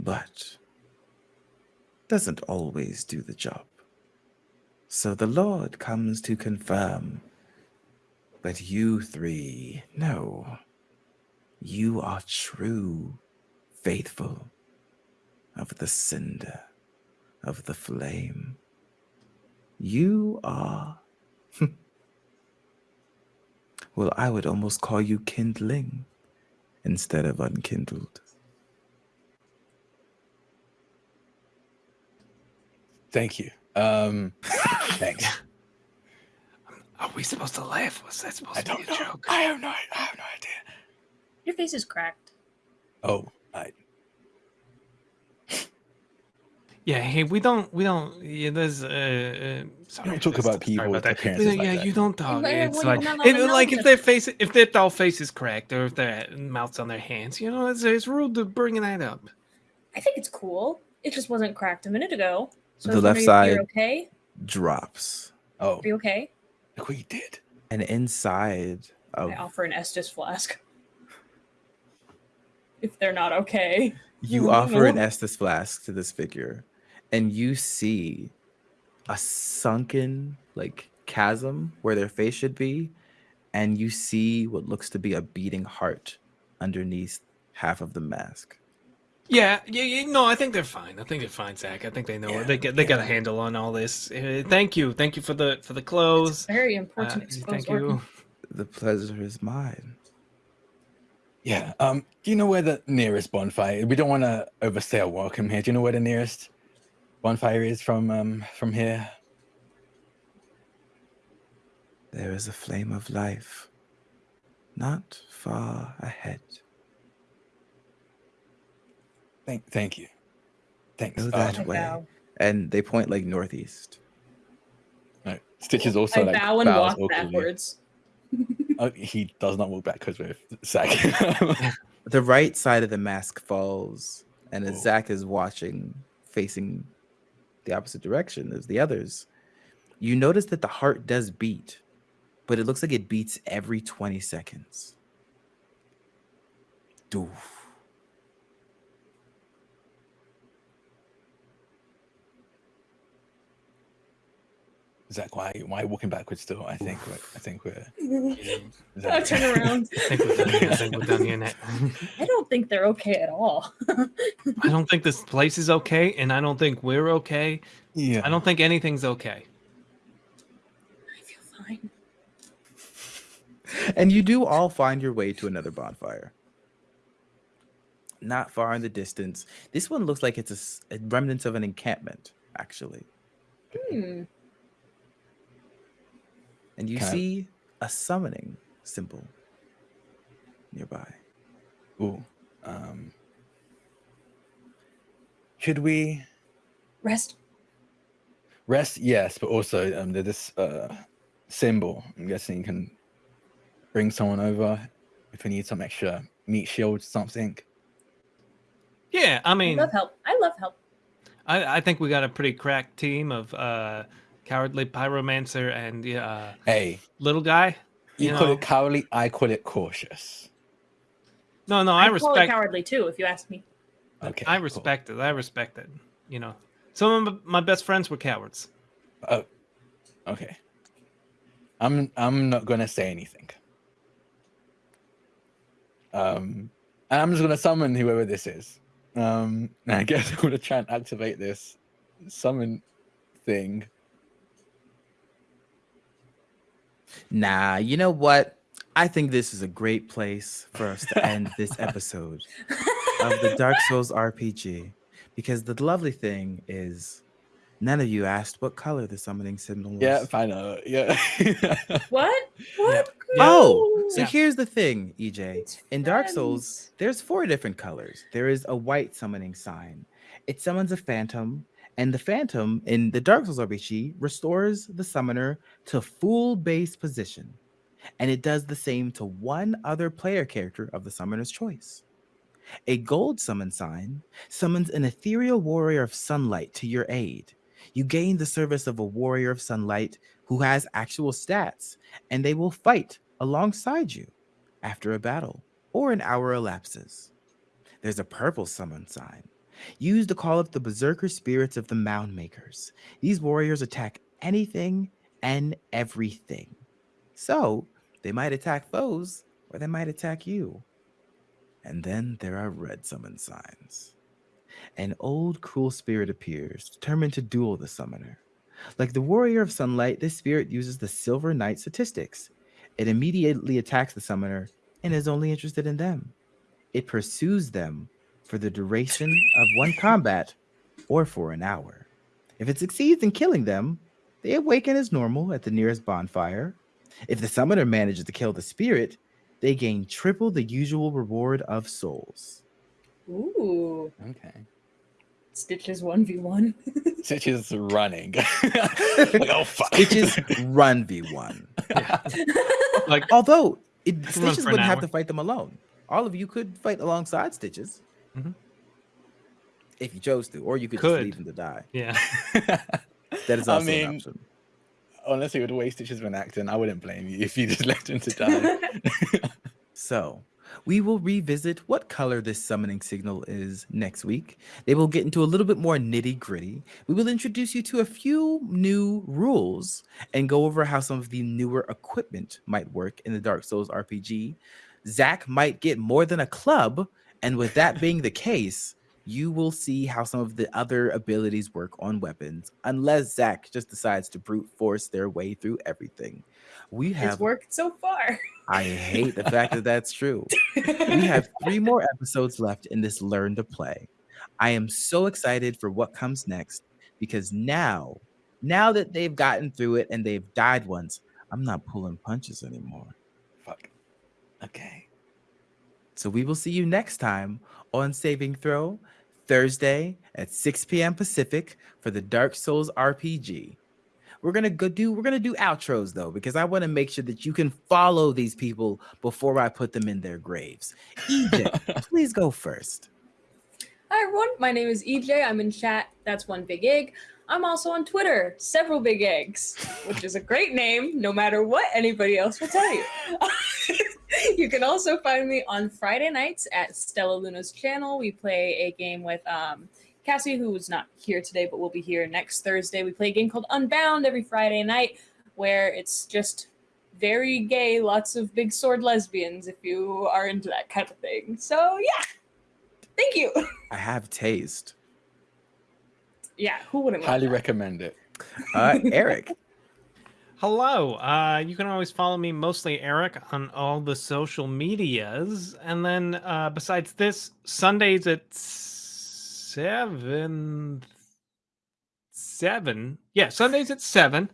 Speaker 1: But doesn't always do the job. So the Lord comes to confirm. But you three, no. You are true, faithful of the cinder, of the flame. You are. well, I would almost call you kindling instead of unkindled.
Speaker 2: Thank you. Um, thanks.
Speaker 4: Are we supposed to laugh? Was that supposed
Speaker 2: I
Speaker 4: to be a
Speaker 2: know.
Speaker 4: joke?
Speaker 2: I have no. I have no idea.
Speaker 3: Your face is cracked.
Speaker 2: Oh, I.
Speaker 4: Yeah, hey, we don't, we don't. Yeah, there's. Uh, uh, sorry,
Speaker 2: talk
Speaker 4: let's-
Speaker 2: about
Speaker 4: sorry
Speaker 2: people's
Speaker 4: that.
Speaker 2: appearances
Speaker 4: Yeah,
Speaker 2: like
Speaker 4: yeah,
Speaker 2: that.
Speaker 4: you don't talk.
Speaker 3: Well,
Speaker 4: It's
Speaker 3: well,
Speaker 4: like,
Speaker 3: you're
Speaker 4: if, like if their face, if their doll face is cracked, or if their mouth's on their hands, you know, it's, it's rude to bring that up.
Speaker 3: I think it's cool. It just wasn't cracked a minute ago. So
Speaker 1: The left side-
Speaker 3: okay?
Speaker 1: Drops.
Speaker 2: Oh,
Speaker 3: Are you okay?
Speaker 2: look what you did.
Speaker 1: And inside of
Speaker 3: I offer an Estus flask. If they're not okay.
Speaker 1: You offer an Estus flask to this figure, and you see a sunken like chasm where their face should be, and you see what looks to be a beating heart underneath half of the mask.
Speaker 4: Yeah, yeah, yeah, no, I think they're fine. I think they're fine, Zach. I think they know
Speaker 2: Yeah,
Speaker 4: it. They get, they got a handle on all this. Uh, thank you, thank you for the for the
Speaker 3: It's
Speaker 4: clothes.
Speaker 3: very
Speaker 4: Uh,
Speaker 3: important. exposed
Speaker 4: thank
Speaker 3: organ.
Speaker 4: you.
Speaker 1: The pleasure is mine.
Speaker 2: Yeah. Um. Do you know where the nearest bonfire? We don't want to overstay our welcome here. Do you know where the nearest bonfire is from? Um. From here.
Speaker 1: There is a flame of life, not far ahead.
Speaker 2: Thank. Thank you. Thanks.
Speaker 1: Go
Speaker 2: Um,
Speaker 1: that
Speaker 3: I
Speaker 1: way.
Speaker 3: bow.
Speaker 1: And they point like northeast.
Speaker 2: right. Stitch is also
Speaker 3: I
Speaker 2: like
Speaker 3: bow and
Speaker 2: bows
Speaker 3: walk
Speaker 2: awkwardly.
Speaker 3: backwards.
Speaker 2: Oh, he does not walk backwards with Zach.
Speaker 1: The right side of the mask falls, and as
Speaker 2: Oh.
Speaker 1: Zach is watching, facing the opposite direction as the others, you notice that the heart does beat, but it looks like it beats every 20 seconds. Doof.
Speaker 2: Zach, why why walking backwards still? I think we're I think we're.
Speaker 3: I'll turn around.
Speaker 4: I think we're done. I think we're done here. Nick.
Speaker 3: I don't think they're okay at all.
Speaker 4: I don't think this place is okay, and I don't think we're okay.
Speaker 2: yeah.
Speaker 4: I don't think anything's okay.
Speaker 3: I feel fine.
Speaker 1: And you do all find your way to another bonfire. Not far in the distance. This one looks like it's a remnants of an encampment, actually.
Speaker 3: Hmm.
Speaker 1: And you
Speaker 2: Can
Speaker 1: see a summoning symbol nearby.
Speaker 2: Ooh. Um. Should we
Speaker 3: Rest.
Speaker 2: rest? Yes, but also um, there's this uh symbol. I'm guessing you can bring someone over if we need some extra meat shield, something.
Speaker 4: Yeah, I mean, I
Speaker 3: love help. I love help.
Speaker 4: I, I think we got a pretty cracked team of uh, cowardly pyromancer and uh,
Speaker 2: Hey,
Speaker 4: little guy.
Speaker 2: you,
Speaker 4: You
Speaker 2: call
Speaker 4: know.
Speaker 2: it cowardly. I call it cautious.
Speaker 4: No, no, I,
Speaker 3: call it
Speaker 4: respect.
Speaker 3: cowardly too, if you ask me.
Speaker 2: Okay.
Speaker 4: I
Speaker 2: cool.
Speaker 4: respect it. I respect it. You know, some of my best friends were cowards.
Speaker 2: Oh, okay. I'm I'm not gonna say anything. Um, and I'm just gonna summon whoever this is. Um, and I guess I'm gonna try and activate this summon thing.
Speaker 1: Nah, you know what? I think this is a great place for us to end this episode of the Dark Souls RPG. Because the lovely thing is, none of you asked what color the summoning symbol was.
Speaker 2: Yeah, I know. Yeah.
Speaker 3: What? What?
Speaker 1: Oh, so
Speaker 4: Yeah.
Speaker 1: here's the thing, EJ. In Dark Souls, there's four different colors. There is a white summoning sign. It summons a phantom, and the phantom in the Dark Souls RPG restores the summoner to full base position. And it does the same to one other player character of the summoner's choice. A gold summon sign summons an ethereal warrior of sunlight to your aid. You gain the service of a warrior of sunlight who has actual stats, and they will fight alongside you after a battle or an hour elapses. There's a purple summon sign used to call up the berserker spirits of the mound makers. These warriors attack anything and everything. So they might attack foes or they might attack you. And then there are red summon signs. An old cruel spirit appears, determined to duel the summoner. Like the warrior of sunlight, this spirit uses the silver knight statistics. It immediately attacks the summoner and is only interested in them. It pursues them for the duration of one combat or for an hour. If it succeeds in killing them, they awaken as normal at the nearest bonfire. If the summoner manages to kill the spirit, they gain triple the usual reward of souls.
Speaker 3: Ooh.
Speaker 2: okay.
Speaker 3: Stitches 1v1.
Speaker 2: Stitch is running. like, oh fuck.
Speaker 1: Stitches run v1.
Speaker 4: Like,
Speaker 1: Although it,
Speaker 4: can
Speaker 1: Stitches wouldn't have
Speaker 4: hour.
Speaker 1: to fight them alone. All of you could fight alongside Stitches.
Speaker 4: Mhm.
Speaker 1: If you chose to, or you could,
Speaker 4: Could.
Speaker 1: just leave him to die.
Speaker 4: yeah,
Speaker 1: That is
Speaker 2: I
Speaker 1: also
Speaker 2: mean,
Speaker 1: an option.
Speaker 2: Honestly, with the way Stitch has been acting, I wouldn't blame you if you just left him to die.
Speaker 1: So, we will revisit what color this summoning signal is next week. They will get into a little bit more nitty gritty. We will introduce you to a few new rules and go over how some of the newer equipment might work in the Dark Souls RPG. Zach might get more than a club, and with that being the case, you will see how some of the other abilities work on weapons, unless Zach just decides to brute force their way through everything. We have it's
Speaker 3: worked so far.
Speaker 1: I hate the fact that that's true. We have three more episodes left in this Learn to Play. I am so excited for what comes next because now, now that they've gotten through it and they've died once, I'm not pulling punches anymore.
Speaker 2: Fuck. Okay.
Speaker 1: So we will see you next time on Saving Throw, Thursday at 6 p.m. Pacific for the Dark Souls RPG. We're gonna go do we're gonna do outros though, because I want to make sure that you can follow these people before I put them in their graves. EJ, please go first.
Speaker 3: Hi everyone, my name is EJ. I'm in chat. That's one big egg. I'm also on Twitter, several big eggs, which is a great name, no matter what anybody else will tell you. you can also find me on Friday nights at Stella Luna's channel. We play a game with um, Cassie, who is not here today but will be here next Thursday. We play a game called Unbound every Friday night, where it's just very gay, lots of big sword lesbians if you are into that kind of thing. So yeah, thank you.
Speaker 1: I have taste.
Speaker 3: Yeah, who wouldn't? want
Speaker 2: Highly
Speaker 3: that?
Speaker 2: recommend it.
Speaker 1: Uh, Eric.
Speaker 4: Hello. Uh, you can always follow me, mostly Eric, on all the social medias. And then uh, besides this, Sundays at seven. Seven. Yeah, Sundays at seven.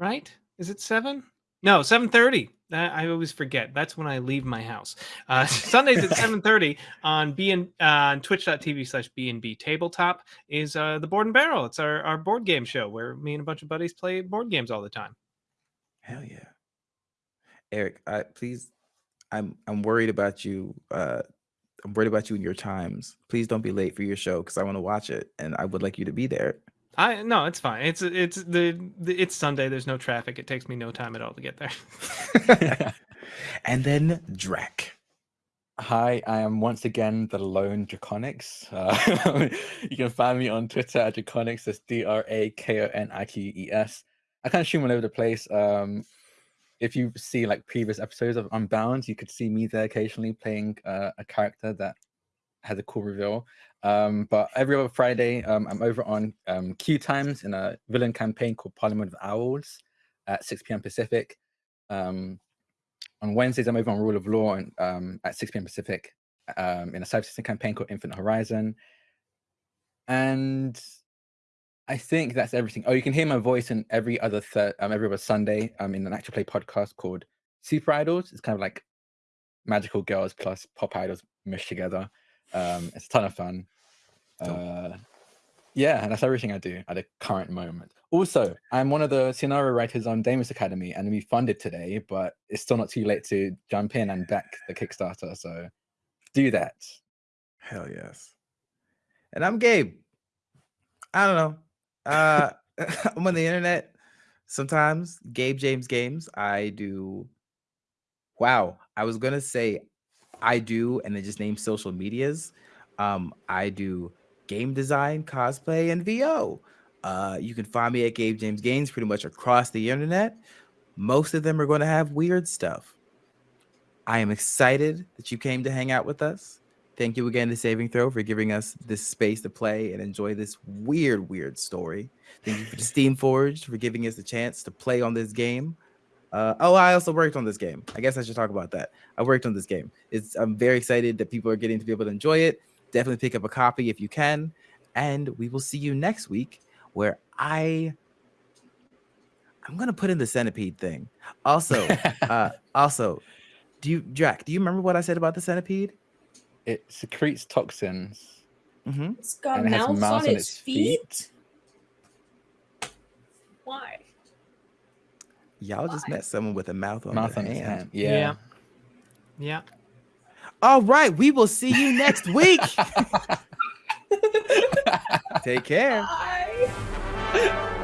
Speaker 4: Right? Is it seven? No, seven thirty. I I always forget. That's when I leave my house. Uh, Sundays at seven thirty on BN uh, on Twitch.tv slash BNB Tabletop is uh, the Board and Barrel. It's our, our board game show where me and a bunch of buddies play board games all the time.
Speaker 1: Hell yeah. Eric, I please I'm I'm worried about you. Uh I'm worried about you and your times. Please don't be late for your show because I want to watch it and I would like you to be there.
Speaker 4: I no, it's fine. It's it's the, the it's Sunday. There's no traffic. It takes me no time at all to get there.
Speaker 1: and then Drac.
Speaker 2: Hi, I am once again the lone Draconics. Uh, you can find me on Twitter at Draconics. That's D R A K O N I Q E S. I kind of stream all over the place. Um, if you see like previous episodes of Unbound, you could see me there occasionally playing uh, a character that has a cool reveal. Um, but every other Friday, um, I'm over on um, Q Times in a villain campaign called Parliament of Owls at 6 p.m. Pacific. Um, on Wednesdays, I'm over on Rule of Law and, um, at 6 p.m. Pacific um, in a Cypher System campaign called Infinite Horizon. And I think that's everything. Oh, you can hear my voice in every other third, every other Sunday um, in an actual play podcast called Super Idols. It's kind of like magical girls plus pop idols mushed together. Um, it's a ton of fun. Uh, yeah, and that's everything I do at the current moment. Also, I'm one of the scenario writers on Damus Academy, and we funded today, but it's still not too late to jump in and back the Kickstarter. So do that.
Speaker 1: Hell yes. And I'm Gabe. I don't know. Uh I'm on the internet sometimes. Gabe James Games. I do wow. I was gonna say I do and then just name social medias. Um, I do game design, cosplay, and VO. Uh, you can find me at Gabe James Games pretty much across the internet. Most of them are going to have weird stuff. I am excited that you came to hang out with us. Thank you again to Saving Throw for giving us this space to play and enjoy this weird, weird story. Thank you to Steamforged for giving us the chance to play on this game. Uh, oh, I also worked on this game. I guess I should talk about that. I worked on this game. It's I'm very excited that people are getting to be able to enjoy it. Definitely pick up a copy if you can. And we will see you next week where I I'm gonna put in the centipede thing. Also, uh, also, do you Jack, do you remember what I said about the centipede?
Speaker 2: it secretes toxins.
Speaker 1: Mm-hmm.
Speaker 3: It's got
Speaker 2: And it has
Speaker 3: mouths
Speaker 2: mouths
Speaker 3: on
Speaker 2: on
Speaker 3: its
Speaker 2: its
Speaker 3: feet. Why?
Speaker 1: Y'all just met someone with a mouth on
Speaker 2: Mouth
Speaker 1: their
Speaker 2: on its
Speaker 1: hand.
Speaker 2: hand. Yeah.
Speaker 4: Yeah.
Speaker 1: All right, we will see you next week. Take care.
Speaker 3: Bye.